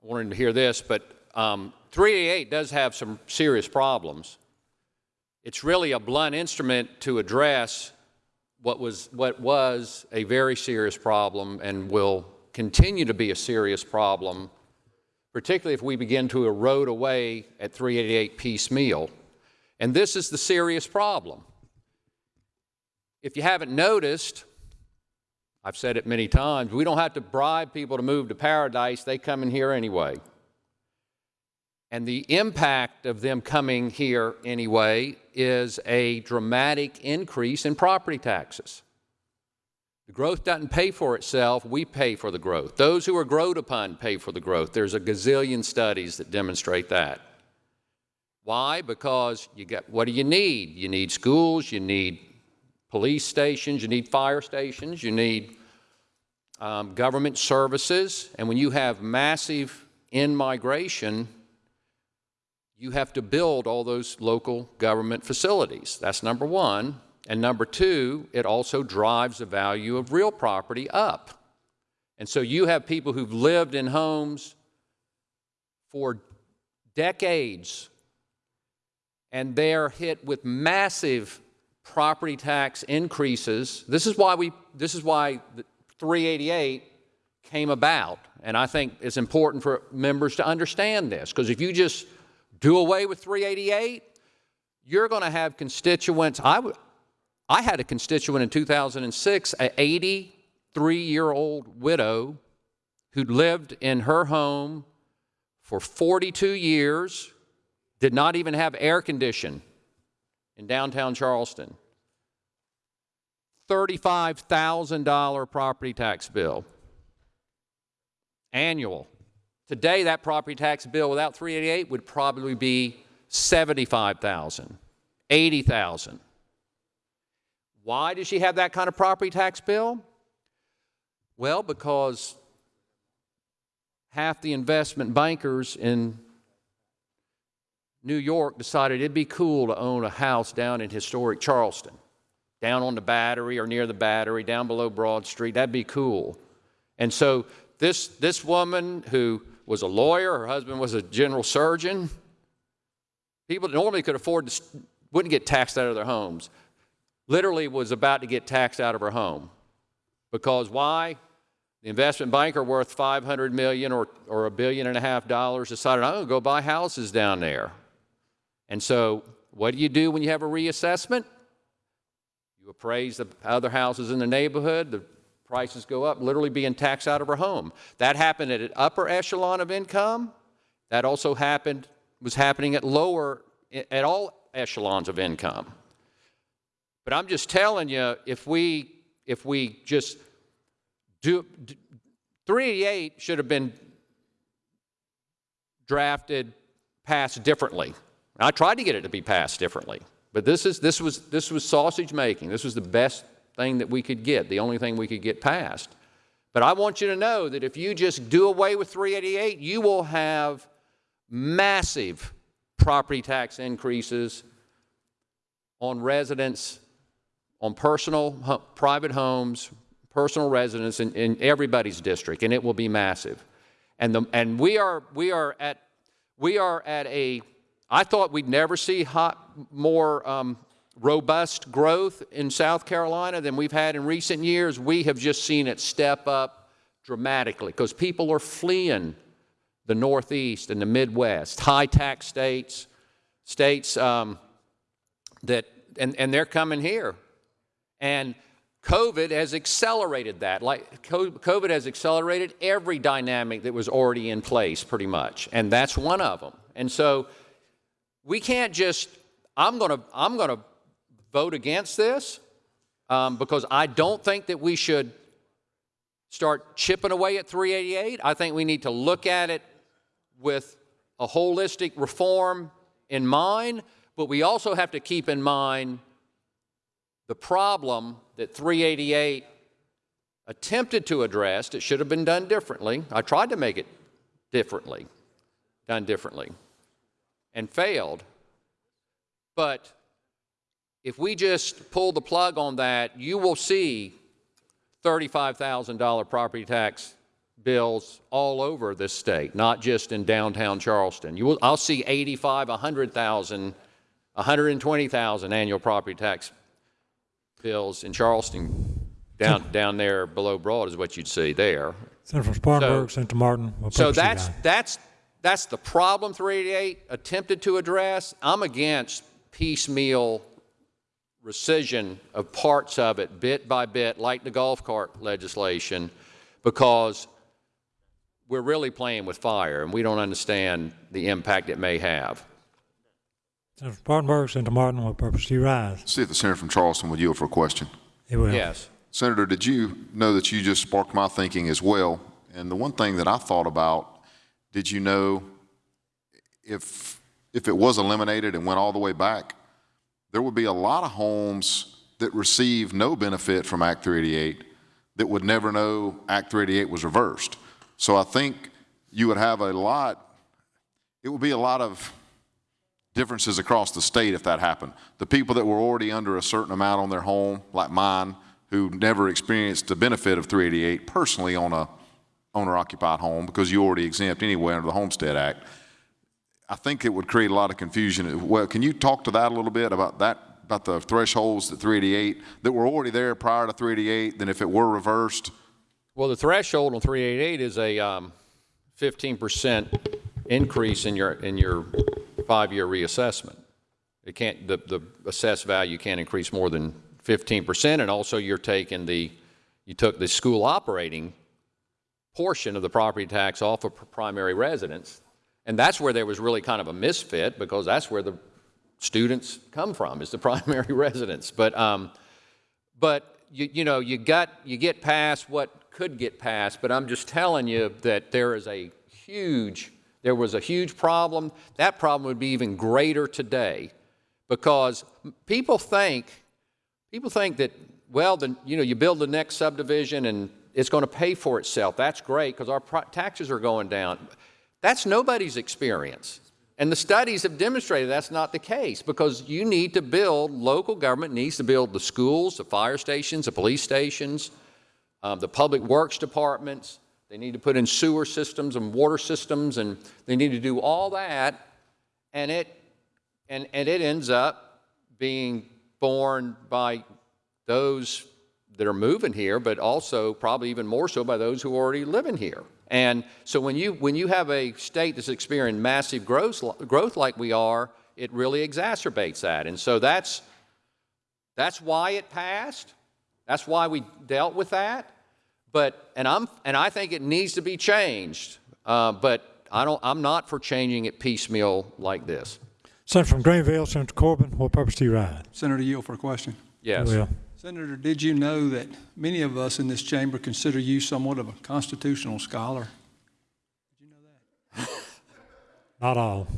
wanted to hear this, but um, 388 does have some serious problems. It's really a blunt instrument to address what was, what was a very serious problem and will continue to be a serious problem, particularly if we begin to erode away at 388 piecemeal. And this is the serious problem. If you haven't noticed, I've said it many times, we don't have to bribe people to move to paradise, they come in here anyway. And the impact of them coming here anyway is a dramatic increase in property taxes. The growth doesn't pay for itself, we pay for the growth. Those who are growed upon pay for the growth. There's a gazillion studies that demonstrate that. Why? Because you get, what do you need? You need schools, you need police stations, you need fire stations, you need um, government services, and when you have massive in-migration, you have to build all those local government facilities. That's number one. And number two, it also drives the value of real property up. And so you have people who've lived in homes for decades and they're hit with massive property tax increases. This is why we this is why 388 came about. And I think it's important for members to understand this because if you just do away with 388, you're going to have constituents. I, I had a constituent in 2006, an 83 year old widow who'd lived in her home for 42 years, did not even have air condition in downtown Charleston. $35,000 property tax bill. Annual. Today, that property tax bill without 388 would probably be 75,000, 80,000. Why does she have that kind of property tax bill? Well, because half the investment bankers in New York decided it'd be cool to own a house down in historic Charleston, down on the Battery or near the Battery, down below Broad Street. That'd be cool. And so this, this woman who was a lawyer, her husband was a general surgeon, people normally could afford to, wouldn't get taxed out of their homes, literally was about to get taxed out of her home. Because why? The investment banker worth 500 million or, or a billion and a half dollars decided, I'm going to go buy houses down there. And so what do you do when you have a reassessment? You appraise the other houses in the neighborhood, the prices go up, literally being taxed out of her home. That happened at an upper echelon of income. That also happened, was happening at lower, at all echelons of income. But I'm just telling you, if we, if we just do, 388 should have been drafted, passed differently. I tried to get it to be passed differently, but this is this was this was sausage making. This was the best thing that we could get, the only thing we could get passed. But I want you to know that if you just do away with 388, you will have massive property tax increases on residents, on personal, private homes, personal residents in, in everybody's district, and it will be massive. And, the, and we, are, we, are at, we are at a, I thought we'd never see hot, more um, robust growth in South Carolina than we've had in recent years. We have just seen it step up dramatically because people are fleeing the Northeast and the Midwest, high tax states, states um, that, and, and they're coming here. And COVID has accelerated that. Like COVID has accelerated every dynamic that was already in place, pretty much, and that's one of them. And so we can't just. I'm going to. I'm going to vote against this um, because I don't think that we should start chipping away at 388. I think we need to look at it with a holistic reform in mind, but we also have to keep in mind the problem that 388 attempted to address. It should have been done differently. I tried to make it differently, done differently, and failed. But if we just pull the plug on that, you will see $35,000 property tax bills all over this state, not just in downtown Charleston. You will, I'll see 85, 100,000, 120,000 annual property tax bills in Charleston. Down, down there below Broad is what you'd see there. Senator from Spartanburg, Senator Martin. So that's, that's, that's the problem 388 attempted to address. I'm against piecemeal rescission of parts of it bit by bit, like the golf cart legislation, because we're really playing with fire and we don't understand the impact it may have. Senator from Spartanburg, Senator Martin will purposely rise. See if the senator from Charleston would yield for a question. He will. Yes. Senator, did you know that you just sparked my thinking as well? And the one thing that I thought about, did you know if, if it was eliminated and went all the way back, there would be a lot of homes that receive no benefit from Act 388 that would never know Act 388 was reversed. So I think you would have a lot, it would be a lot of differences across the state if that happened. The people that were already under a certain amount on their home, like mine, who never experienced the benefit of 388 personally on a owner-occupied home because you already exempt anyway under the Homestead Act. I think it would create a lot of confusion. Well, can you talk to that a little bit about that, about the thresholds that 388 that were already there prior to 388? Then if it were reversed, Well, the threshold on 388 is a um, 15% increase in your, in your five-year reassessment. It can't, the, the assessed value can't increase more than 15%, and also you're taking the, you took the school operating portion of the property tax off of primary residence, and that's where there was really kind of a misfit, because that's where the students come from, is the primary residence. But, um, but you, you know, you got, you get past what could get past, but I'm just telling you that there is a huge, there was a huge problem. That problem would be even greater today because people think, people think that, well, the, you know, you build the next subdivision and it's going to pay for itself. That's great because our taxes are going down. That's nobody's experience. And the studies have demonstrated that's not the case because you need to build, local government needs to build the schools, the fire stations, the police stations, um, the public works departments. They need to put in sewer systems and water systems, and they need to do all that. And it, and, and it ends up being borne by those that are moving here, but also probably even more so by those who are already living here. And so when you, when you have a state that's experiencing massive growth, growth like we are, it really exacerbates that. And so that's, that's why it passed. That's why we dealt with that. But, and, I'm, and I think it needs to be changed. Uh, but I don't, I'm not for changing it piecemeal like this. Senator from Greenville, Senator Corbin, what purpose do you ride? Senator Yield for a question. Yes. Well, Senator, did you know that many of us in this chamber consider you somewhat of a constitutional scholar? Did you know that? Not all.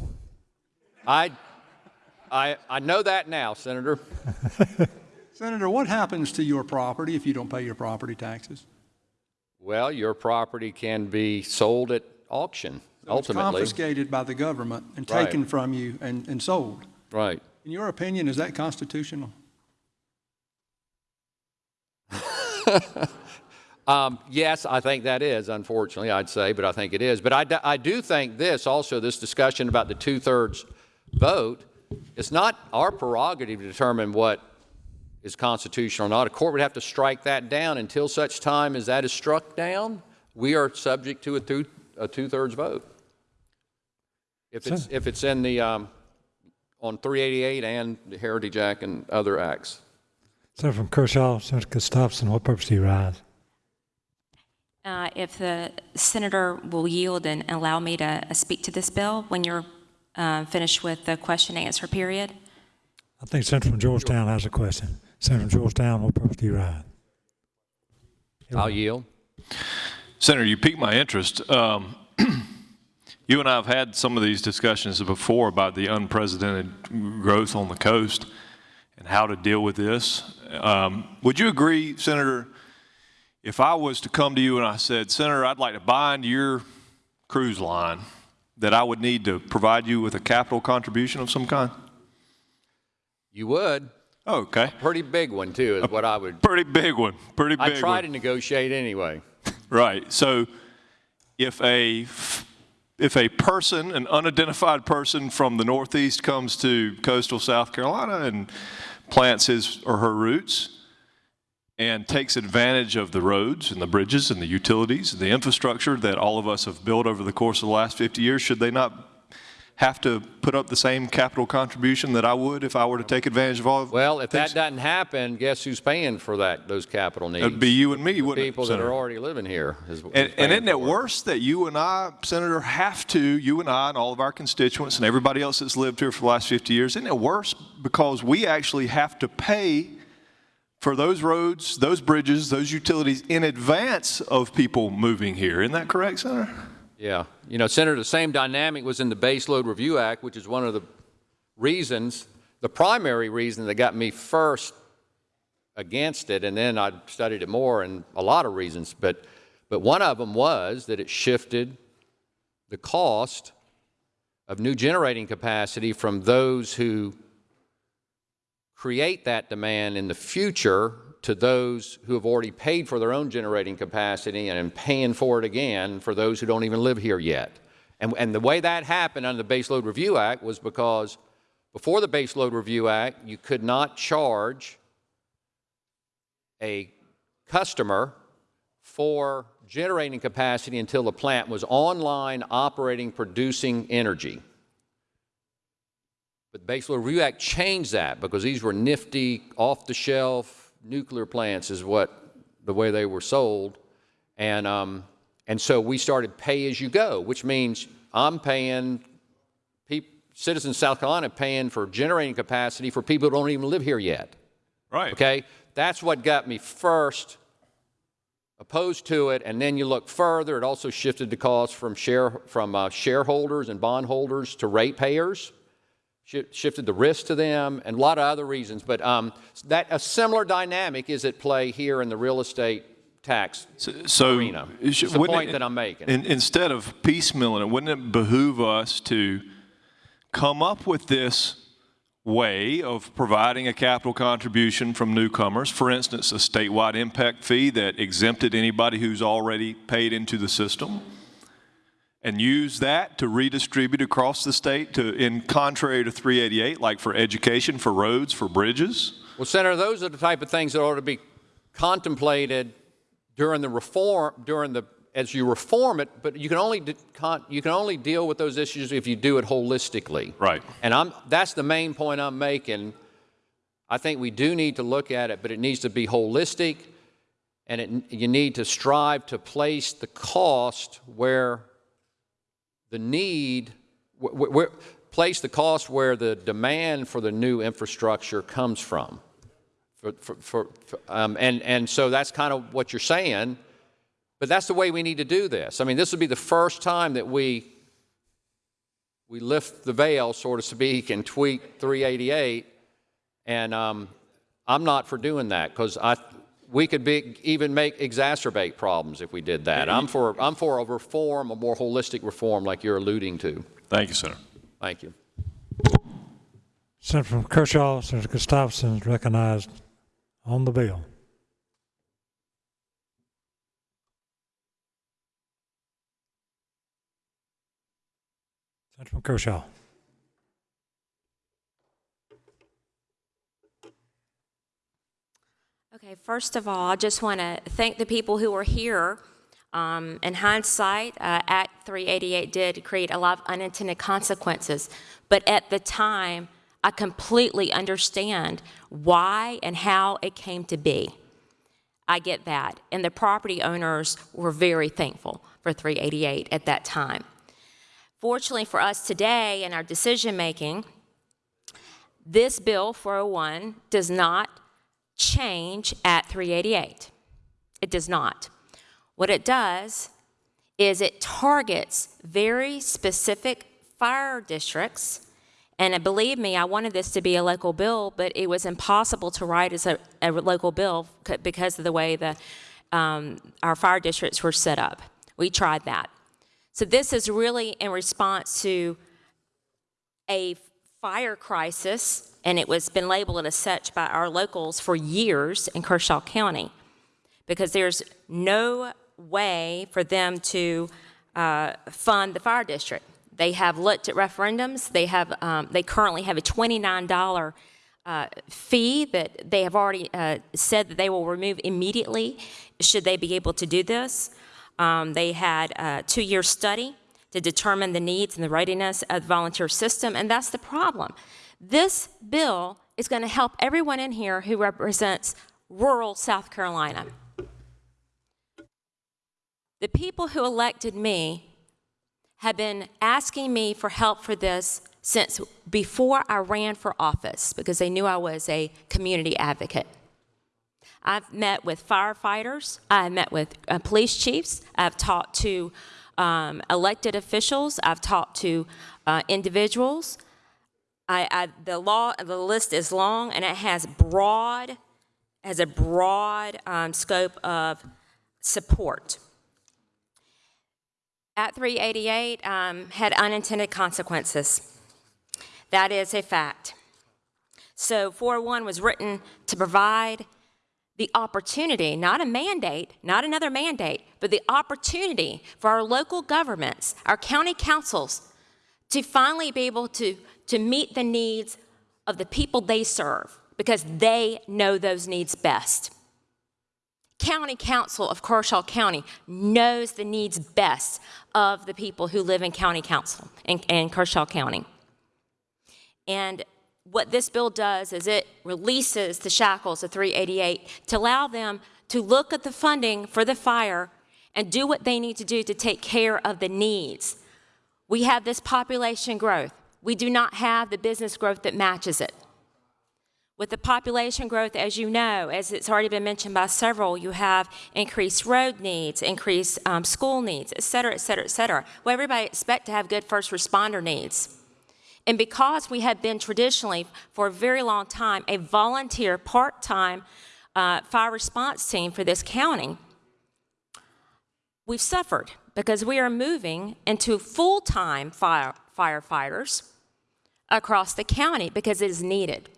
I, I, I know that now, Senator. Senator, what happens to your property if you don't pay your property taxes? Well, your property can be sold at auction, So it's ultimately. confiscated by the government and Right. taken from you and, and sold. Right. In your opinion, is that constitutional? Um, yes, I think that is, unfortunately, I'd say, but I think it is. But I, I do think this also, this discussion about the two-thirds vote, it's not our prerogative to determine what is constitutional or not. A court would have to strike that down until such time as that is struck down. We are subject to a two, a two-thirds vote. If it's, if it's in the, um, on 388 and the Heritage Act and other acts. Senator from Kershaw, Senator Gustafson, what purpose do you ride? Uh, If the senator will yield and allow me to uh, speak to this bill when you're uh, finished with the question and answer period? I think Senator from Georgetown has a question. Senator Georgetown, what purpose do you ride? I'll yield. Senator, you piqued my interest. Um, you and I have had some of these discussions before about the unprecedented growth on the coast and how to deal with this. Um, would you agree, Senator, if I was to come to you and I said, Senator, I'd like to buy into your cruise line, that I would need to provide you with a capital contribution of some kind? You would. Oh, okay. Pretty big one, too, is what I would. Pretty big one. Pretty big I try one. to negotiate anyway. Right. So if a if a person, an unidentified person from the Northeast comes to coastal South Carolina and plants his or her roots and takes advantage of the roads and the bridges and the utilities and the infrastructure that all of us have built over the course of the last 50 years, should they not have to put up the same capital contribution that I would if I were to take advantage of all of Well, if that doesn't happen, guess who's paying for that, those capital needs? It'd be you and me, wouldn't it, People that are already living here. is- And, and isn't it worse that you and I, Senator, have to, you and I and all of our constituents and everybody else that's lived here for the last 50 years, isn't it worse because we actually have to pay for those roads, those bridges, those utilities in advance of people moving here? Isn't that correct, Senator? Yeah. You know, Senator, the same dynamic was in the Baseload Review Act, which is one of the reasons, the primary reason that got me first against it, and then I studied it more, and a lot of reasons. But, but one of them was that it shifted the cost of new generating capacity from those who create that demand in the future to those who have already paid for their own generating capacity and paying for it again for those who don't even live here yet. And, and the way that happened under the Baseload Review Act was because before the Baseload Review Act, you could not charge a customer for generating capacity until the plant was online, operating, producing energy. But the Base Load Review Act changed that because these were nifty, off-the-shelf nuclear plants is what, the way they were sold. And, um, and so we started pay-as-you-go, which means I'm paying, citizens of South Carolina paying for generating capacity for people who don't even live here yet. Right. Okay? That's what got me first opposed to it, and then you look further, it also shifted the cost from, share, from uh, shareholders and bondholders to ratepayers shifted the risk to them, and a lot of other reasons. But um, that a similar dynamic is at play here in the real estate tax so arena. it It's the point it- that I'm making. in- instead of piecemealing it, wouldn't it behoove us to come up with this way of providing a capital contribution from newcomers, for instance, a statewide impact fee that exempted anybody who's already paid into the system, and use that to redistribute across the state to, in contrary to 388, like for education, for roads, for bridges? Well, Senator, those are the type of things that ought to be contemplated during the reform, during the, as you reform it, but you can only, you can only deal with those issues if you do it holistically. Right. And I'm, that's the main point I'm making. I think we do need to look at it, but it needs to be holistic, and it, you need to strive to place the cost where the need, place the cost where the demand for the new infrastructure comes from. For, for, for, um, and, and so that's kind of what you're saying, but that's the way we need to do this. I mean, this would be the first time that we, we lift the veil, so to speak, and tweak 388, and um, I'm not for doing that because I, we could be, even make exacerbate problems if we did that. I'm for, I'm for a reform, a more holistic reform like you're alluding to. Thank you, Senator. Thank you. Senator from Kershaw, Senator Gustafson is recognized on the bill. Senator from Kershaw. Okay, first of all, I just want to thank the people who were here. Um, in hindsight, uh, Act 388 did create a lot of unintended consequences, but at the time, I completely understand why and how it came to be. I get that. And the property owners were very thankful for 388 at that time. Fortunately for us today in our decision making, this bill 401 does not change at 388. It does not. What it does is it targets very specific fire districts. And uh, believe me, I wanted this to be a local bill, but it was impossible to write as a, a local bill because of the way the, um, our fire districts were set up. We tried that. So this is really in response to a fire crisis, and it was been labeled as such by our locals for years in Kershaw County, because there's no way for them to uh, fund the fire district. They have looked at referendums. They have. Um, they currently have a twenty-nine dollar uh, fee that they have already uh, said that they will remove immediately should they be able to do this. Um, they had a two-year study to determine the needs and the readiness of the volunteer system, and that's the problem. This bill is going to help everyone in here who represents rural South Carolina. The people who elected me have been asking me for help for this since before I ran for office because they knew I was a community advocate. I've met with firefighters, I've met with uh, police chiefs, I've talked to um, elected officials, I've talked to uh, individuals. I, I, the law, the list is long and it has broad, has a broad um, scope of support. At 388 um, had unintended consequences. That is a fact. So 401 was written to provide the opportunity, not a mandate, not another mandate, but the opportunity for our local governments, our county councils, to finally be able to, to meet the needs of the people they serve because they know those needs best. County Council of Kershaw County knows the needs best of the people who live in County Council in, in Kershaw County. And what this bill does is it releases the shackles of 388 to allow them to look at the funding for the fire and do what they need to do to take care of the needs. We have this population growth. We do not have the business growth that matches it. With the population growth, as you know, as it's already been mentioned by several, you have increased road needs, increased um, school needs, et cetera, et cetera, et cetera. Well, everybody expect to have good first responder needs. And because we have been traditionally, for a very long time, a volunteer part-time uh, fire response team for this county, we've suffered because we are moving into full-time fire, firefighters across the county because it is needed.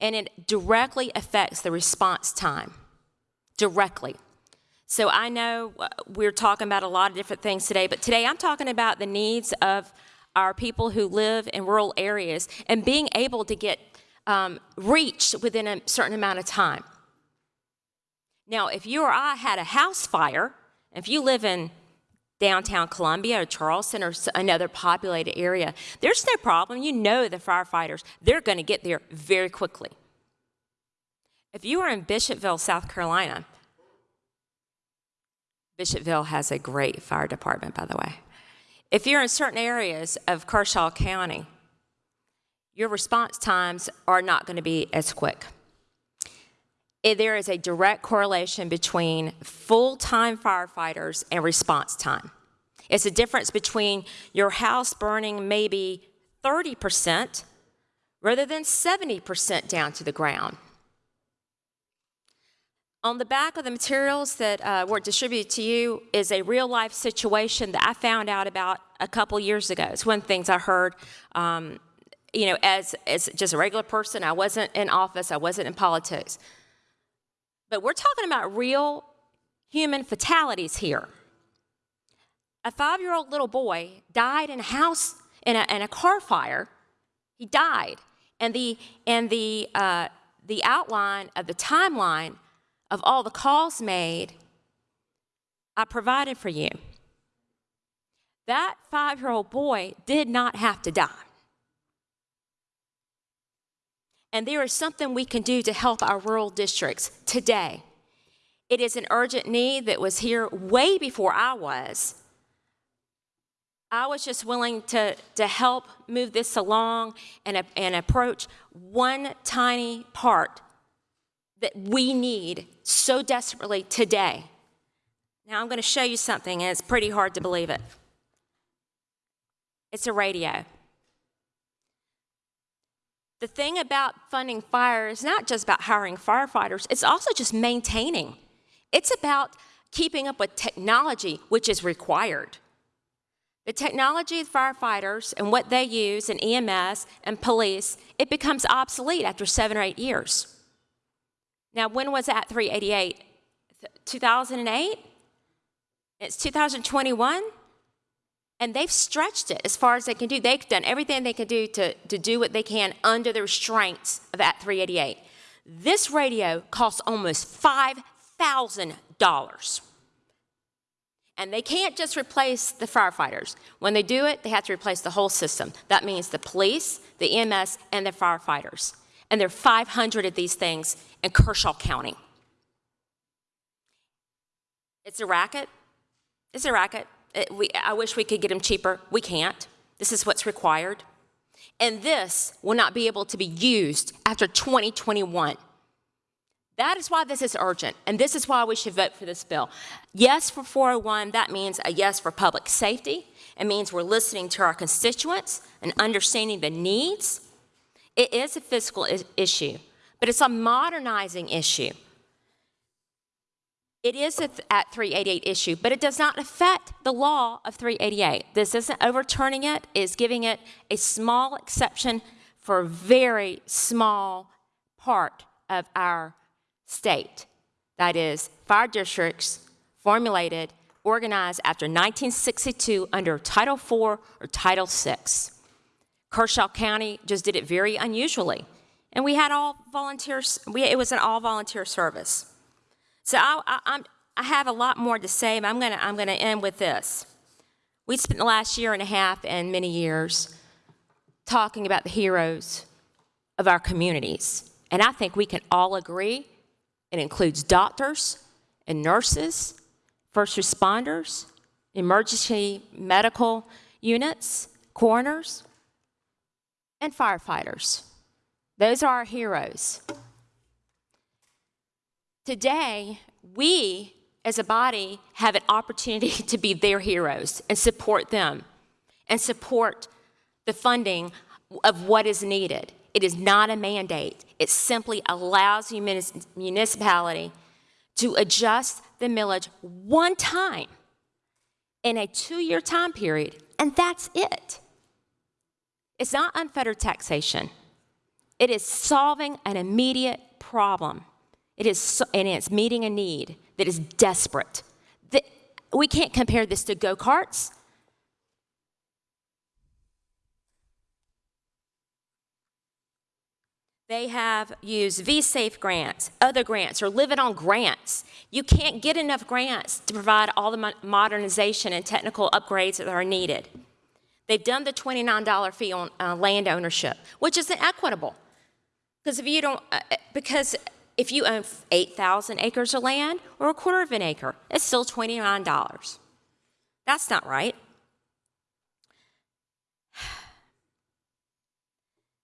And it directly affects the response time. Directly. So I know uh, we're talking about a lot of different things today, but today I'm talking about the needs of our people who live in rural areas and being able to get um, reached within a certain amount of time. Now, if you or I had a house fire, if you live in downtown Columbia or Charleston or another populated area, there's no problem. You know the firefighters, they're going to get there very quickly. If you are in Bishopville, South Carolina, Bishopville has a great fire department, by the way. If you're in certain areas of Kershaw County, your response times are not going to be as quick. Eh, there is a direct correlation between full-time firefighters and response time. It's a difference between your house burning maybe 30% rather than 70% down to the ground. On the back of the materials that uh, were distributed to you is a real life situation that I found out about a couple years ago. It's one of the things I heard, um, you know, as, as just a regular person. I wasn't in office, I wasn't in politics. But we're talking about real human fatalities here. A five year old little boy died in a house, in a, in a car fire. He died. And the, and the, uh, the outline of the timeline of all the calls made, I provided for you. That five year old boy did not have to die. And there is something we can do to help our rural districts today. It is an urgent need that was here way before I was. I was just willing to, to help move this along and, and approach one tiny part that we need so desperately today. Now, I'm going to show you something, and it's pretty hard to believe it. It's a radio. The thing about funding fire is not just about hiring firefighters, it's also just maintaining. It's about keeping up with technology, which is required. The technology of firefighters and what they use in EMS and police, it becomes obsolete after seven or eight years. Now, when was Act 388? 2008? It's 2021? And they've stretched it as far as they can do. They've done everything they can do to, to do what they can under the restraints of Act 388. This radio costs almost $5,000. And they can't just replace the firefighters. When they do it, they have to replace the whole system. That means the police, the EMS, and the firefighters. And there are 500 of these things in Kershaw County. It's a racket. It's a racket. It, we, I wish we could get them cheaper. We can't. This is what's required. And this will not be able to be used after 2021. That is why this is urgent, and this is why we should vote for this bill. Yes for 401, that means a yes for public safety. It means we're listening to our constituents and understanding the needs. It is a fiscal issue, but it's a modernizing issue. It is a at 388 issue, but it does not affect the law of 388. This isn't overturning it, it is giving it a small exception for a very small part of our state. That is, fire districts formulated, organized after 1962 under Title IV or Title VI. Kershaw County just did it very unusually. And we had all volunteers, we, it was an all volunteer service. So I, I, I have a lot more to say, but I'm to I'm to end with this. We spent the last year and a half and many years talking about the heroes of our communities. And I think we can all agree it includes doctors and nurses, first responders, emergency medical units, coroners, and firefighters. Those are our heroes. Today, we as a body have an opportunity to be their heroes and support them and support the funding of what is needed. It is not a mandate. It simply allows the municipality to adjust the millage one time in a two-year time period, and that's it. It's not unfettered taxation. It is solving an immediate problem. It is, and it's meeting a need that is desperate. The- we can't compare this to go karts. They have used V-Safe grants, other grants, or living on grants. You can't get enough grants to provide all the modernization and technical upgrades that are needed. They've done the $29 fee on uh, land ownership, which is inequitable. Because if you don't, uh, uh, because if you own 8,000 acres of land or a quarter of an acre, it's still $29. That's not right.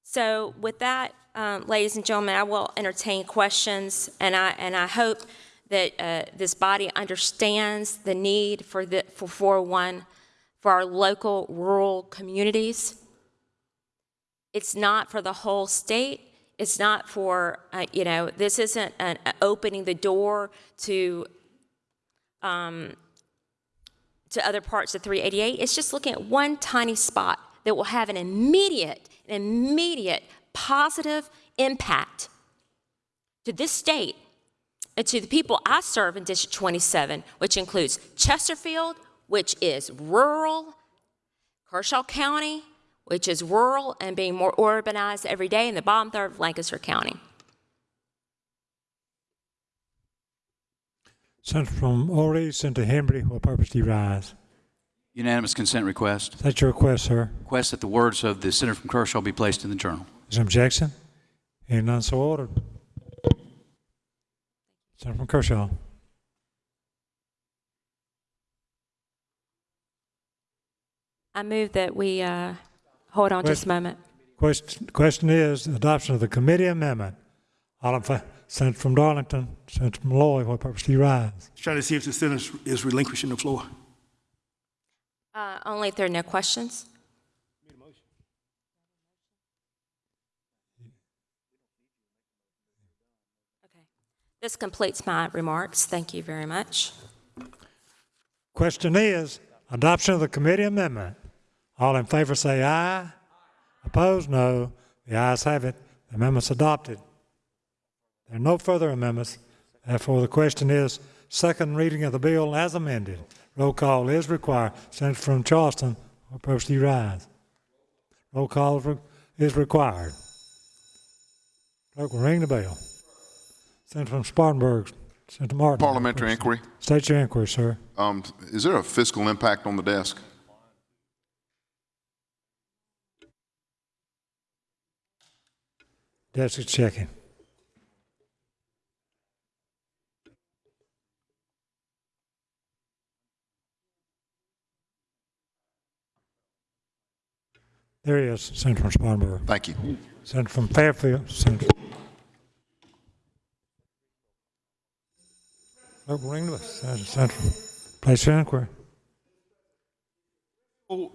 So with that, um, ladies and gentlemen, I will entertain questions, and I, and I hope that uh, this body understands the need for, the, for 401 for our local rural communities. It's not for the whole state. It's not for, uh, you know, this isn't an, opening the door to, um, to other parts of 388. It's just looking at one tiny spot that will have an immediate, an immediate positive impact to this state and to the people I serve in District 27, which includes Chesterfield, which is rural, Kershaw County, which is rural and being more urbanized every day, and the bottom third of Lancaster County. Senator from Horry, Senator Hembree, what purpose do you rise? Unanimous consent request. Is that your request, sir? Request that the words of the senator from Kershaw be placed in the journal. Is there objection? Hearing none, so ordered. Senator from Kershaw. I move that we uh, hold on just a moment. Question, question is adoption of the committee amendment. All in fa- Senator from Darlington, Senator Malloy, what purpose do you rise? Trying to see if the senator is relinquishing the floor. Uh, only if there are no questions. Okay. This completes my remarks. Thank you very much. Question is adoption of the committee amendment. All in favor say aye. Opposed, no. The ayes have it. The amendment's adopted. There are no further amendments. Therefore, the question is second reading of the bill as amended. Roll call is required. Senator from Charleston, do you rise? Roll call is is required. Clerk will ring the bell. Senator from Spartanburg, Senator Martin. Parliamentary inquiry. State your inquiry, sir. Um, is there a fiscal impact on the desk? Desk is checking. There he is, Senator from Spartanburg. Thank you. Senator from Fairfield, Senator. Clerk will ring the bell. Senator, Senator, place your inquiry. Oh,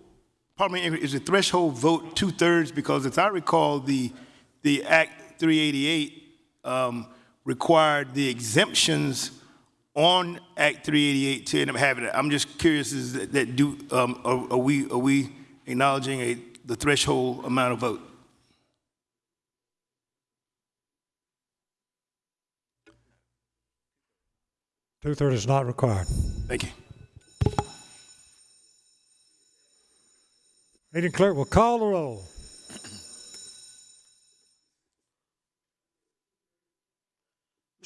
Pardon me, is the threshold vote two-thirds? Because as I recall, the, the Act 388 um, required the exemptions on Act 388 to end up having it. I'm just curious, is that, that do, um, are, are we, are we acknowledging a, the threshold amount of vote? Two-thirds is not required. Thank you. Meeting clerk will call the roll.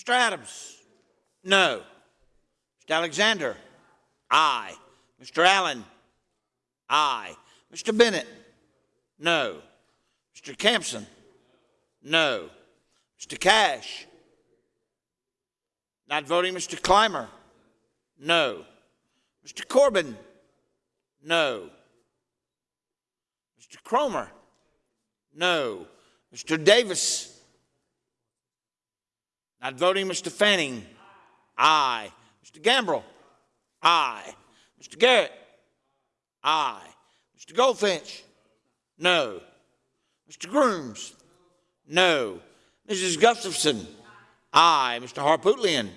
Mr. Adams? No. Mr. Alexander? Aye. Mr. Allen? Aye. Mr. Bennett? No. Mr. Campsen? No. Mr. Cash? Not voting Mr. Climer? No. Mr. Corbin? No. Mr. Cromer? No. Mr. Davis? Not voting Mr. Fanning? Aye. Mr. Gambrell? Aye. Mr. Garrett? Aye. Mr. Goldfinch? No. Mr. Grooms? No. Mrs. Gustafson? Aye. Mr. Harpootlian?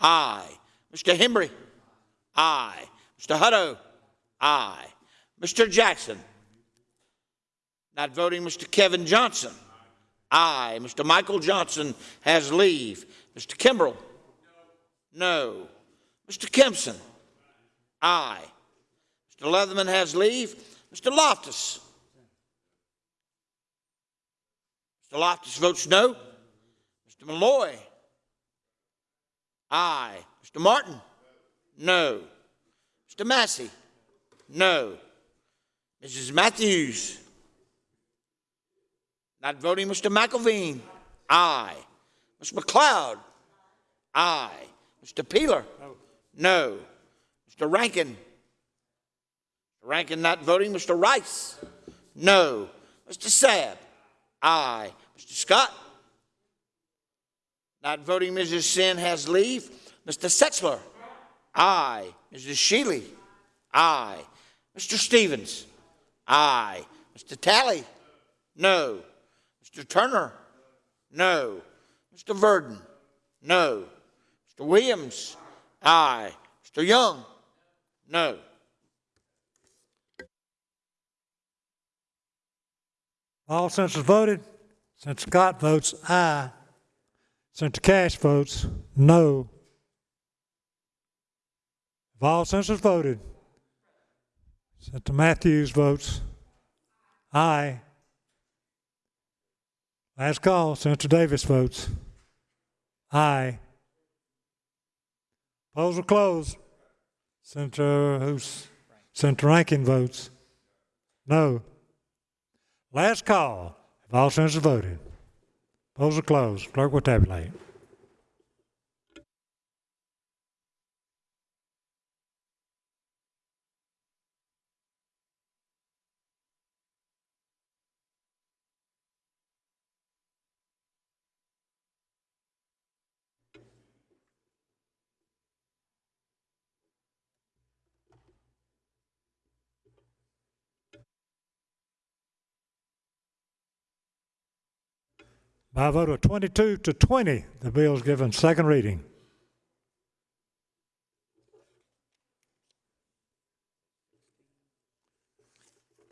Aye. Mr. Hembree? Aye. Mr. Hutto? Aye. Mr. Jackson? Not voting, Mr. Kevin Johnson. Aye. Mr. Michael Johnson has leave. Mr. Kimbrell? No. Mr. Kimpson? Aye. Mr. Leatherman has leave. Mr. Loftis? Mr. Loftis votes no. Mr. Malloy? Aye. Mr. Martin? No. Mr. Massey? No. Mrs. Matthews? Not voting, Mr. McElveen? Aye. Mr. McLeod? Aye. Mr. Peeler? No. Mr. Rankin? Rankin not voting. Mr. Rice? No. Mr. Sabb? Aye. Mr. Scott? Not voting, Mrs. Senn has leave. Mr. Setzler? Aye. Mrs. Shealy? Aye. Mr. Stephens? Aye. Mr. Talley? No. Mr. Turner? No. Mr. Verdin? No. Mr. Williams? Aye. Mr. Young? No. All senators voted. Senator Scott votes aye. Senator Cash votes no. If all senators voted, Senator Matthews votes aye. Last call, Senator Davis votes aye. Polls are closed. Senator, who's, Senator Rankin votes no. Last call, if all senators voted. Polls are closed. Clerk will tabulate. By a vote of 22 to 20, the bill is given second reading.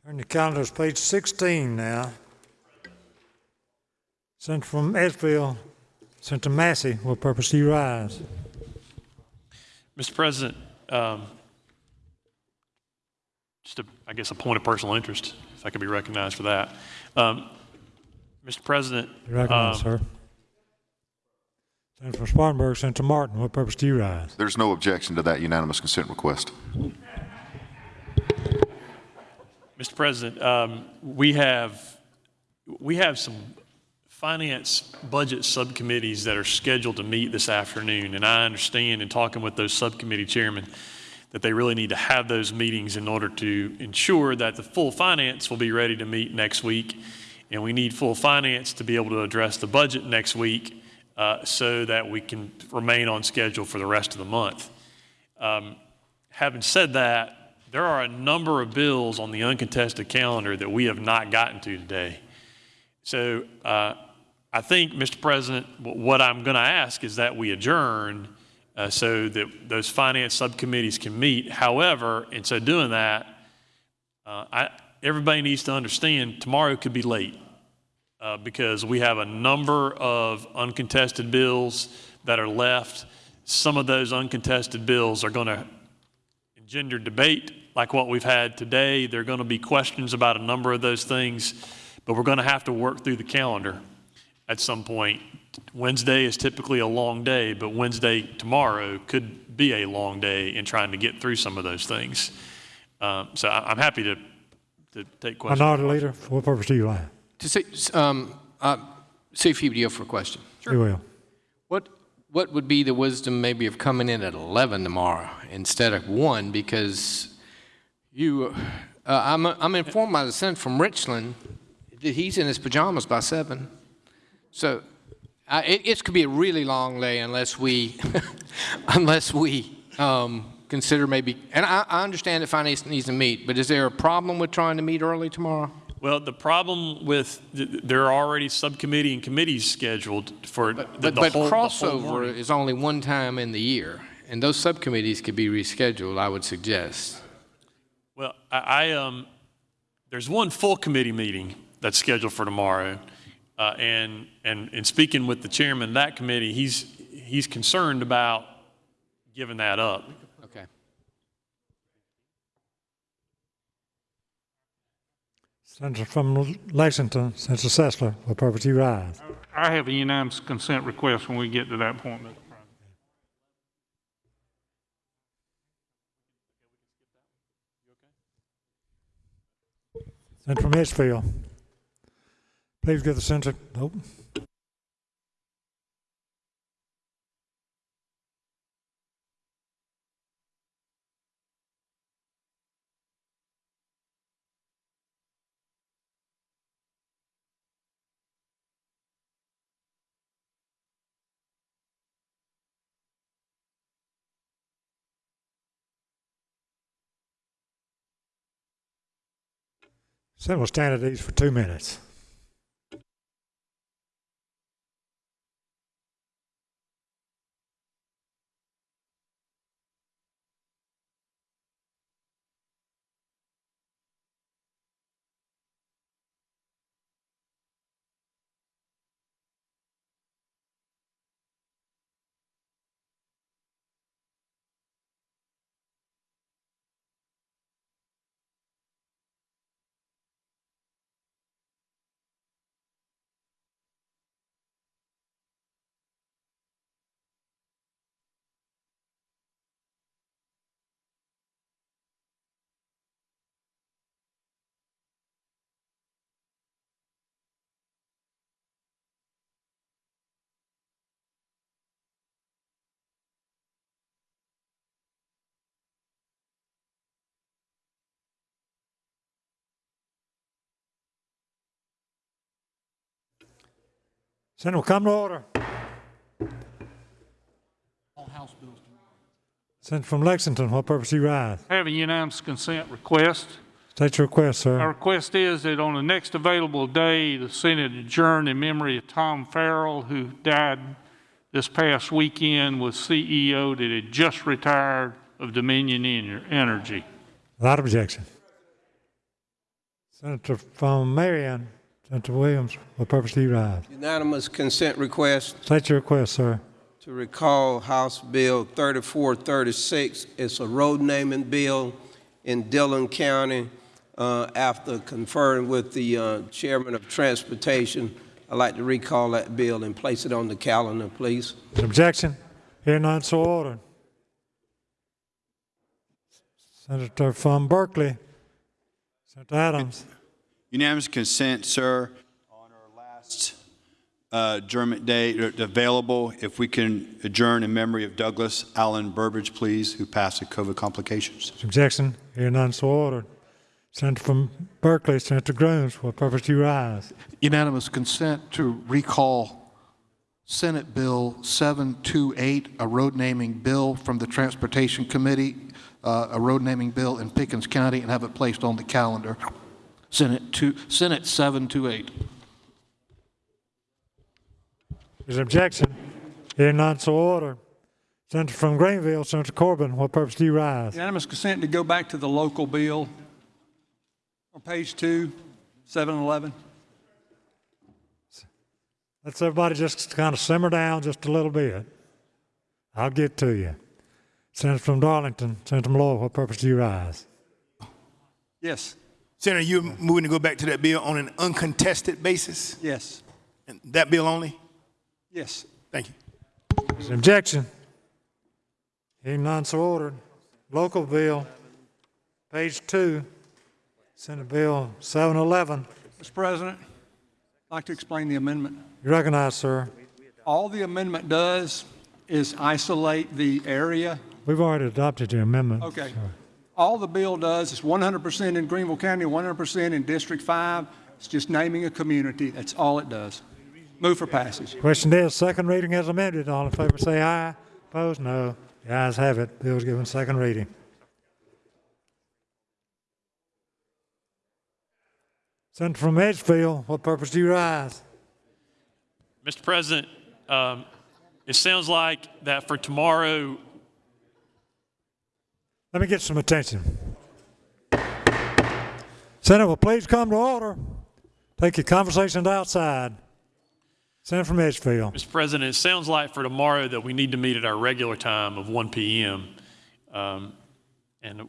Turn your calendars, page 16 now. Senator from Edgefield, Senator Massey, will purpose you rise. Mr. President, um, just a, I guess, a point of personal interest, if I could be recognized for that. Um, Mr. President. You're recognized, um, sir. Senator from Spartanburg, Senator Martin, what purpose do you rise? There's no objection to that unanimous consent request. Mr. President, um, we have, we have some finance budget subcommittees that are scheduled to meet this afternoon. And I understand in talking with those subcommittee chairmen that they really need to have those meetings in order to ensure that the full finance will be ready to meet next week. And we need full finance to be able to address the budget next week uh, so that we can remain on schedule for the rest of the month. Um, having said that, there are a number of bills on the uncontested calendar that we have not gotten to today. So uh, I think, Mr. President, what I'm going to ask is that we adjourn uh, so that those finance subcommittees can meet. However, in so doing that, uh, I, everybody needs to understand tomorrow could be late uh, because we have a number of uncontested bills that are left. Some of those uncontested bills are going to engender debate like what we've had today. There are going to be questions about a number of those things, but we're going to have to work through the calendar at some point. Wednesday is typically a long day, but Wednesday tomorrow could be a long day in trying to get through some of those things. Um, so I'm happy to, to take questions. Minority Leader, for what purpose do you rise? To say, um, uh, see if you'd be up for a question. You will. What, what would be the wisdom maybe of coming in at 11 tomorrow instead of 1? Because you, uh, I'm, I'm informed by the senator from Richland that he's in his pajamas by 7. So uh, it, it could be a really long day unless we, unless we um, consider maybe, and I, I understand that finance needs to meet, but is there a problem with trying to meet early tomorrow? Well, the problem with, th- there are already subcommittee and committees scheduled for the, But, the but whole, crossover is only one time in the year, and those subcommittees could be rescheduled, I would suggest. Well, I, I um, there's one full committee meeting that's scheduled for tomorrow. Uh, and, and, and speaking with the chairman of that committee, he's, he's concerned about giving that up. Okay. Senator from Lexington, Senator Setzler, what purpose do you rise? I have a unanimous consent request when we get to that point, Mr. President. Senator from Edgefield. Please give the senator, nope. Will stand at ease for two minutes. Senate will come to order. All House bills Senator from Lexington, what purpose do you rise? I have a unanimous consent request. State your request, My sir. request is that on the next available day, the Senate adjourn in memory of Tom Farrell, who died this past weekend, was CEO that had just retired of Dominion Energy. Without objection. Senator from Marion, Senator Williams, what purpose do you rise? Unanimous consent request State your request, sir. to recall House Bill 3436. It's a road naming bill in Dillon County. Uh, After conferring with the uh, Chairman of Transportation, I'd like to recall that bill and place it on the calendar, please. Objection? Hearing none, so ordered. Senator from Berkeley, Senator Adams. Unanimous consent, sir, on our last uh, adjournment date uh, available. If we can adjourn in memory of Douglas Allen Burbridge, please, who passed with COVID complications. Is Jackson, Hearing none, so ordered. Senator from Berkeley, Senator Grooms, what purpose do you rise? Unanimous consent to recall Senate Bill 728, a road naming bill from the Transportation Committee, uh, a road naming bill in Pickens County, and have it placed on the calendar. Senate two, Senate 728. Is objection? Hearing none, so ordered. Senator from Greenville, Senator Corbin, what purpose do you rise? Unanimous consent to go back to the local bill on page two, 711. Let's everybody just kind of simmer down just a little bit. I'll get to you. Senator from Darlington, Senator Malloy, what purpose do you rise? Yes. Senator, you're moving to go back to that bill on an uncontested basis? Yes. And that bill only? Yes. Thank you. Is there objection? Hearing none, so ordered. Local bill, page two, Senate Bill 711. Mr. President, I'd like to explain the amendment. You recognize, sir. All the amendment does is isolate the area. We've already adopted the amendment. Okay. All the bill does is 100% in Greenville County, 100% in District 5. It's just naming a community. That's all it does. Move for passage. Question is, second reading as amended. All in favor say aye. Opposed, no. The ayes have it. Bill Bill's given second reading. Senator from Edgefield, what purpose do you rise? Mr. President, um, it sounds like that for tomorrow, Let me get some attention. Senate will please come to order. Take your conversations outside. Senator from Edgefield. Mr. President, it sounds like for tomorrow that we need to meet at our regular time of 1 PM. Um, And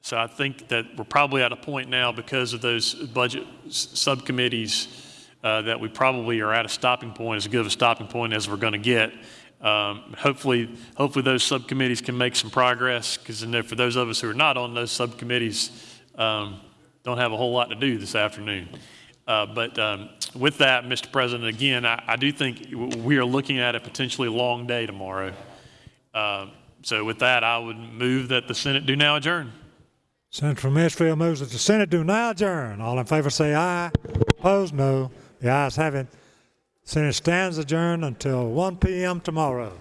so I think that we're probably at a point now because of those budget subcommittees uh, that we probably are at a stopping point, as good a stopping point as we're going to get. Um, Hopefully, hopefully those subcommittees can make some progress because for those of us who are not on those subcommittees, um, don't have a whole lot to do this afternoon. Uh, But um, with that, Mr. President, again, I I do think we are looking at a potentially long day tomorrow. Uh, So with that, I would move that the Senate do now adjourn. Senator from Edgefield moves that the Senate do now adjourn. All in favor say aye. Opposed, no. The ayes have it. Senate stands adjourned until 1 p.m. tomorrow.